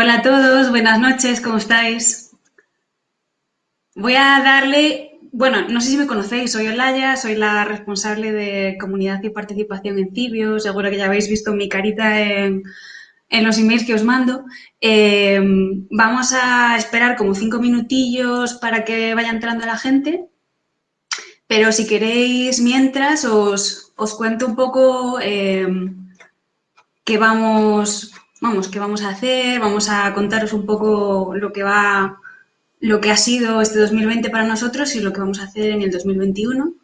Hola a todos, buenas noches, ¿cómo estáis? Voy a darle, bueno, no sé si me conocéis, soy Olaya, soy la responsable de comunidad y participación en Cibio, seguro que ya habéis visto mi carita en, los emails que os mando. Eh, vamos a esperar como cinco minutillos para que vaya entrando la gente, pero si queréis mientras os, cuento un poco eh, qué vamos vamos, qué vamos a hacer, vamos a contaros un poco lo que va, lo que ha sido este 2020 para nosotros y lo que vamos a hacer en el 2021.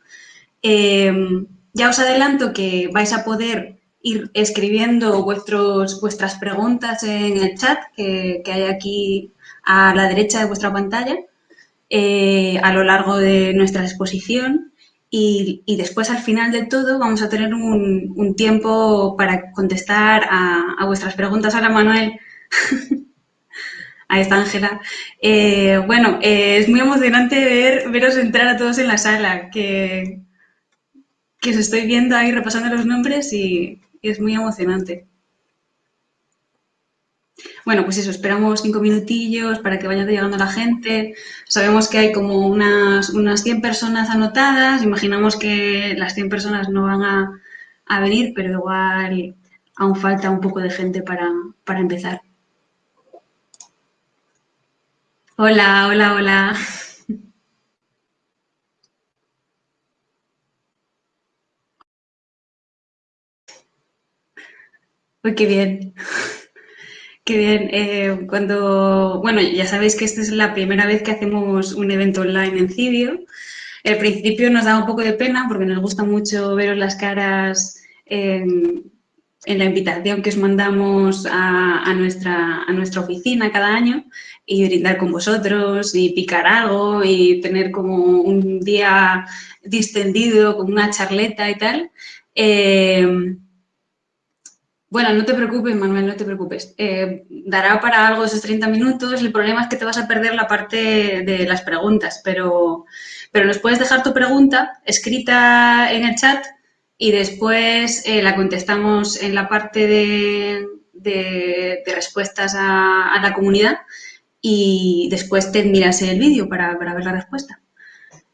Em, ya os adelanto que vais a poder ir escribiendo vuestros, vuestras preguntas en el chat que, hay aquí a la derecha de vuestra pantalla eh, a lo largo de nuestra exposición y, después, al final de todo, vamos a tener un, tiempo para contestar a, vuestras preguntas. Hola, Manuel. Ahí está Ángela. Eh, bueno, eh, es muy emocionante ver, veros entrar a todos en la sala, que, que os estoy viendo ahí repasando los nombres y es muy emocionante. Bueno, pues eso, esperamos cinco minutillos para que vaya llegando la gente. Sabemos que hay como unas, unas 100 personas anotadas. Imaginamos que las 100 personas no van a, venir, pero igual aún falta un poco de gente para, para empezar. Hola, hola, hola. Qué bien. Qué bien. Eh, cuando, bueno, ya sabéis que esta es la primera vez que hacemos un evento online en Cibio. Al principio nos da un poco de pena porque nos gusta mucho veros las caras en, la invitación que os mandamos a, nuestra, a nuestra oficina cada año y brindar con vosotros y picar algo y tener como un día distendido con una charleta y tal. Eh, bueno, no te preocupes, Manuel, no te preocupes. Eh, dará para algo esos 30 minutos. El problema es que te vas a perder la parte de las preguntas, pero, pero nos puedes dejar tu pregunta escrita en el chat y después eh, la contestamos en la parte de, respuestas a, la comunidad y después te miras el vídeo para ver la respuesta.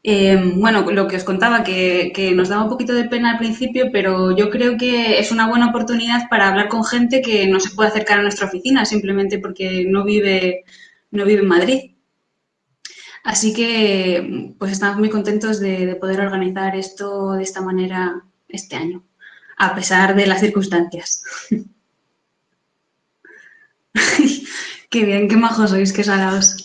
Em, bueno, lo que os contaba, que, nos daba un poquito de pena al principio, pero yo creo que es una buena oportunidad para hablar con gente que no se puede acercar a nuestra oficina simplemente porque no vive, no vive en Madrid. Así que pues estamos muy contentos de, poder organizar esto de esta manera este año, a pesar de las circunstancias. qué bien, qué majos sois, qué salados.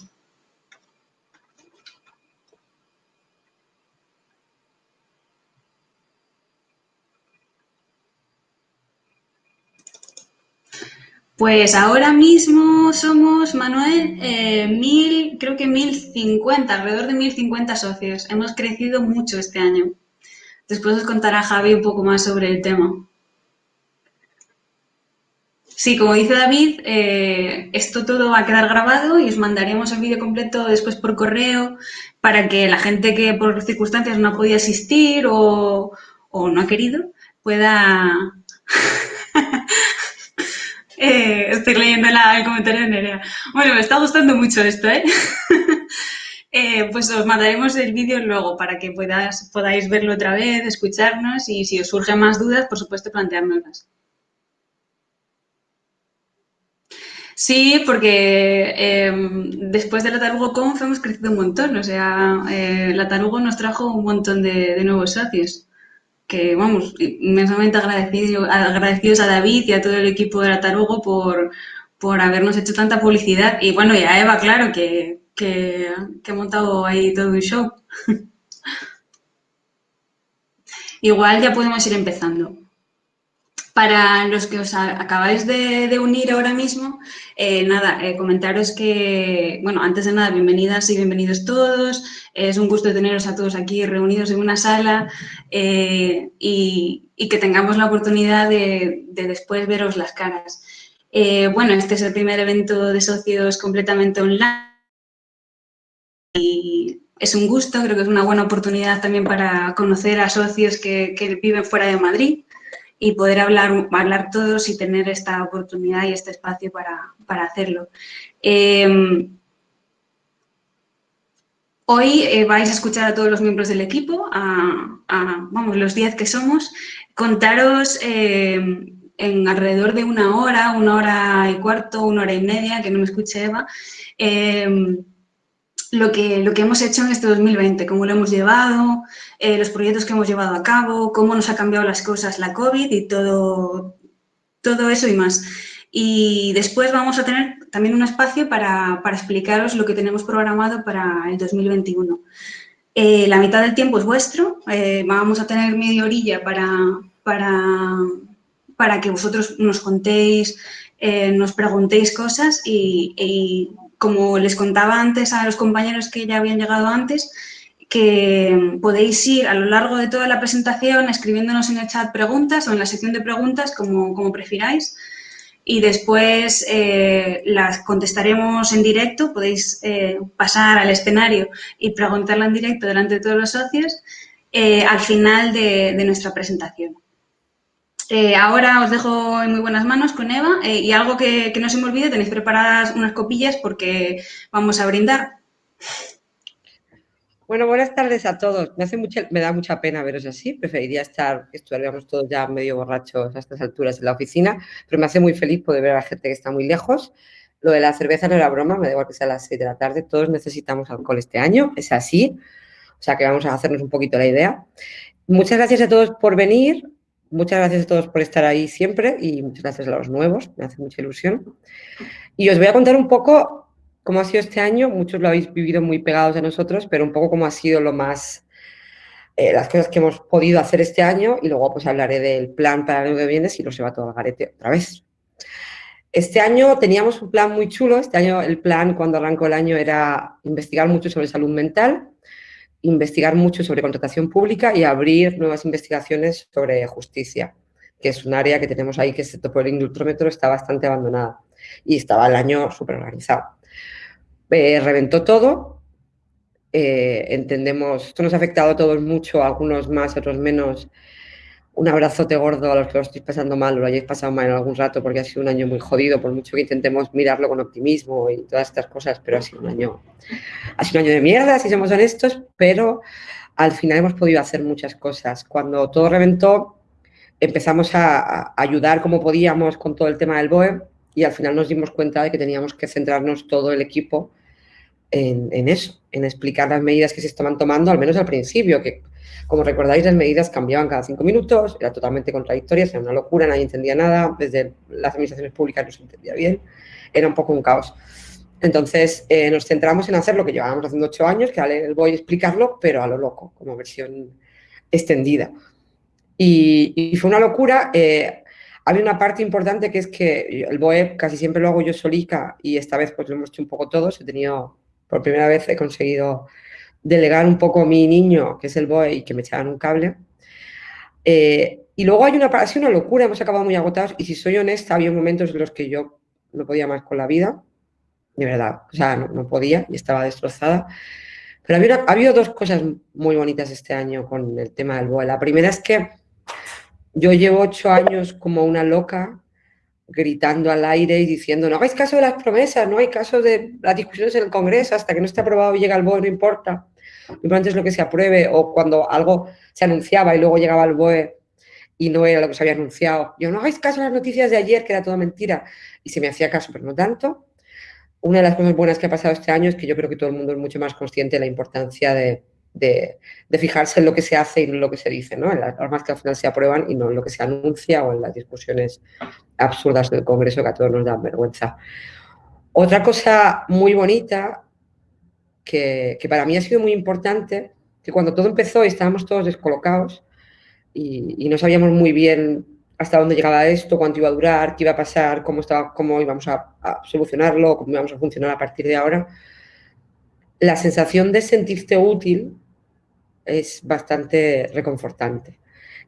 Pues ahora mismo somos, Manuel, eh, mil, creo que mil cincuenta, alrededor de mil cincuenta socios. Hemos crecido mucho este año. Después os contará Javi un poco más sobre el tema. Sí, como dice David, eh, esto todo va a quedar grabado y os mandaremos el vídeo completo después por correo para que la gente que por circunstancias no ha podido asistir o, o no ha querido pueda Eh, estoy leyendo el comentario de Nerea. Bueno, me está gustando mucho esto, ¿eh? ¿eh? pues os mandaremos el vídeo luego para que podáis verlo otra vez, escucharnos y si os surgen más dudas, por supuesto, planteárnoslas. Sí, porque em, después de la Tarugo Conf hemos crecido un montón. O sea, eh, la Tarugo nos trajo un montón de nuevos socios que vamos, inmensamente agradecido, agradecidos a David y a todo el equipo de la Tarugo por, por habernos hecho tanta publicidad. Y bueno, y a Eva, claro, que, que, que ha montado ahí todo un show. Igual ya podemos ir empezando. Para los que os acabáis de, unir ahora mismo, eh, nada, eh, comentaros que, bueno, antes de nada, bienvenidas y bienvenidos todos. Es un gusto teneros a todos aquí reunidos en una sala eh, y, que tengamos la oportunidad de, después veros las caras. bueno, este es el primer evento de socios completamente online y es un gusto, creo que es una buena oportunidad también para conocer a socios que, que viven fuera de Madrid y poder hablar, hablar todos y tener esta oportunidad y este espacio para, hacerlo. Em, hoy eh, vais a escuchar a todos los miembros del equipo, a, vamos, los 10 que somos, contaros em, en alrededor de una hora, una hora y cuarto, una hora y media, que no me escuche Eva, em, lo que, lo que hemos hecho en este 2020, cómo lo hemos llevado, eh, los proyectos que hemos llevado a cabo, cómo nos ha cambiado las cosas la COVID y todo, todo eso y más. Y después vamos a tener también un espacio para, explicaros lo que tenemos programado para el 2021. Eh, la mitad del tiempo es vuestro, eh, vamos a tener media orilla para, para, para que vosotros nos contéis, nos preguntéis cosas y como les contaba antes a los compañeros que ya habían llegado antes, que podéis ir a lo largo de toda la presentación escribiéndonos en el chat preguntas o en la sección de preguntas, como, como prefiráis, y después eh, las contestaremos en directo. Podéis eh, pasar al escenario y preguntarla en directo delante de todos los socios eh, al final de nuestra presentación. Eh, ahora os dejo en muy buenas manos con Eva eh, y algo que, no se me olvide, tenéis preparadas unas copillas porque vamos a brindar. Bueno, buenas tardes a todos. Me, hace mucha, me da mucha pena veros así. Preferiría estar, que estuviéramos todos ya medio borrachos a estas alturas en la oficina, pero me hace muy feliz poder ver a la gente que está muy lejos. Lo de la cerveza no era broma, me da igual que sea a las 6 de la tarde. Todos necesitamos alcohol este año, es así. O sea que vamos a hacernos un poquito la idea. Muchas gracias a todos por venir. Muchas gracias a todos por estar ahí siempre y muchas gracias a los nuevos, me hace mucha ilusión. Y os voy a contar un poco cómo ha sido este año, muchos lo habéis vivido muy pegados a nosotros, pero un poco cómo ha sido lo más, eh, las cosas que hemos podido hacer este año y luego pues hablaré del plan para el año que viene si no se va todo al garete otra vez. Este año teníamos un plan muy chulo, este año el plan cuando arrancó el año era investigar mucho sobre salud mental, investigar mucho sobre contratación pública y abrir nuevas investigaciones sobre justicia, que es un área que tenemos ahí que, excepto por el indultrómetro, está bastante abandonada y estaba el año súper organizado. Eh, reventó todo, eh, entendemos, esto nos ha afectado a todos mucho, algunos más, otros menos, un abrazote gordo a los que lo estéis pasando mal o lo hayáis pasado mal en algún rato porque ha sido un año muy jodido, por mucho que intentemos mirarlo con optimismo y todas estas cosas, pero ha sido un año, ha sido un año de mierda, si somos honestos, pero al final hemos podido hacer muchas cosas. Cuando todo reventó, empezamos a, ayudar como podíamos con todo el tema del BOE y al final nos dimos cuenta de que teníamos que centrarnos todo el equipo en, en eso, en explicar las medidas que se estaban tomando, al menos al principio, que como recordáis, las medidas cambiaban cada cinco minutos, era totalmente contradictoria, era una locura, nadie entendía nada, desde las administraciones públicas no se entendía bien, era un poco un caos. Entonces, eh, nos centramos en hacer lo que llevábamos haciendo ocho años, que ahora voy a explicarlo, pero a lo loco, como versión extendida. Y, fue una locura. Eh, había una parte importante que es que el BOE casi siempre lo hago yo solica y esta vez pues lo hemos hecho un poco todos. He tenido, por primera vez he conseguido delegar un poco mi niño, que es el boy, que me echaran un cable. Eh, y luego hay una, ha sido una locura, hemos acabado muy agotados y si soy honesta, había momentos en los que yo no podía más con la vida, de verdad, o sea, no, podía y estaba destrozada. Pero había, ha habido dos cosas muy bonitas este año con el tema del BOE. La primera es que yo llevo ocho años como una loca gritando al aire y diciendo no hagáis caso de las promesas, no hay caso de las discusiones en el Congreso, hasta que no esté aprobado y llega el BOE, no importa. Importante es lo que se apruebe o cuando algo se anunciaba y luego llegaba el BOE y no era lo que se había anunciado. Yo no hagáis caso a las noticias de ayer, que era toda mentira. Y se me hacía caso, pero no tanto. Una de las cosas buenas que ha pasado este año es que yo creo que todo el mundo es mucho más consciente de la importancia de, de, fijarse en lo que se hace y no en lo que se dice, ¿no? en las normas que al final se aprueban y no en lo que se anuncia o en las discusiones absurdas del Congreso que a todos nos dan vergüenza. Otra cosa muy bonita que, para mí ha sido muy importante, que cuando todo empezó y estábamos todos descolocados y, no sabíamos muy bien hasta dónde llegaba esto, cuánto iba a durar, qué iba a pasar, cómo, estaba, cómo íbamos a, a solucionarlo, cómo íbamos a funcionar a partir de ahora, la sensación de sentirte útil es bastante reconfortante.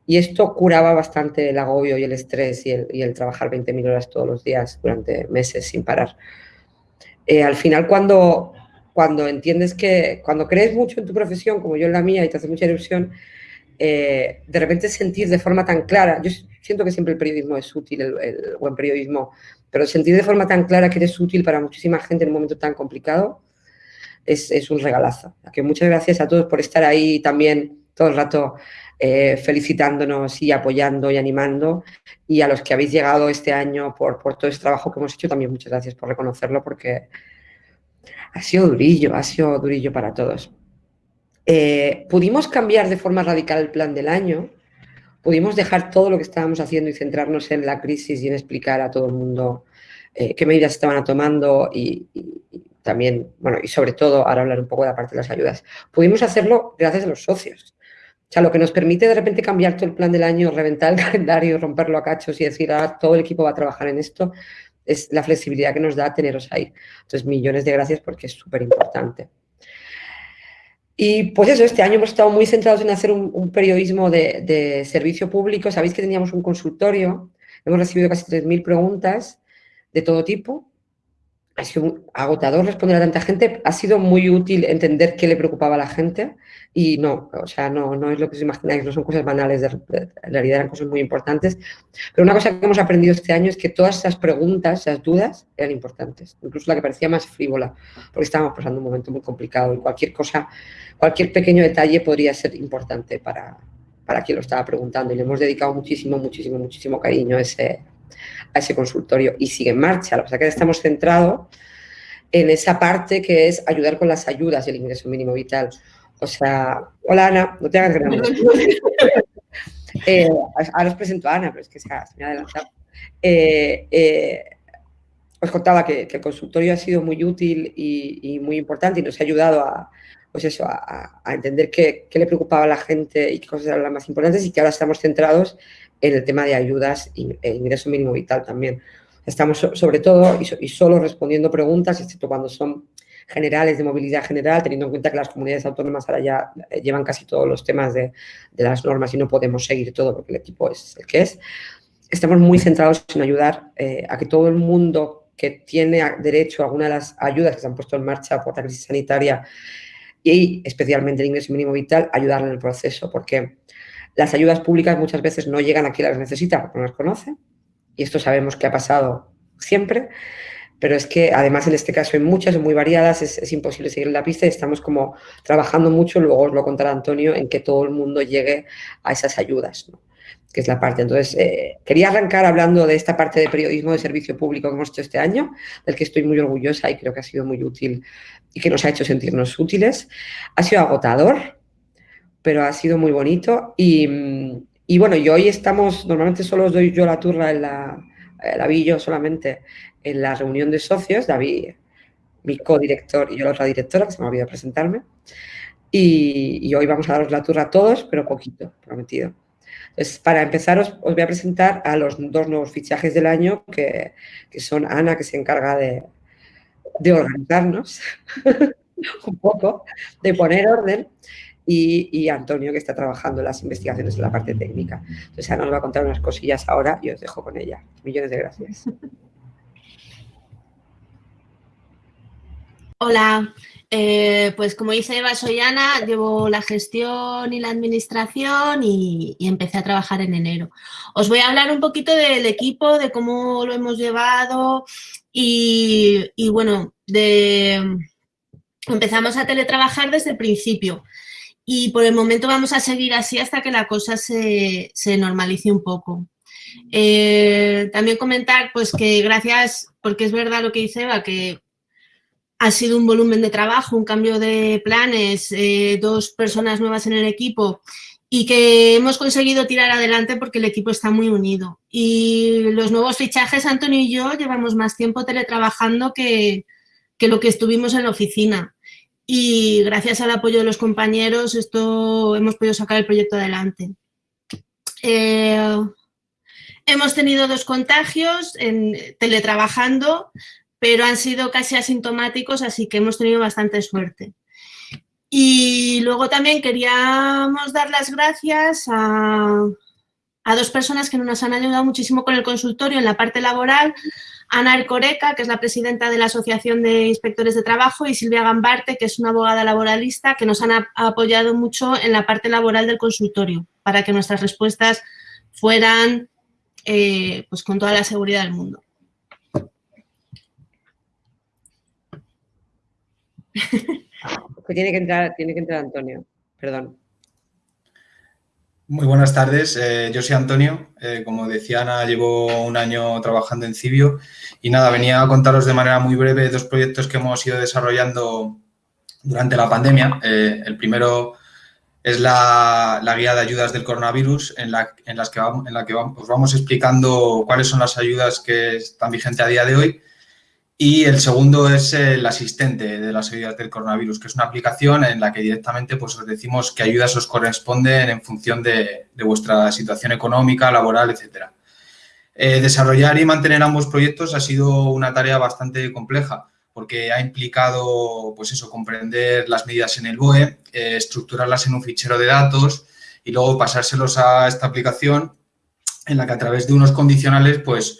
Y esto curaba bastante el agobio y el estrés y el, trabajar 20.000 horas todos los días durante meses sin parar. Eh, al final, cuando, cuando entiendes que, cuando crees mucho en tu profesión, como yo en la mía, y te hace mucha ilusión, eh, de repente sentir de forma tan clara, yo siento que siempre el periodismo es útil, el, buen periodismo, pero sentir de forma tan clara que eres útil para muchísima gente en un momento tan complicado es, un regalazo. Que muchas gracias a todos por estar ahí también todo el rato eh, felicitándonos y apoyando y animando. Y a los que habéis llegado este año por, por todo ese trabajo que hemos hecho, también muchas gracias por reconocerlo porque ha sido durillo, ha sido durillo para todos. Eh, pudimos cambiar de forma radical el plan del año, pudimos dejar todo lo que estábamos haciendo y centrarnos en la crisis y en explicar a todo el mundo eh, qué medidas estaban tomando y, también, bueno, y sobre todo, ahora hablar un poco de la parte de las ayudas. Pudimos hacerlo gracias a los socios. O sea, lo que nos permite de repente cambiar todo el plan del año, reventar el calendario, romperlo a cachos y decir, ah, todo el equipo va a trabajar en esto, es la flexibilidad que nos da teneros ahí. Entonces, millones de gracias porque es súper importante. Y pues eso, este año hemos estado muy centrados en hacer un, periodismo de, servicio público. Sabéis que teníamos un consultorio, hemos recibido casi 3.000 preguntas de todo tipo. Ha sido agotador responder a tanta gente. Ha sido muy útil entender qué le preocupaba a la gente y no, o sea, no, no es lo que os imagináis, no son cosas banales, de, en realidad eran cosas muy importantes. Pero una cosa que hemos aprendido este año es que todas esas preguntas, esas dudas, eran importantes. Incluso la que parecía más frívola, porque estábamos pasando un momento muy complicado y cualquier cosa, cualquier pequeño detalle podría ser importante para, para quien lo estaba preguntando. Y le hemos dedicado muchísimo, muchísimo, muchísimo cariño a ese, a ese consultorio y sigue en marcha. Lo que pasa que estamos centrados en esa parte que es ayudar con las ayudas del ingreso mínimo vital. O sea, hola Ana, no te hagas grande. eh, ahora os presento a Ana, pero es que se, me ha adelantado. Eh, eh, os contaba que, el consultorio ha sido muy útil y, muy importante y nos ha ayudado a, pues eso, a, entender qué, le preocupaba a la gente y qué cosas eran las más importantes y que ahora estamos centrados en el tema de ayudas e ingreso mínimo vital también. Estamos sobre todo y, solo respondiendo preguntas, excepto cuando son generales de movilidad general, teniendo en cuenta que las comunidades autónomas ahora ya eh, llevan casi todos los temas de, las normas y no podemos seguir todo porque el equipo es el que es. Estamos muy centrados en ayudar eh, a que todo el mundo que tiene derecho a alguna de las ayudas que se han puesto en marcha por la crisis sanitaria y especialmente el ingreso mínimo vital, ayudarle en el proceso, porque las ayudas públicas muchas veces no llegan a quien las necesita porque no las conoce, y esto sabemos que ha pasado siempre, pero es que además en este caso hay muchas, muy variadas, es, imposible seguir la pista y estamos como trabajando mucho, luego os lo contará Antonio, en que todo el mundo llegue a esas ayudas, que es la parte. Entonces, eh, quería arrancar hablando de esta parte de periodismo de servicio público que hemos hecho este año, del que estoy muy orgullosa y creo que ha sido muy útil y que nos ha hecho sentirnos útiles. Ha sido agotador, pero ha sido muy bonito y, y bueno, y hoy estamos, normalmente solo os doy yo la turra en la, la vi yo solamente en la reunión de socios, David, mi codirector y yo la otra directora, que se me ha olvidado presentarme. Y, hoy vamos a daros la turra a todos, pero poquito, prometido. Entonces, para empezar, os, voy a presentar a los dos nuevos fichajes del año, que, son Ana, que se encarga de, de organizarnos un poco, de poner orden, y, Antonio, que está trabajando las investigaciones en la parte técnica. Entonces, Ana nos va a contar unas cosillas ahora y os dejo con ella. Millones de gracias. Hola, eh, pues como dice Eva, soy Ana, llevo la gestión y la administración y, empecé a trabajar en enero. Os voy a hablar un poquito del equipo, de cómo lo hemos llevado y, bueno, de, empezamos a teletrabajar desde el principio y por el momento vamos a seguir así hasta que la cosa se, normalice un poco. Eh, también comentar pues que gracias, porque es verdad lo que dice Eva, que ha sido un volumen de trabajo, un cambio de planes, eh, dos personas nuevas en el equipo y que hemos conseguido tirar adelante porque el equipo está muy unido. Y los nuevos fichajes, Antonio y yo, llevamos más tiempo teletrabajando que, que lo que estuvimos en la oficina. Y gracias al apoyo de los compañeros, esto hemos podido sacar el proyecto adelante. Eh, hemos tenido dos contagios teletrabajando, pero han sido casi asintomáticos, así que hemos tenido bastante suerte. Y luego también queríamos dar las gracias a dos personas que nos han ayudado muchísimo con el consultorio en la parte laboral, Ana Ercoreca, que es la presidenta de la Asociación de Inspectores de Trabajo, y Silvia Gambarte, que es una abogada laboralista, que nos han apoyado mucho en la parte laboral del consultorio, para que nuestras respuestas fueran eh, pues con toda la seguridad del mundo. tiene que entrar, tiene que entrar Antonio, perdón. Muy buenas tardes, eh, yo soy Antonio, eh, como decía Ana, llevo un año trabajando en Cibio y nada, venía a contaros de manera muy breve dos proyectos que hemos ido desarrollando durante la pandemia. Eh, el primero es la, guía de ayudas del coronavirus en la, que vamos, os vamos explicando cuáles son las ayudas que están vigentes a día de hoy y el segundo es el asistente de las ayudas del coronavirus, que es una aplicación en la que directamente pues, os decimos qué ayudas os corresponden en función de, vuestra situación económica, laboral, etc. Eh, desarrollar y mantener ambos proyectos ha sido una tarea bastante compleja porque ha implicado, pues eso, comprender las medidas en el BOE, eh, estructurarlas en un fichero de datos y luego pasárselos a esta aplicación en la que a través de unos condicionales, pues,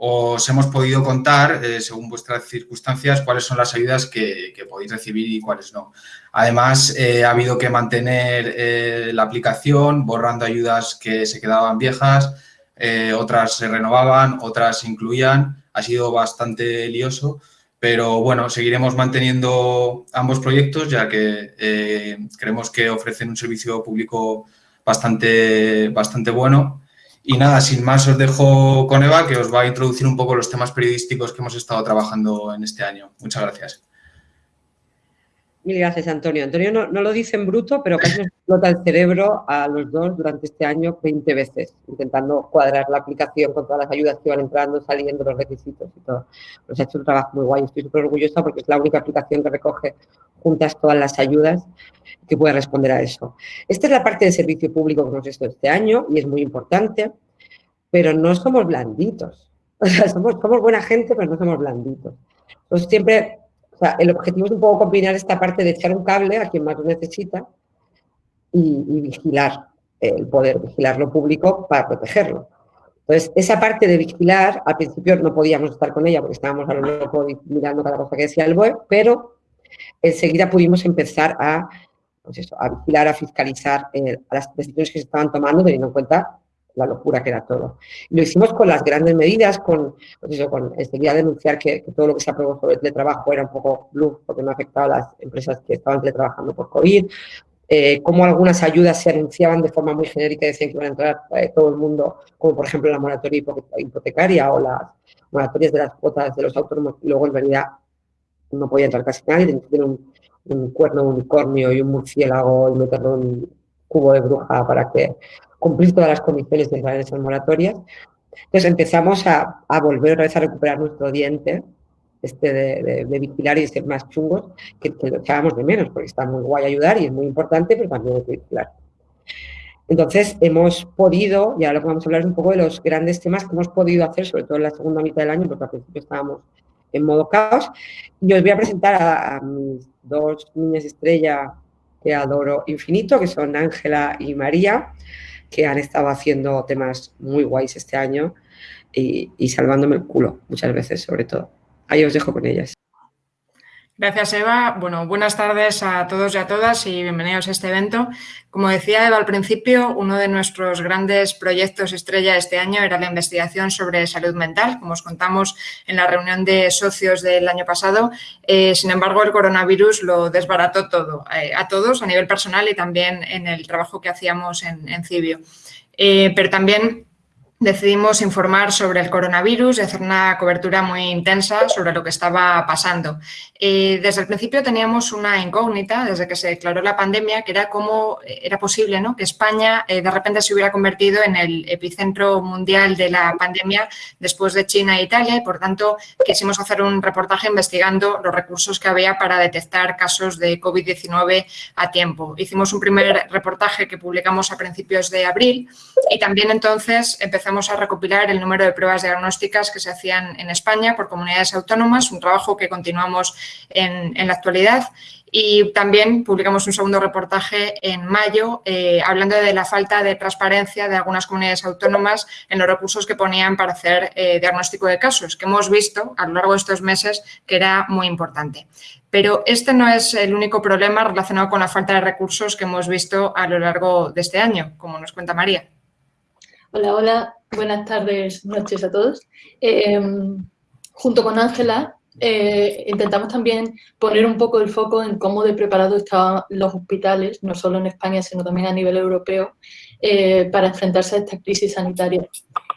os hemos podido contar, eh, según vuestras circunstancias, cuáles son las ayudas que, podéis recibir y cuáles no. Además, eh, ha habido que mantener eh, la aplicación, borrando ayudas que se quedaban viejas, otras se renovaban, otras se incluían. Ha sido bastante lioso, pero bueno, seguiremos manteniendo ambos proyectos, ya que creemos que ofrecen un servicio público bastante, bastante bueno y nada, sin más os dejo con Eva, que os va a introducir un poco los temas periodísticos que hemos estado trabajando en este año. Muchas gracias. Mil gracias, Antonio. Antonio no, lo dice en bruto, pero casi nos explota el cerebro a los dos durante este año 20 veces, intentando cuadrar la aplicación con todas las ayudas que van entrando, saliendo, los requisitos y todo. Nos ha hecho un trabajo muy guay. Estoy súper orgullosa porque es la única aplicación que recoge juntas todas las ayudas que puede responder a eso. Esta es la parte de servicio público que hemos hecho este año y es muy importante, pero no somos blanditos. O sea, somos, somos buena gente, pero no somos blanditos. Entonces, siempre, o sea, el objetivo es un poco combinar esta parte de echar un cable a quien más lo necesita y, vigilar, el poder vigilar lo público para protegerlo. Entonces, esa parte de vigilar, al principio no podíamos estar con ella porque estábamos a lo mejor mirando cada cosa que decía el web, pero enseguida pudimos empezar a, pues a vigilar, a fiscalizar eh, las decisiones que se estaban tomando, teniendo en cuenta la locura que era todo. lo hicimos con las grandes medidas, con, pues con enseguida denunciar que, todo lo que se aprobó sobre el teletrabajo era un poco bluff, porque no afectaba a las empresas que estaban teletrabajando por COVID, eh, cómo algunas ayudas se anunciaban de forma muy genérica y decían que iban a entrar eh, todo el mundo, como por ejemplo la moratoria hipotecaria o las moratorias de las cuotas de los autónomos, y luego en realidad no podía entrar casi nadie, tenía un, cuerno de unicornio y un murciélago y meterlo en un cubo de bruja para que cumplir todas las condiciones de esas moratorias. Entonces empezamos a, volver otra vez a recuperar nuestro diente este de, vigilar y de ser más chungos, que, lo echábamos de menos, porque está muy guay ayudar y es muy importante, pero también hay que vigilar. Entonces, hemos podido, y ahora lo que vamos a hablar es un poco de los grandes temas que hemos podido hacer, sobre todo en la segunda mitad del año, porque al principio estábamos en modo caos. Y os voy a presentar a, mis dos niñas estrella que adoro infinito, que son Ángela y María, que han estado haciendo temas muy guays este año y, y salvándome el culo muchas veces, sobre todo. Ahí os dejo con ellas. Gracias, Eva. Bueno, buenas tardes a todos y a todas y bienvenidos a este evento. Como decía Eva al principio, uno de nuestros grandes proyectos estrella este año era la investigación sobre salud mental, como os contamos en la reunión de socios del año pasado. Eh, sin embargo, el coronavirus lo desbarató todo, eh, a todos a nivel personal y también en el trabajo que hacíamos en, Cibio. Eh, pero también decidimos informar sobre el coronavirus y hacer una cobertura muy intensa sobre lo que estaba pasando. Eh, desde el principio teníamos una incógnita, desde que se declaró la pandemia, que era cómo era posible ¿no? que España eh, de repente se hubiera convertido en el epicentro mundial de la pandemia después de China e Italia y, por tanto, quisimos hacer un reportaje investigando los recursos que había para detectar casos de COVID-19 a tiempo. Hicimos un primer reportaje que publicamos a principios de abril y también entonces empezamos empezamos a recopilar el número de pruebas diagnósticas que se hacían en España por comunidades autónomas, un trabajo que continuamos en, la actualidad y también publicamos un segundo reportaje en mayo eh, hablando de la falta de transparencia de algunas comunidades autónomas en los recursos que ponían para hacer eh, diagnóstico de casos, que hemos visto a lo largo de estos meses que era muy importante. Pero este no es el único problema relacionado con la falta de recursos que hemos visto a lo largo de este año, como nos cuenta María. Hola, hola. Buenas tardes, noches a todos. Eh, junto con Ángela eh, intentamos también poner un poco el foco en cómo de preparado estaban los hospitales, no solo en España, sino también a nivel europeo, eh, para enfrentarse a esta crisis sanitaria.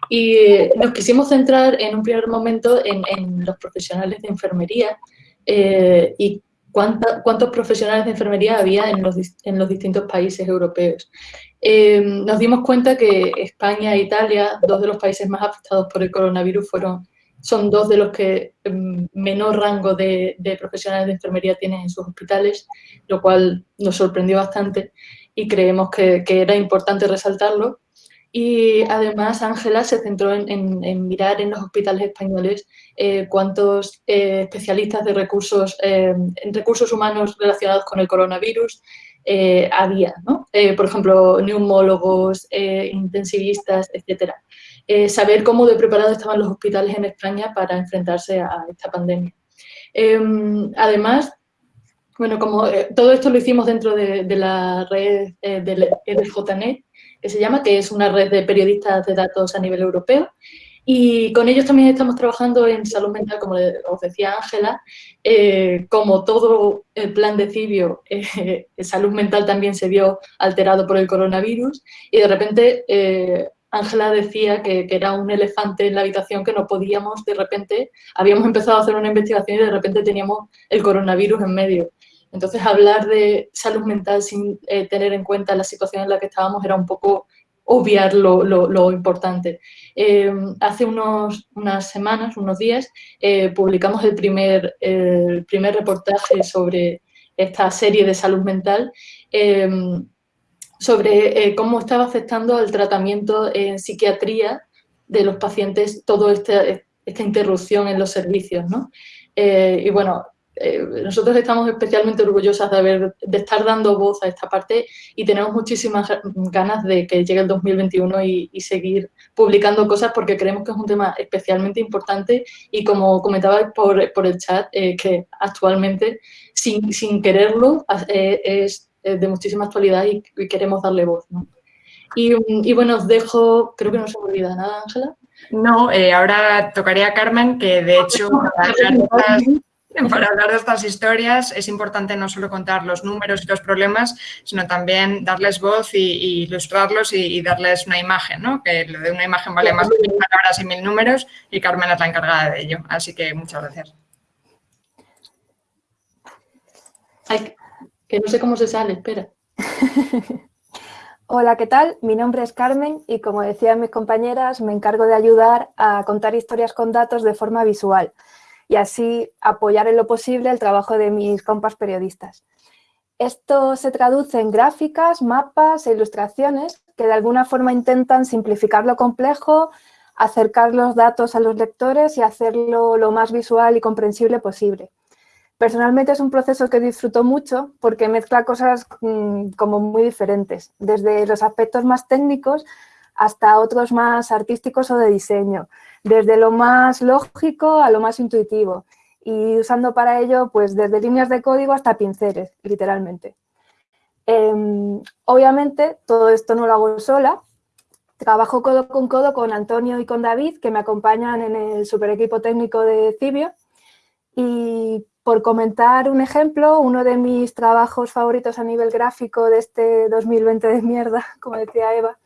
Y eh, nos quisimos centrar en un primer momento en, los profesionales de enfermería y cuántos profesionales de enfermería había en los, distintos países europeos. nos dimos cuenta que España e Italia, dos de los países más afectados por el coronavirus, son dos de los que em, menor rango de, profesionales de enfermería tienen en sus hospitales, lo cual nos sorprendió bastante y creemos que, era importante resaltarlo. Y además Ángela se centró en, mirar en los hospitales españoles eh, cuántos eh, especialistas de recursos, em, recursos humanos relacionados con el coronavirus eh, había, ¿no? por ejemplo, neumólogos, intensivistas. Eh, saber cómo de preparados estaban los hospitales en España para enfrentarse a esta pandemia. Em, además, bueno, como eh, todo esto lo hicimos dentro de, la red eh, del EDJNet, que se llama, que es una red de periodistas de datos a nivel europeo, y con ellos también estamos trabajando en salud mental, como os decía Ángela, como todo el plan de Cibio, salud mental también se vio alterado por el coronavirus y de repente Ángela decía que, era un elefante en la habitación que no podíamos, de repente, habíamos empezado a hacer una investigación y de repente teníamos el coronavirus en medio. Entonces, hablar de salud mental sin eh, tener en cuenta la situación en la que estábamos era un poco obviar lo, importante. Em, hace unas semanas, unos días, eh, publicamos el primer, el primer reportaje sobre esta serie de salud mental em, sobre eh, cómo estaba afectando al tratamiento en psiquiatría de los pacientes toda este, esta interrupción en los servicios. ¿no? Y bueno, eh, nosotros estamos especialmente orgullosas de, haber, de estar dando voz a esta parte y tenemos muchísimas ganas de que llegue el 2021 y, y seguir publicando cosas porque creemos que es un tema especialmente importante y como comentaba por, por el chat, que actualmente sin, sin quererlo es eh, de muchísima actualidad y, queremos darle voz. Y, bueno, os dejo, creo que no se me olvida nada, Ángela. No, eh, ahora tocaría a Carmen, que de hecho para hablar, de estas historias es importante no solo contar los números y los problemas, sino también darles voz y, ilustrarlos y, darles una imagen, ¿no? que lo de una imagen vale más que mil palabras y mil números y Carmen es la encargada de ello. Así que muchas gracias. Que no sé cómo se sale, espera. Hola, ¿qué tal? Mi nombre es Carmen y como decían mis compañeras, me encargo de ayudar a contar historias con datos de forma visual y así apoyar en lo posible el trabajo de mis compas periodistas. Esto se traduce en gráficas, mapas e ilustraciones que de alguna forma intentan simplificar lo complejo, acercar los datos a los lectores y hacerlo lo más visual y comprensible posible. Personalmente es un proceso que disfruto mucho porque mezcla cosas mm, como muy diferentes, desde los aspectos más técnicos hasta otros más artísticos o de diseño, desde lo más lógico a lo más intuitivo y usando para ello pues desde líneas de código hasta pinceles, literalmente. Em, obviamente todo esto no lo hago sola, trabajo codo con codo con Antonio y con David que me acompañan en el super equipo técnico de Cibio y por comentar un ejemplo, uno de mis trabajos favoritos a nivel gráfico de este 2020 de mierda, como decía Eva,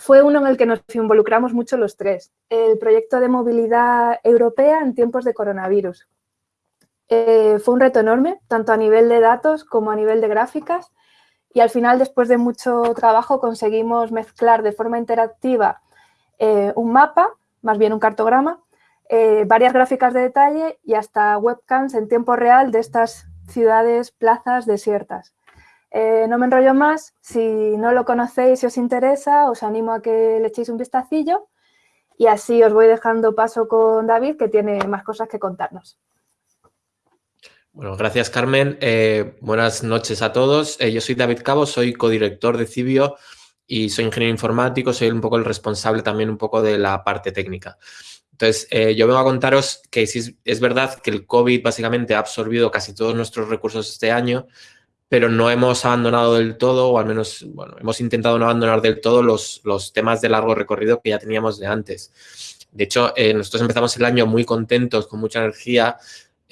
fue uno en el que nos involucramos mucho los tres, el proyecto de movilidad europea en tiempos de coronavirus. Eh, fue un reto enorme, tanto a nivel de datos como a nivel de gráficas, y al final, después de mucho trabajo, conseguimos mezclar de forma interactiva eh, un mapa, más bien un cartograma, eh, varias gráficas de detalle y hasta webcams en tiempo real de estas ciudades, plazas desiertas. Eh, no me enrollo más, si no lo conocéis y os interesa, os animo a que le echéis un vistacillo y así os voy dejando paso con David, que tiene más cosas que contarnos. Bueno, gracias Carmen. Eh, buenas noches a todos. Eh, yo soy David Cabo, soy codirector de Cibio y soy ingeniero informático, soy un poco el responsable también un poco de la parte técnica. Entonces, yo vengo a contaros que sí, es verdad que el COVID básicamente ha absorbido casi todos nuestros recursos este año, pero no hemos abandonado del todo, o al menos, bueno, hemos intentado no abandonar del todo los, los temas de largo recorrido que ya teníamos de antes. De hecho, nosotros empezamos el año muy contentos, con mucha energía,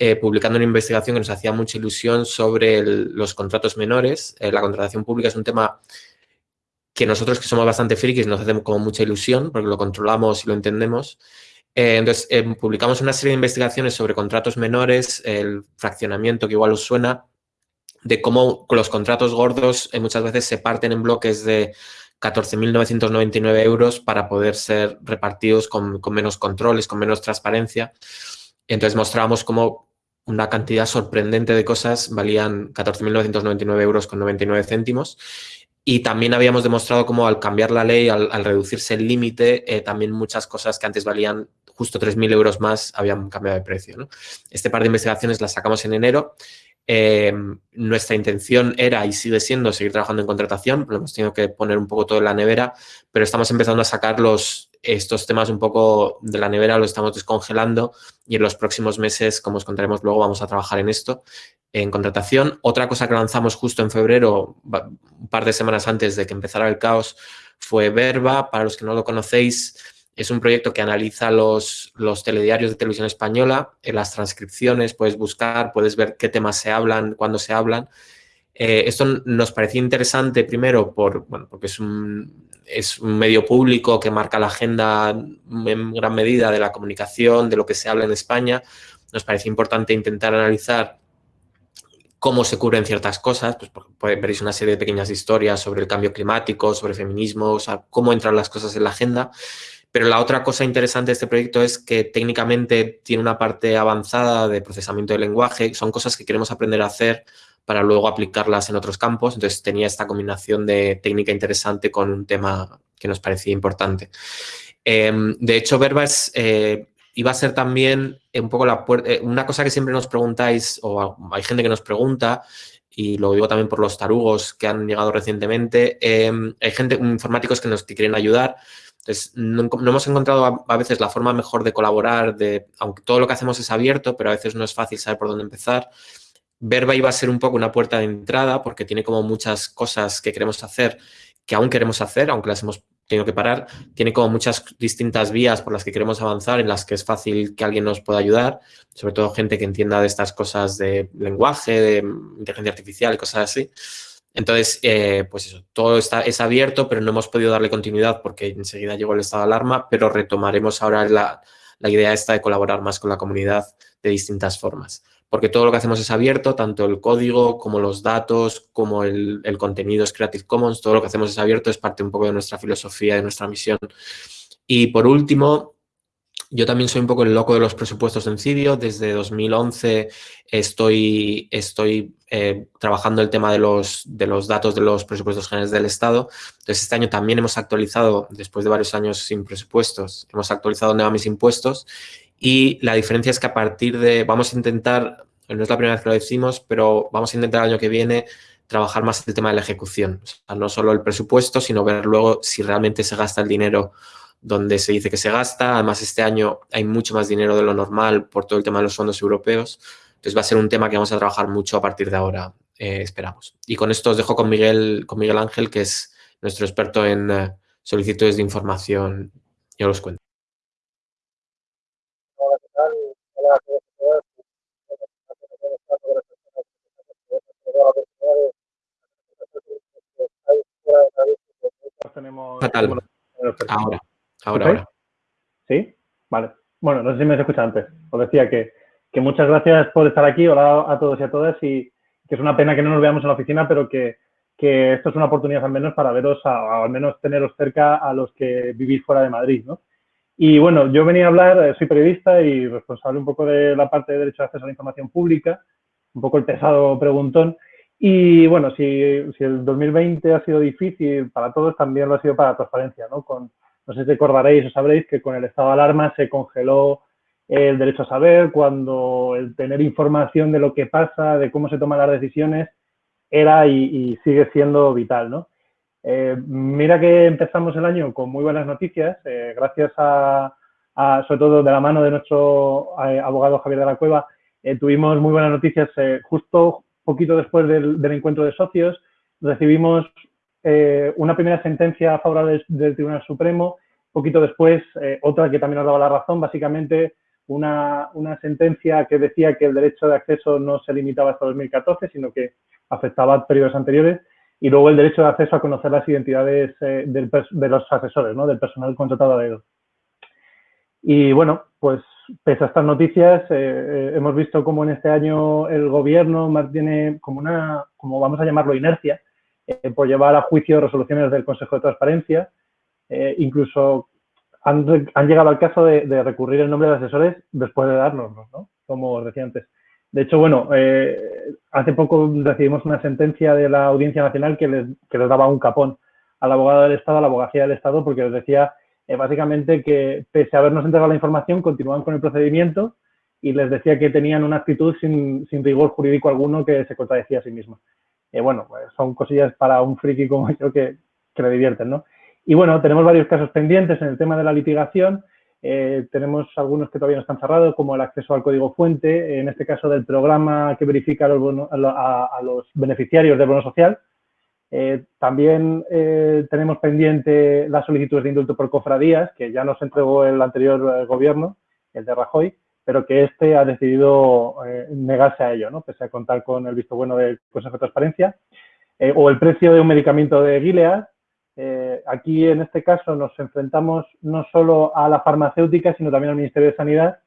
eh, publicando una investigación que nos hacía mucha ilusión sobre los contratos menores. Eh, la contratación pública es un tema que nosotros que somos bastante frikis nos hacemos como mucha ilusión porque lo controlamos y lo entendemos. Eh, entonces, publicamos una serie de investigaciones sobre contratos menores, el fraccionamiento que igual os suena, de cómo los contratos gordos muchas veces se parten en bloques de 14.999 euros para poder ser repartidos con, con, menos controles, con menos transparencia. Entonces mostrábamos cómo una cantidad sorprendente de cosas, valían 14.999 euros con 99 céntimos. Y también habíamos demostrado cómo al cambiar la ley, al, reducirse el límite, eh, también muchas cosas que antes valían justo 3.000 euros más habían cambiado de precio. Este par de investigaciones las sacamos en enero. Eh, nuestra intención era y sigue siendo seguir trabajando en contratación, pero hemos tenido que poner un poco todo en la nevera, pero estamos empezando a sacar los, estos temas un poco de la nevera los estamos descongelando y en los próximos meses, como os contaremos luego, vamos a trabajar en esto, en contratación. Otra cosa que lanzamos justo en febrero, un par de semanas antes de que empezara el caos, fue Verba. Para los que no lo conocéis, es un proyecto que analiza los, los telediarios de televisión española, en las transcripciones puedes buscar, puedes ver qué temas se hablan, cuándo se hablan. Eh, esto nos parecía interesante primero por, bueno, porque es un, es un medio público que marca la agenda en gran medida de la comunicación, de lo que se habla en España. Nos parece importante intentar analizar cómo se cubren ciertas cosas, pues veréis una serie de pequeñas historias sobre el cambio climático, sobre feminismo, o sea, cómo entran las cosas en la agenda. Pero la otra cosa interesante de este proyecto es que técnicamente tiene una parte avanzada de procesamiento de lenguaje, son cosas que queremos aprender a hacer para luego aplicarlas en otros campos. Entonces tenía esta combinación de técnica interesante con un tema que nos parecía importante. Em, de hecho, Verbas eh, iba a ser también un poco la eh, una cosa que siempre nos preguntáis, o hay gente que nos pregunta, y lo digo también por los tarugos que han llegado recientemente, em, hay gente, informáticos que nos quieren ayudar. Entonces, no, hemos encontrado a, veces la forma mejor de colaborar, de, aunque todo lo que hacemos es abierto, pero a veces no es fácil saber por dónde empezar. Verba iba a ser un poco una puerta de entrada porque tiene como muchas cosas que queremos hacer, que aún queremos hacer, aunque las hemos tenido que parar. Tiene como muchas distintas vías por las que queremos avanzar, en las que es fácil que alguien nos pueda ayudar, sobre todo gente que entienda de estas cosas de lenguaje, de inteligencia artificial y cosas así. Entonces, eh, pues eso, todo está, es abierto, pero no hemos podido darle continuidad porque enseguida llegó el estado de alarma, pero retomaremos ahora la, la idea esta de colaborar más con la comunidad de distintas formas porque todo lo que hacemos es abierto, tanto el código como los datos, como el, contenido es Creative Commons, todo lo que hacemos es abierto, es parte un poco de nuestra filosofía, de nuestra misión. Y por último, yo también soy un poco el loco de los presupuestos en CIDIO. Desde 2011 estoy, estoy eh, trabajando el tema de los, de los datos de los presupuestos generales del Estado. Entonces, este año también hemos actualizado, después de varios años sin presupuestos, hemos actualizado donde van mis impuestos y la diferencia es que a partir de, vamos a intentar, no es la primera vez que lo decimos, pero vamos a intentar el año que viene trabajar más el tema de la ejecución. O sea, no solo el presupuesto, sino ver luego si realmente se gasta el dinero donde se dice que se gasta. Además, este año hay mucho más dinero de lo normal por todo el tema de los fondos europeos. Entonces, va a ser un tema que vamos a trabajar mucho a partir de ahora, eh, esperamos. Y con esto os dejo con Miguel, con Miguel Ángel, que es nuestro experto en eh, solicitudes de información. Yo os cuento. Fatal. Ahora, ahora, ahora. ¿Sí? Vale. Bueno, no sé si me has escuchado antes. Os decía que, que, muchas gracias por estar aquí. Hola a todos y a todas. Y que es una pena que no nos veamos en la oficina, pero que, que esto es una oportunidad al menos para veros, o al menos teneros cerca a los que vivís fuera de Madrid, ¿no? Y bueno, yo venía a hablar, eh, soy periodista y responsable un poco de la parte de derecho de acceso a la información pública, un poco el pesado preguntón, Y bueno, si, si, el 2020 ha sido difícil para todos, también lo ha sido para la transparencia, ¿no? Con, no sé si recordaréis o sabréis que con el estado de alarma se congeló el derecho a saber, cuando el tener información de lo que pasa, de cómo se toman las decisiones, era y, sigue siendo vital, ¿no? Eh, mira que empezamos el año con muy buenas noticias, eh, gracias a, sobre todo de la mano de nuestro eh, abogado Javier de la Cueva, tuvimos muy buenas noticias justo poquito después del, encuentro de socios, recibimos una primera sentencia favorable del, Tribunal Supremo, poquito después otra que también nos daba la razón, básicamente una, una, sentencia que decía que el derecho de acceso no se limitaba hasta 2014, sino que afectaba periodos anteriores, y luego el derecho de acceso a conocer las identidades eh, de los asesores, ¿no? del personal contratado a dedo. Y bueno, pues pese a estas noticias, eh, eh, hemos visto cómo en este año el gobierno mantiene como una, como vamos a llamarlo, inercia, por llevar a juicio resoluciones del Consejo de Transparencia, incluso han, llegado al caso de, recurrir el nombre de asesores después de darnos, ¿no? Como os decía antes. De hecho, bueno, eh, hace poco recibimos una sentencia de la Audiencia Nacional que les, que daba un capón al abogado del Estado, a la abogacía del Estado, porque les decía eh, básicamente que pese a habernos entregado la información, continúan con el procedimiento y les decía que tenían una actitud sin rigor jurídico alguno que se contradecía a sí misma. Eh, bueno, pues son cosillas para un friki como yo que, le divierten, ¿no? Y bueno, tenemos varios casos pendientes en el tema de la litigación. Eh, tenemos algunos que todavía no están cerrados, como el acceso al código fuente, en este caso del programa que verifica a, los, beneficiarios del bono social. Eh, también tenemos pendiente las solicitudes de indulto por cofradías, que ya nos entregó el anterior gobierno, el de Rajoy, pero que este ha decidido negarse a ello, ¿no? pese a contar con el visto bueno del Consejo de Transparencia. o el precio de un medicamento de Gilead, eh, aquí, en este caso, nos enfrentamos no solo a la farmacéutica, sino también al Ministerio de Sanidad.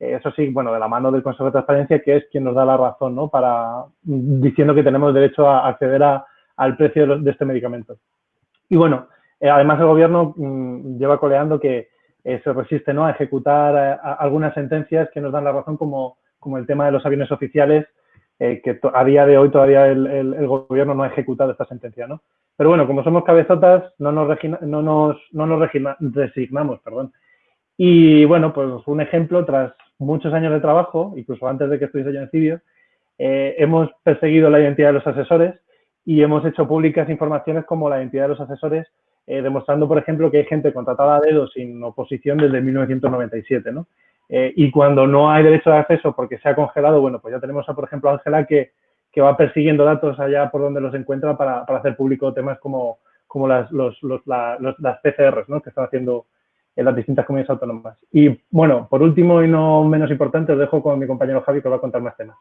Eh, eso sí, bueno, de la mano del Consejo de Transparencia, que es quien nos da la razón, ¿no? Para, diciendo que tenemos derecho a acceder al precio de, este medicamento. Y bueno, eh, además el Gobierno mm, lleva coleando que se resiste ¿no? a ejecutar algunas sentencias que nos dan la razón, como, como el tema de los aviones oficiales, que a día de hoy todavía el, Gobierno no ha ejecutado esta sentencia, ¿no? Pero bueno, como somos cabezotas, no nos, no nos, no nos resignamos. Perdón. Y bueno, pues un ejemplo, tras muchos años de trabajo, incluso antes de que estuviese yo en CIBIO, eh, hemos perseguido la identidad de los asesores y hemos hecho públicas informaciones como la identidad de los asesores, eh, demostrando, por ejemplo, que hay gente contratada a dedo sin oposición desde 1997, ¿no? Eh, y cuando no hay derecho de acceso porque se ha congelado, bueno, pues ya tenemos, a, por ejemplo, Ángela que que va persiguiendo datos allá por donde los encuentra para, hacer público temas como, como las, los, las PCRs ¿no? que están haciendo en las distintas comunidades autónomas. Y bueno, por último y no menos importante, os dejo con mi compañero Javi que va a contar más temas.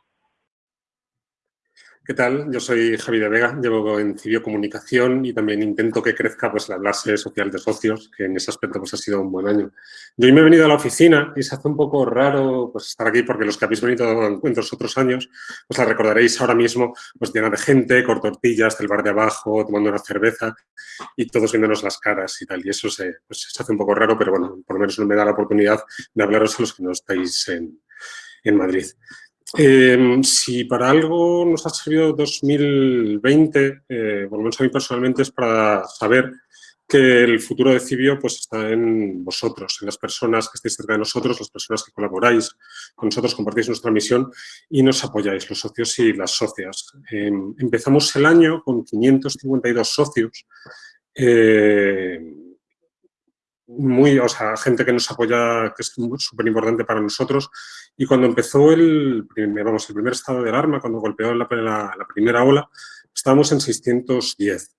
¿Qué tal? Yo soy Javi de Vega, llevo en Civio Comunicación y también intento que crezca pues, la clase social de socios, que en ese aspecto pues, ha sido un buen año. Yo hoy me he venido a la oficina y se hace un poco raro pues, estar aquí porque los que habéis venido a encuentros otros años, pues la recordaréis ahora mismo pues, llena de gente, con tortillas del bar de abajo, tomando una cerveza y todos viéndonos las caras y tal. Y eso se, pues, se hace un poco raro, pero bueno, por lo menos no me da la oportunidad de hablaros a los que no estáis en, en Madrid. Em, si para algo nos ha servido 2020, eh, por lo a mí personalmente, es para saber que el futuro de Cibio pues, está en vosotros, en las personas que estáis cerca de nosotros, las personas que colaboráis con nosotros, compartís nuestra misión y nos apoyáis, los socios y las socias. Em, empezamos el año con 552 socios, eh, muy, o sea, gente que nos apoya, que es súper importante para nosotros. Y cuando empezó el, vamos, el primer estado de alarma, cuando golpeó la, la primera ola, estábamos en 610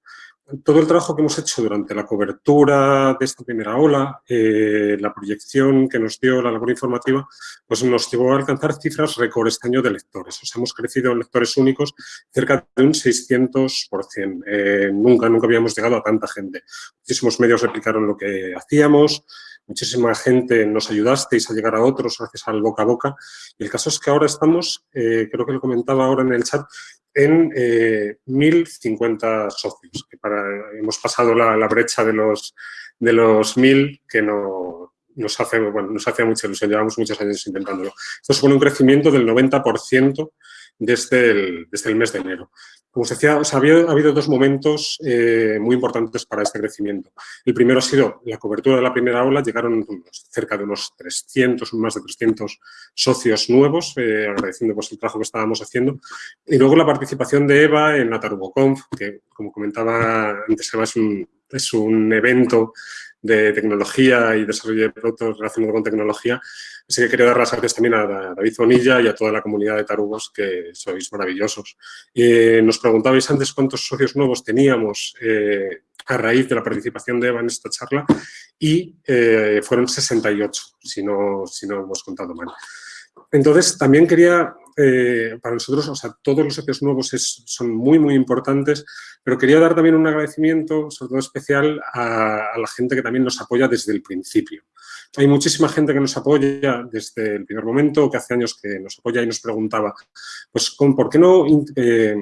todo el trabajo que hemos hecho durante la cobertura de esta primera ola, eh, la proyección que nos dio la labor informativa, pues nos llevó a alcanzar cifras récord este año de lectores. O sea, hemos crecido en lectores únicos cerca de un 600%. Eh, nunca, nunca habíamos llegado a tanta gente. Muchísimos medios replicaron lo que hacíamos, muchísima gente nos ayudasteis a llegar a otros gracias al boca a boca. Y el caso es que ahora estamos, eh, creo que lo comentaba ahora en el chat, en 1.050 eh, socios. Que para, hemos pasado la, brecha de los, de los 1.000 que no, nos, hace, bueno, nos hace mucha ilusión. Llevamos muchos años intentándolo. Esto supone un crecimiento del 90% desde el, desde el mes de enero. Como os decía, ha, habido, dos momentos eh, muy importantes para este crecimiento. El primero ha sido la cobertura de la primera ola, llegaron cerca de unos 300, más de 300 socios nuevos, eh, agradeciendo pues, el trabajo que estábamos haciendo. Y luego la participación de EVA en la TarugoConf, que como comentaba antes Eva, es un, es un evento de tecnología y desarrollo de productos relacionados con tecnología. Así que quería dar las gracias también a David Zonilla y a toda la comunidad de tarugos, que sois maravillosos. nos preguntabais antes cuántos socios nuevos teníamos eh, a raíz de la participación de Eva en esta charla y eh, fueron 68, si no, si no hemos contado mal. Entonces, también quería eh, para nosotros, o sea, todos los socios nuevos son muy, muy importantes, pero quería dar también un agradecimiento, sobre todo especial, a, la gente que también nos apoya desde el principio. Hay muchísima gente que nos apoya desde el primer momento, que hace años que nos apoya y nos preguntaba, pues, ¿por qué no eh,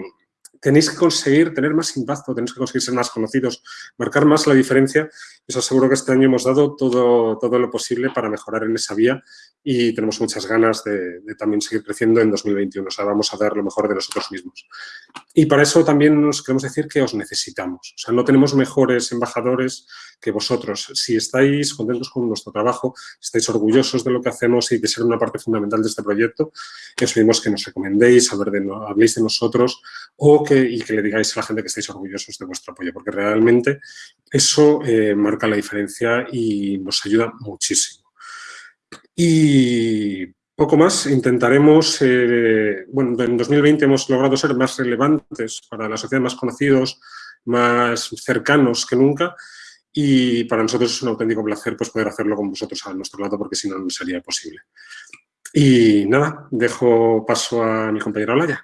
tenéis que conseguir tener más impacto, tenéis que conseguir ser más conocidos, marcar más la diferencia? Os aseguro que este año hemos dado todo, todo lo posible para mejorar en esa vía y tenemos muchas ganas de, también seguir creciendo en 2021. O sea, vamos a dar lo mejor de nosotros mismos. Y para eso también nos queremos decir que os necesitamos. O sea, no tenemos mejores embajadores que vosotros. Si estáis contentos con nuestro trabajo, estáis orgullosos de lo que hacemos y de ser una parte fundamental de este proyecto, os pedimos que nos recomendéis, de, habléis de nosotros o que, y que le digáis a la gente que estáis orgullosos de vuestro apoyo, porque realmente eso eh, marca la diferencia y nos ayuda muchísimo. Y poco más, intentaremos, eh, bueno, en 2020 hemos logrado ser más relevantes para la sociedad, más conocidos, más cercanos que nunca y para nosotros es un auténtico placer pues, poder hacerlo con vosotros a nuestro lado porque si no, no sería posible. Y nada, dejo paso a mi compañera Olaya.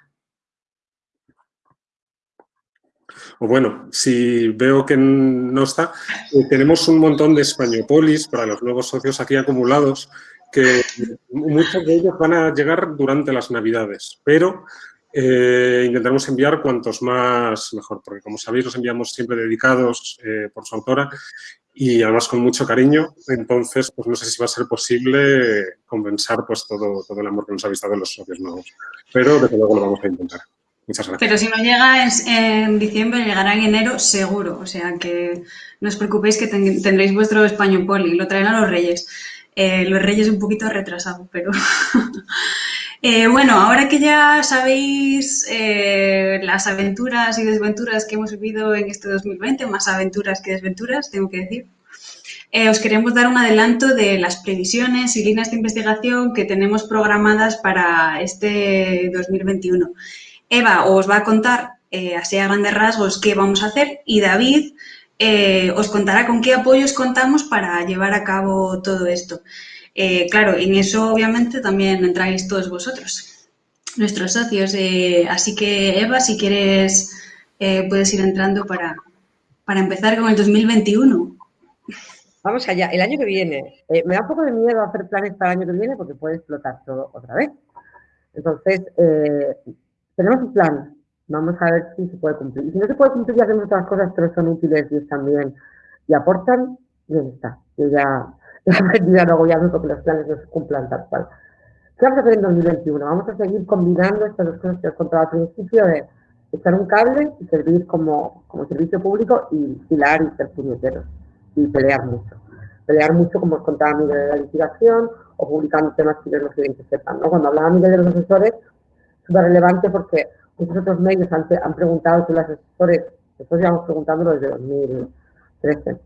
O bueno, si veo que no está, eh, tenemos un montón de españopolis para los nuevos socios aquí acumulados que muchos de ellos van a llegar durante las Navidades, pero eh, intentaremos enviar cuantos más mejor, porque como sabéis los enviamos siempre dedicados eh, por su autora y además con mucho cariño, entonces pues no sé si va a ser posible compensar pues todo, todo el amor que nos habéis dado los socios nuevos, pero desde luego lo vamos a intentar. Muchas gracias. Pero si no llega en, diciembre, llegará en enero seguro, o sea que no os preocupéis que tendréis vuestro español poli, lo traen a los reyes. Eh, los Reyes un poquito retrasado, pero... Eh, bueno, ahora que ya sabéis eh, las aventuras y desventuras que hemos vivido en este 2020, más aventuras que desventuras, tengo que decir, os queremos dar un adelanto de las previsiones y líneas de investigación que tenemos programadas para este 2021. Eva os va a contar, así a grandes rasgos, qué vamos a hacer y David eh, os contará con qué apoyos contamos para llevar a cabo todo esto. Eh, claro, en eso obviamente también entráis todos vosotros, nuestros socios. Eh, así que Eva, si quieres, puedes ir entrando para, para empezar con el 2021. Vamos allá. El año que viene, me da un poco de miedo hacer planes para el año que viene porque puede explotar todo otra vez. Entonces, tenemos un plan Vamos a ver si se puede cumplir. Y si no se puede cumplir y hacemos otras cosas, pero son útiles y bien y aportan, bien está. Yo ya he a no agobiarme porque los planes no se cumplan tal cual. ¿Qué vamos a hacer en 2021? Vamos a seguir combinando estas dos cosas que os contaba al principio de echar un cable y servir como, como servicio público y vigilar y ser puñeteros y pelear mucho. Pelear mucho, como os contaba Miguel de la litigación o publicando temas que los clientes sepan. ¿no? Cuando hablaba Miguel de los asesores, súper relevante porque Muchos otros medios han, han preguntado que los asesores, nosotros llevamos preguntándolo desde 2013,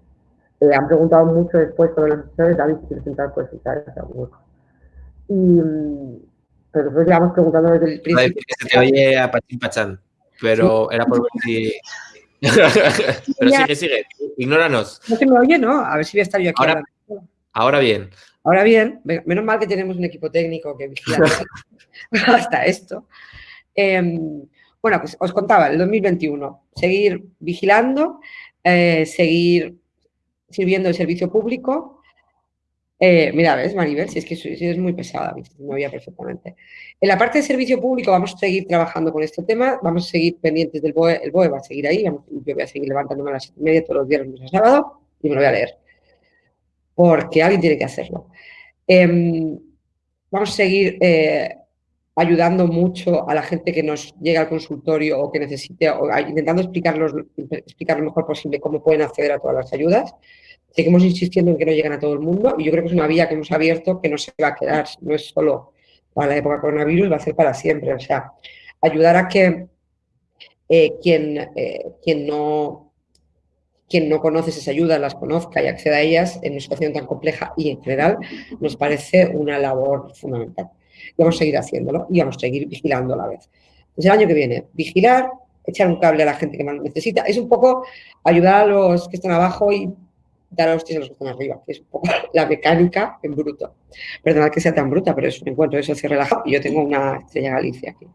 eh, han preguntado mucho después sobre los asesores, David, si quieres entrar, puedes entrar. Y, mm, pero nosotros llevamos preguntando desde el principio. Se te oye a Pachín Pachán, pero era por ver si... pero sigue, sigue, ignóranos. No se me oye, ¿no? A ver si voy a estar yo aquí. Ahora, ahora bien. Ahora bien, menos mal que tenemos un equipo técnico que vigila hasta esto. Em, bueno, pues os contaba, el 2021, seguir vigilando, eh, seguir sirviendo el servicio público. Eh, mira, ves, Maribel, si es que es muy pesada, me oía perfectamente. En la parte de servicio público vamos a seguir trabajando con este tema, vamos a seguir pendientes del BOE, el BOE va a seguir ahí, yo voy a seguir levantándome a las siete y media todos los lunes a sábado, y me lo voy a leer, porque alguien tiene que hacerlo. Em, vamos a seguir eh, ayudando mucho a la gente que nos llega al consultorio o que necesite, o intentando explicarlos, explicar lo mejor posible cómo pueden acceder a todas las ayudas. Seguimos insistiendo en que no lleguen a todo el mundo y yo creo que es una vía que hemos abierto que no se va a quedar, no es solo para la época coronavirus, va a ser para siempre. O sea, ayudar a que eh, quien, eh, quien, no, quien no conoce esas ayudas las conozca y acceda a ellas en una situación tan compleja y en general nos parece una labor fundamental vamos a seguir haciéndolo y vamos a seguir vigilando a la vez. Pues el año que viene, vigilar, echar un cable a la gente que más necesita. Es un poco ayudar a los que están abajo y dar a los que están arriba, que es un poco la mecánica en bruto. Perdonad que sea tan bruta, pero es un encuentro de socio relajado y yo tengo una estrella Galicia aquí.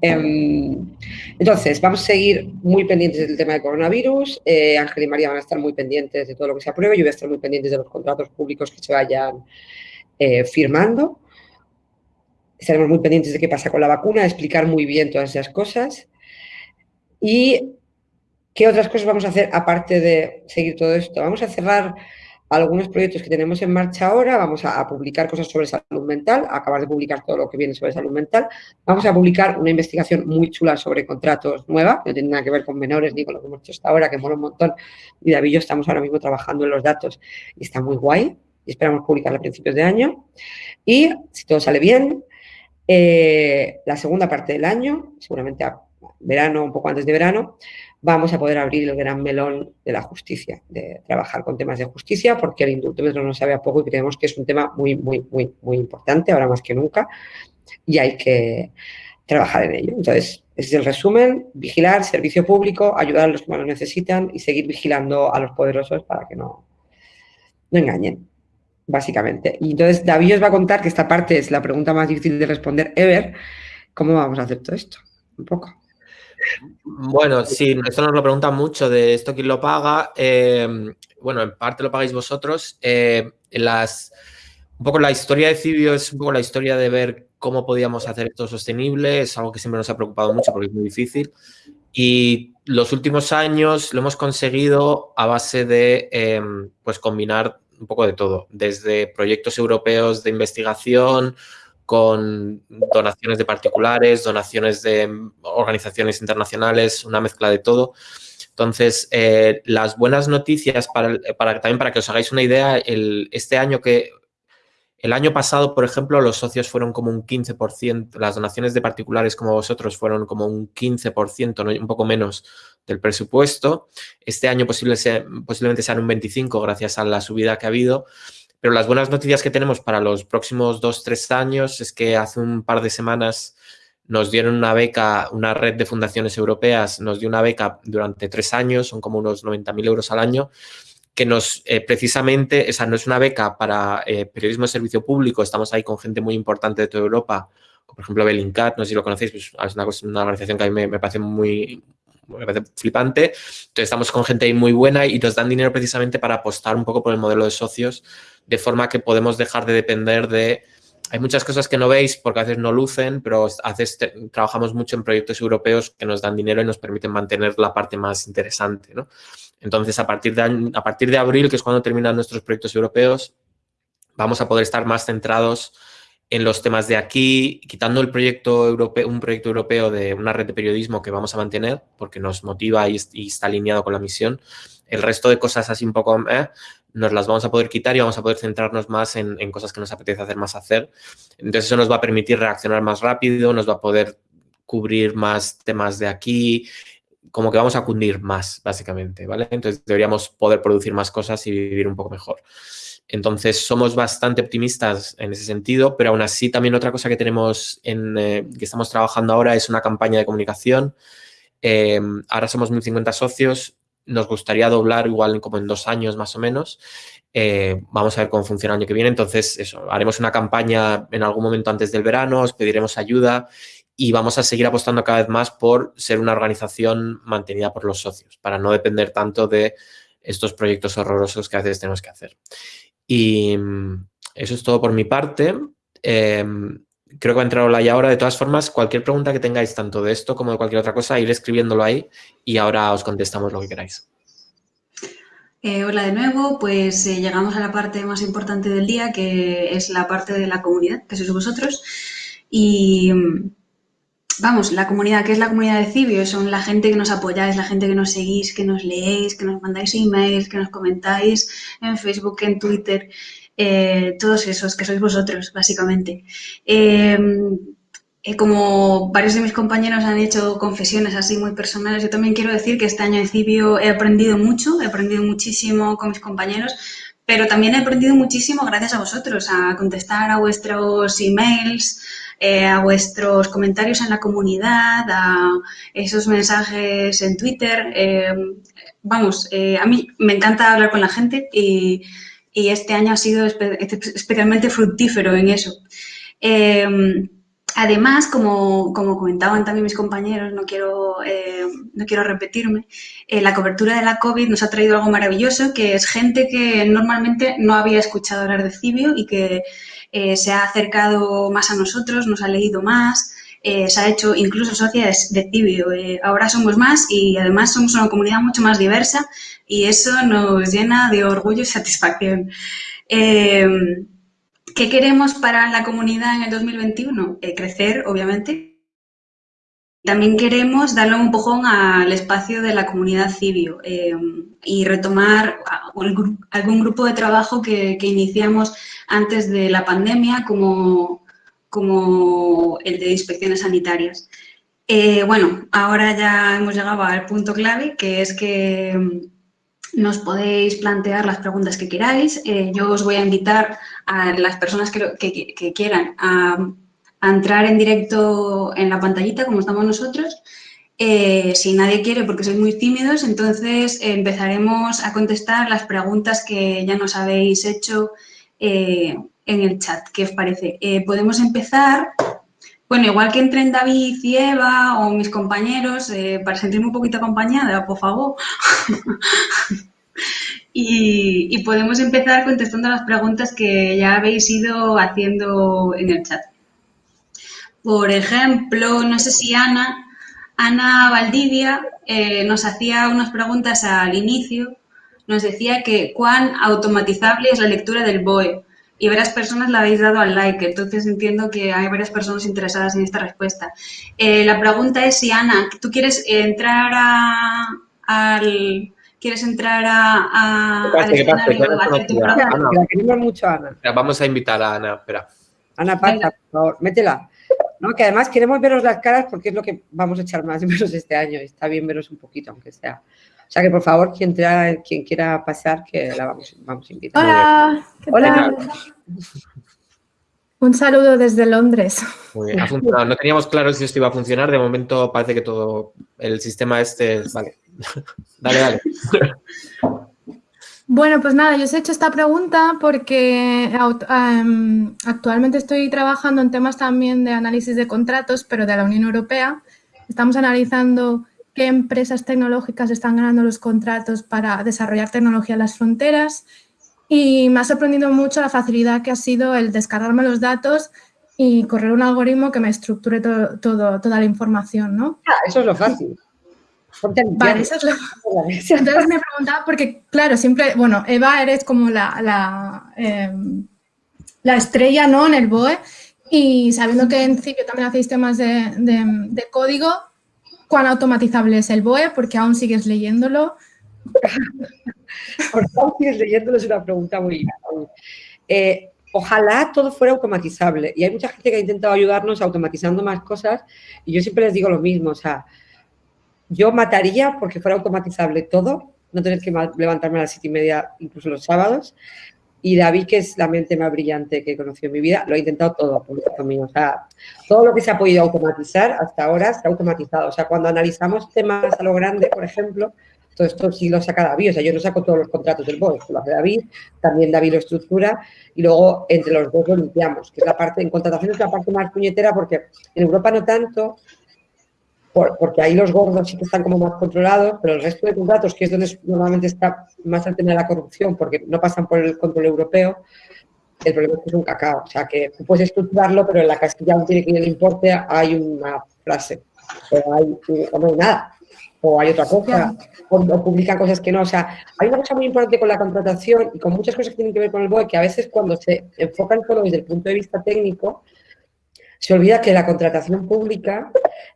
Em, entonces, vamos a seguir muy pendientes del tema del coronavirus. Eh, Ángel y María van a estar muy pendientes de todo lo que se apruebe. Yo voy a estar muy pendientes de los contratos públicos que se vayan eh, firmando estaremos muy pendientes de qué pasa con la vacuna, explicar muy bien todas esas cosas. ¿Y qué otras cosas vamos a hacer aparte de seguir todo esto? Vamos a cerrar algunos proyectos que tenemos en marcha ahora, vamos a, publicar cosas sobre salud mental, acabar de publicar todo lo que viene sobre salud mental, vamos a publicar una investigación muy chula sobre contratos nueva, que no tiene nada que ver con menores ni con lo que hemos hecho hasta ahora, que mola un montón, y David y yo estamos ahora mismo trabajando en los datos y está muy guay, y esperamos publicarla a principios de año, y si todo sale bien, eh, la segunda parte del año, seguramente a verano, un poco antes de verano, vamos a poder abrir el gran melón de la justicia, de trabajar con temas de justicia, porque el indultómetro no sabe a poco y creemos que es un tema muy, muy, muy, muy importante, ahora más que nunca, y hay que trabajar en ello. Entonces, ese es el resumen, vigilar, servicio público, ayudar a los que más lo necesitan y seguir vigilando a los poderosos para que no, no engañen básicamente. Y entonces David os va a contar que esta parte es la pregunta más difícil de responder ever. ¿Cómo vamos a hacer todo esto? Un poco. Bueno, sí, esto nos lo preguntan mucho de esto quién lo paga. Eh, bueno, en parte lo pagáis vosotros. Eh, las, un poco la historia de Cibio es un poco la historia de ver cómo podíamos hacer esto sostenible. Es algo que siempre nos ha preocupado mucho porque es muy difícil. Y los últimos años lo hemos conseguido a base de eh, pues combinar un poco de todo, desde proyectos europeos de investigación, con donaciones de particulares, donaciones de organizaciones internacionales, una mezcla de todo. Entonces, eh, las buenas noticias, para, para, también para que os hagáis una idea, el, este año que el año pasado, por ejemplo, los socios fueron como un 15%, las donaciones de particulares como vosotros fueron como un 15%, un poco menos del presupuesto. Este año posiblemente sean un 25% gracias a la subida que ha habido. Pero las buenas noticias que tenemos para los próximos dos, tres años es que hace un par de semanas nos dieron una beca, una red de fundaciones europeas nos dio una beca durante tres años, son como unos 90.000 euros al año, que nos, eh, precisamente, esa no es una beca para eh, periodismo de servicio público, estamos ahí con gente muy importante de toda Europa, por ejemplo Bellingcat, no sé si lo conocéis, pues, es una, una, organización que a mí me, parece muy, me parece flipante. Entonces estamos con gente ahí muy buena y nos dan dinero precisamente para apostar un poco por el modelo de socios, de forma que podemos dejar de depender de... Hay muchas cosas que no veis porque a veces no lucen, pero a veces trabajamos mucho en proyectos europeos que nos dan dinero y nos permiten mantener la parte más interesante. ¿no? Entonces, a partir, de, a partir de abril, que es cuando terminan nuestros proyectos europeos, vamos a poder estar más centrados en los temas de aquí, quitando el proyecto europeo, un proyecto europeo de una red de periodismo que vamos a mantener, porque nos motiva y, está alineado con la misión. El resto de cosas así un poco eh, nos las vamos a poder quitar y vamos a poder centrarnos más en, en, cosas que nos apetece hacer más hacer. Entonces eso nos va a permitir reaccionar más rápido, nos va a poder cubrir más temas de aquí como que vamos a cundir más, básicamente, ¿vale? Entonces deberíamos poder producir más cosas y vivir un poco mejor. Entonces somos bastante optimistas en ese sentido, pero aún así también otra cosa que tenemos en, eh, que estamos trabajando ahora es una campaña de comunicación. Eh, ahora somos 1.050 socios, nos gustaría doblar igual como en dos años más o menos. Eh, vamos a ver cómo funciona el año que viene. Entonces, eso, haremos una campaña en algún momento antes del verano, os pediremos ayuda y vamos a seguir apostando cada vez más por ser una organización mantenida por los socios, para no depender tanto de estos proyectos horrorosos que a veces tenemos que hacer. Y mm, eso es todo por mi parte. Em, creo que va a entrar ya ahora. De todas formas, cualquier pregunta que tengáis, tanto de esto como de cualquier otra cosa, ir escribiéndolo ahí y ahora os contestamos lo que queráis. Eh, hola de nuevo, pues eh, llegamos a la parte más importante del día, que es la parte de la comunidad, que sois vosotros. Y vamos, la comunidad, ¿qué es la comunidad de Cibio? Son la gente que nos apoyáis, la gente que nos seguís, que nos leéis, que nos mandáis emails, que nos comentáis en Facebook, en Twitter, eh, todos esos que sois vosotros, básicamente. Em, eh, como varios de mis compañeros han hecho confesiones así muy personales, yo también quiero decir que este año en Cibio he aprendido mucho, he aprendido muchísimo con mis compañeros, pero también he aprendido muchísimo gracias a vosotros, a contestar a vuestros emails, eh, a vuestros comentarios en la comunidad, a esos mensajes en Twitter. Eh, vamos, eh, a mí me encanta hablar con la gente y, este año ha sido especialmente fructífero en eso. Además, como, comentaban también mis compañeros, no quiero, no quiero repetirme, la cobertura de la COVID nos ha traído algo maravilloso, que es gente que normalmente no había escuchado hablar de Cibio y que eh, se ha acercado más a nosotros, nos ha leído más, eh, se ha hecho incluso socias de Cibio. Eh, ahora somos más y además somos una comunidad mucho más diversa y eso nos llena de orgullo y satisfacción. ¿Qué queremos para la comunidad en el 2021? crecer, obviamente, también queremos darle un empujón al espacio de la comunidad Cibio eh, y retomar algún grupo de trabajo que, iniciamos antes de la pandemia, como, como el de inspecciones sanitarias. Eh, bueno, ahora ya hemos llegado al punto clave, que es que mm, nos podéis plantear las preguntas que queráis. Eh, yo os voy a invitar a las personas que quieran a a entrar en directo en la pantallita, como estamos nosotros. Eh, si nadie quiere, porque sois muy tímidos, entonces empezaremos a contestar las preguntas que ya nos habéis hecho eh, en el chat. ¿Qué os parece? Eh, podemos empezar, bueno, igual que entren David y Eva o mis compañeros, para sentirme un poquito acompañada, por favor. y podemos empezar contestando las preguntas que ya habéis ido haciendo en el chat. Por ejemplo, no sé si Ana, Ana Valdivia eh, nos hacía unas preguntas al inicio, nos decía que cuán automatizable es la lectura del BOE y varias personas le habéis dado al like, entonces entiendo que hay varias personas interesadas en esta respuesta. Eh, la pregunta es si, Ana, ¿tú quieres entrar a, al... ¿Quieres entrar a, a, ¿Qué pasa? ¿Qué pasa? Ana, la queremos mucho, Ana. Vamos a invitar a Ana, espera. Ana, pasa, por favor, métela. ¿No? Que además queremos veros las caras porque es lo que vamos a echar más de menos este año. Está bien veros un poquito, aunque sea. O sea que por favor, quien, quien quiera pasar, que la vamos, vamos a invitar. Hola, ¿qué Hola. Un saludo desde Londres. Muy bien, ha funcionado. No teníamos claro si esto iba a funcionar. De momento parece que todo el sistema este. Vale. dale, dale. Bueno, pues nada, yo os he hecho esta pregunta porque em, actualmente estoy trabajando en temas también de análisis de contratos, pero de la Unión Europea. Estamos analizando qué empresas tecnológicas están ganando los contratos para desarrollar tecnología en las fronteras y me ha sorprendido mucho la facilidad que ha sido el descargarme los datos y correr un algoritmo que me estructure todo, toda la información, ¿no? Ah, eso es lo fácil. Vale, es. Entonces me preguntaba, porque claro, siempre, bueno, Eva eres como la, la, em, la estrella, ¿no? En el BOE y sabiendo que en Cipio también hacéis temas de, de, código, ¿cuán automatizable es el BOE? Porque aún sigues leyéndolo. ¿Por qué aún sigues leyéndolo? Es una pregunta muy... Eh, ojalá todo fuera automatizable y hay mucha gente que ha intentado ayudarnos automatizando más cosas y yo siempre les digo lo mismo, o sea, yo mataría porque fuera automatizable todo, no tener que levantarme a las siete y media, incluso los sábados. Y David, que es la mente más brillante que he conocido en mi vida, lo ha intentado todo por O sea, todo lo que se ha podido automatizar hasta ahora se ha automatizado. O sea, cuando analizamos temas a lo grande, por ejemplo, todo esto sí lo saca David. O sea, yo no saco todos los contratos del BOE, lo hace David, también David lo estructura y luego entre los dos lo limpiamos, que es la parte, en contratación es la parte más puñetera porque en Europa no tanto, porque ahí los gordos sí que están como más controlados, pero el resto de contratos, que es donde normalmente está más el tema de la corrupción, porque no pasan por el control europeo, el problema es que es un cacao. O sea, que puedes estructurarlo, pero en la casilla aún tiene que ir el importe, hay una frase, o, hay, no hay nada, o hay otra cosa, o, o, publican cosas que no. O sea, hay una cosa muy importante con la contratación y con muchas cosas que tienen que ver con el BOE, que a veces cuando se enfocan solo desde el punto de vista técnico, se olvida que la contratación pública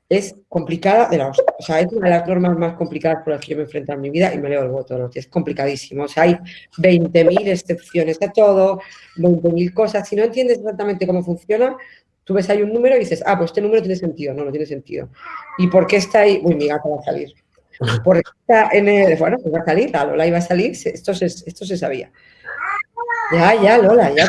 es complicada, de la, o sea, es una de las normas más complicadas por las que yo me enfrento en mi vida y me leo el voto, es complicadísimo, o sea, hay 20.000 excepciones a todo, 20.000 cosas, si no entiendes exactamente cómo funciona, tú ves ahí un número y dices, ah, pues este número tiene sentido, no, no tiene sentido. ¿Y por qué está ahí? Uy, mi gata va a salir. Porque está en el, bueno, pues va a salir, la Lola iba a salir, esto se, esto se sabía. Ya, ya, Lola, ya.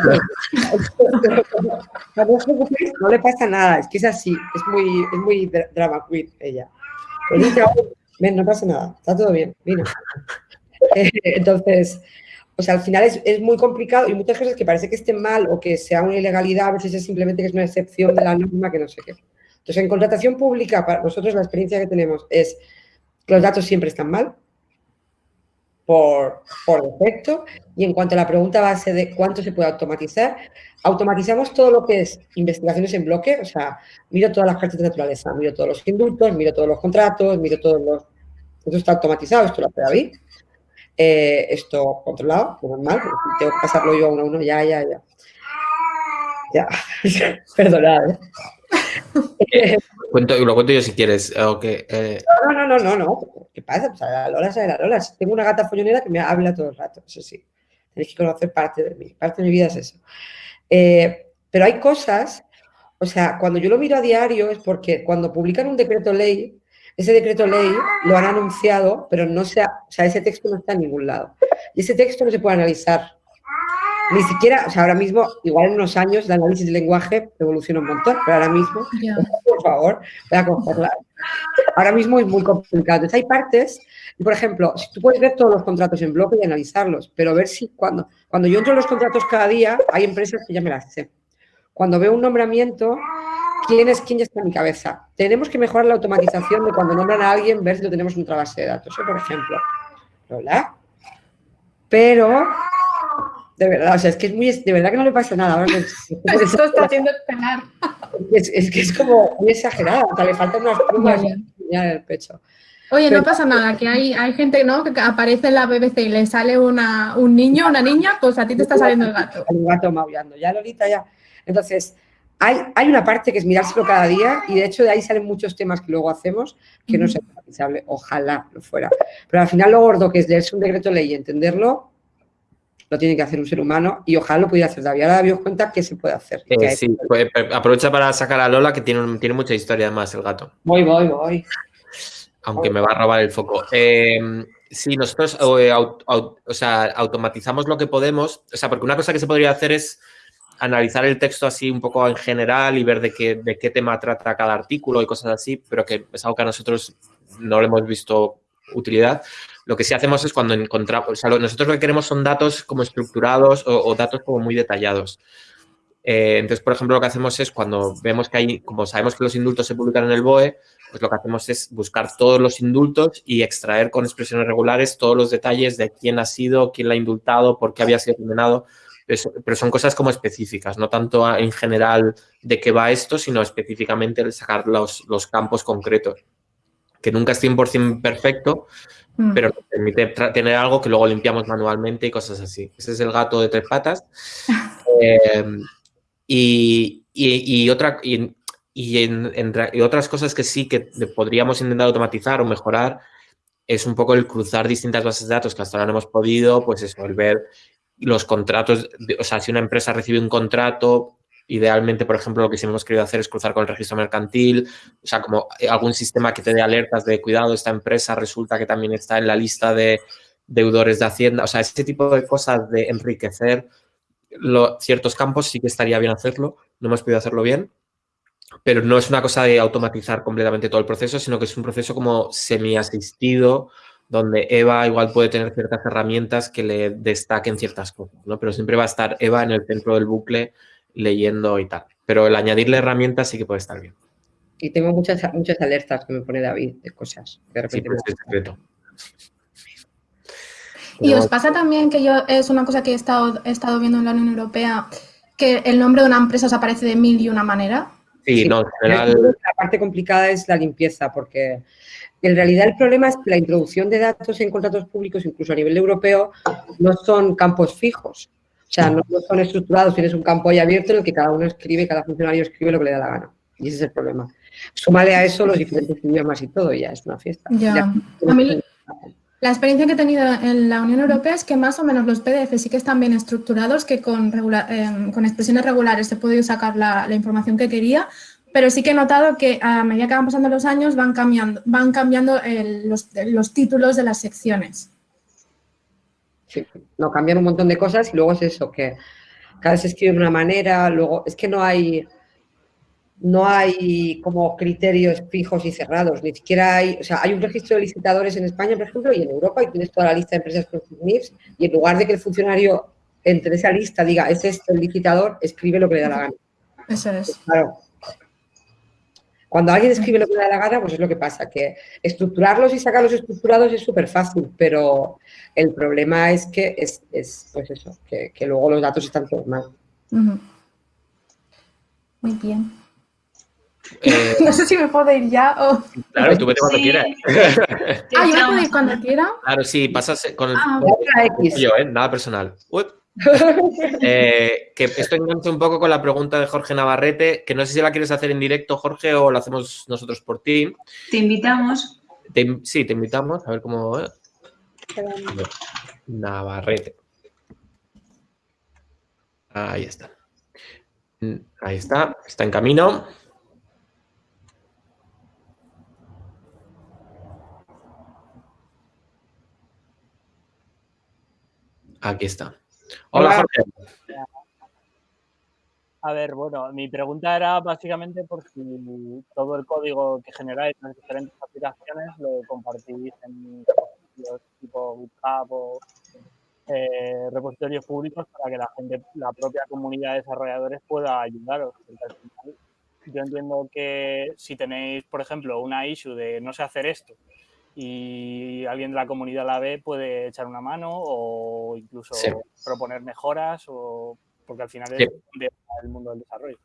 no le pasa nada, es que es así, es muy, es muy drama queen ella. Ven, no pasa nada, está todo bien, mira. Entonces, o sea, al final es, es, muy complicado y muchas cosas que parece que estén mal o que sea una ilegalidad, a veces es simplemente que es una excepción de la norma que no sé qué. Entonces, en contratación pública, para nosotros la experiencia que tenemos es que los datos siempre están mal, por, por, defecto. Y en cuanto a la pregunta base de cuánto se puede automatizar, automatizamos todo lo que es investigaciones en bloque, o sea, miro todas las cartas de naturaleza, miro todos los indultos, miro todos los contratos, miro todos los... Esto está automatizado, esto lo hace David. Eh, esto controlado, normal, tengo que pasarlo yo a uno a uno, ya, ya, ya. Ya, perdonad. ¿eh? Cuento, lo cuento yo si quieres. Okay, eh. No, no, no, no, no. ¿Qué pasa? Pues a la Lola sabe la Lola. Tengo una gata follonera que me habla todo el rato, eso sí. Tenéis que conocer parte de mí. Parte de mi vida es eso. Eh, pero hay cosas, o sea, cuando yo lo miro a diario es porque cuando publican un decreto ley, ese decreto ley lo han anunciado, pero no se o sea, ese texto no está en ningún lado. Y ese texto no se puede analizar ni siquiera, o sea, ahora mismo, igual en unos años, el análisis del lenguaje evoluciona un montón, pero ahora mismo, por favor, voy a cogerla. Ahora mismo es muy complicado. Entonces, hay partes, por ejemplo, si tú puedes ver todos los contratos en bloque y analizarlos, pero ver si cuando, cuando yo entro en los contratos cada día, hay empresas que ya me las sé. Cuando veo un nombramiento, ¿quién es quién ya está en mi cabeza? Tenemos que mejorar la automatización de cuando nombran a alguien, ver si lo tenemos en otra base de datos, ¿eh? por ejemplo. ¿Hola? Pero de verdad, o sea, es que es muy, de verdad que no le pasa nada. Esto está haciendo esperar. Es, es, que es como muy exagerada, o sea, le faltan unas plumas en el pecho. Oye, no pasa nada, que hay, hay gente ¿no? que aparece en la BBC y le sale una, un niño, una niña, pues a ti te está saliendo el gato. El gato maullando, ya Lolita, ya. Entonces, hay, hay una parte que es mirárselo cada día y de hecho de ahí salen muchos temas que luego hacemos que no se hable, ojalá lo fuera. Pero al final lo gordo que es leerse un decreto ley y entenderlo, lo tiene que hacer un ser humano y ojalá lo pudiera hacer David. Ahora David os cuenta qué se puede hacer. Eh, sí, pues, aprovecha para sacar a Lola que tiene, tiene mucha historia además el gato. Voy, voy, voy. Aunque me va a robar el foco. Eh, sí, nosotros eh, o sea, automatizamos lo que podemos, o sea, porque una cosa que se podría hacer es analizar el texto así un poco en general y ver de qué, de qué tema trata cada artículo y cosas así, pero que es algo que a nosotros no le hemos visto utilidad. Lo que sí hacemos es cuando encontramos, o sea, nosotros lo que queremos son datos como estructurados o, datos como muy detallados. Eh, entonces, por ejemplo, lo que hacemos es cuando vemos que hay, como sabemos que los indultos se publican en el BOE, pues lo que hacemos es buscar todos los indultos y extraer con expresiones regulares todos los detalles de quién ha sido, quién la ha indultado, por qué había sido condenado. Pero son cosas como específicas, no tanto en general de qué va esto, sino específicamente sacar los, los campos concretos, que nunca es 100% perfecto, Mm. pero nos permite tener algo que luego limpiamos manualmente y cosas así. Ese es el gato de tres patas. Em, y, y, otra, y, en, otras cosas que sí que podríamos intentar automatizar o mejorar es un poco el cruzar distintas bases de datos que hasta ahora no hemos podido, pues eso, el ver los contratos, o sea, si una empresa recibe un contrato, Idealmente, por ejemplo, lo que sí hemos querido hacer es cruzar con el registro mercantil, o sea, como algún sistema que te dé alertas de cuidado, esta empresa resulta que también está en la lista de deudores de Hacienda, o sea, ese tipo de cosas de enriquecer ciertos campos sí que estaría bien hacerlo, no hemos podido hacerlo bien, pero no es una cosa de automatizar completamente todo el proceso, sino que es un proceso como semi-asistido, donde Eva igual puede tener ciertas herramientas que le destaquen ciertas cosas, ¿no? Pero siempre va a estar Eva en el centro del bucle leyendo y tal. Pero el añadirle herramientas sí que puede estar bien. Y tengo muchas, muchas alertas que me pone David de cosas. De repente sí, es secreto. Y os pasa también que yo, es una cosa que he estado, he estado viendo en la Unión Europea, que el nombre de una empresa os aparece de mil y una manera. Sí, no, en general... La parte complicada es la limpieza, porque en realidad el problema es que la introducción de datos en contratos públicos, incluso a nivel europeo, no son campos fijos. O sea, no, son estructurados, tienes un campo ahí abierto en el que cada uno escribe, cada funcionario escribe lo que le da la gana. Y ese es el problema. Súmale a eso los diferentes idiomas y todo, y ya es una fiesta. Ya. a mí la experiencia que he tenido en la Unión Europea es que más o menos los PDF sí que están bien estructurados, que con, em, con expresiones regulares he podido sacar la, información que quería, pero sí que he notado que a medida que van pasando los años van cambiando, van cambiando los, los títulos de las secciones. Sí, no, cambian un montón de cosas y luego es eso, que cada vez se escribe de una manera, luego es que no hay, no hay como criterios fijos y cerrados, ni siquiera hay, o sea, hay un registro de licitadores en España, por ejemplo, y en Europa, y tienes toda la lista de empresas con sus NIFs, y en lugar de que el funcionario entre esa lista diga, es este el licitador, escribe lo que le da la gana. Eso es. Pues claro, cuando alguien escribe lo que le da la gana, pues es lo que pasa, que estructurarlos y sacarlos estructurados es súper fácil, pero el problema es que es, pues eso, que, luego los datos están todos mal. Muy bien. Eh, no sé si me puedo ir ya o... Claro, tú vete cuando quieras. ah, yo puedo ir cuando quiera. Claro, sí, pasas con el... Ah, yo, ¿eh? Nada personal. Eh, que esto engancha un poco con la pregunta de Jorge Navarrete, que no sé si la quieres hacer en directo, Jorge, o la hacemos nosotros por ti. Te invitamos. sí, te invitamos, a ver cómo... Navarrete. Ahí está. Ahí está, está en camino. Aquí está. Hola, Jorge. A ver, bueno, mi pregunta era básicamente por si todo el código que generáis en las diferentes aplicaciones lo compartís en repositorios tipo GitHub o eh, repositorios públicos para que la gente, la propia comunidad de desarrolladores pueda ayudaros. yo entiendo que si tenéis, por ejemplo, una issue de no sé hacer esto y alguien de la comunidad la ve, puede echar una mano o incluso proponer mejoras, o, porque al final es el mundo del desarrollo.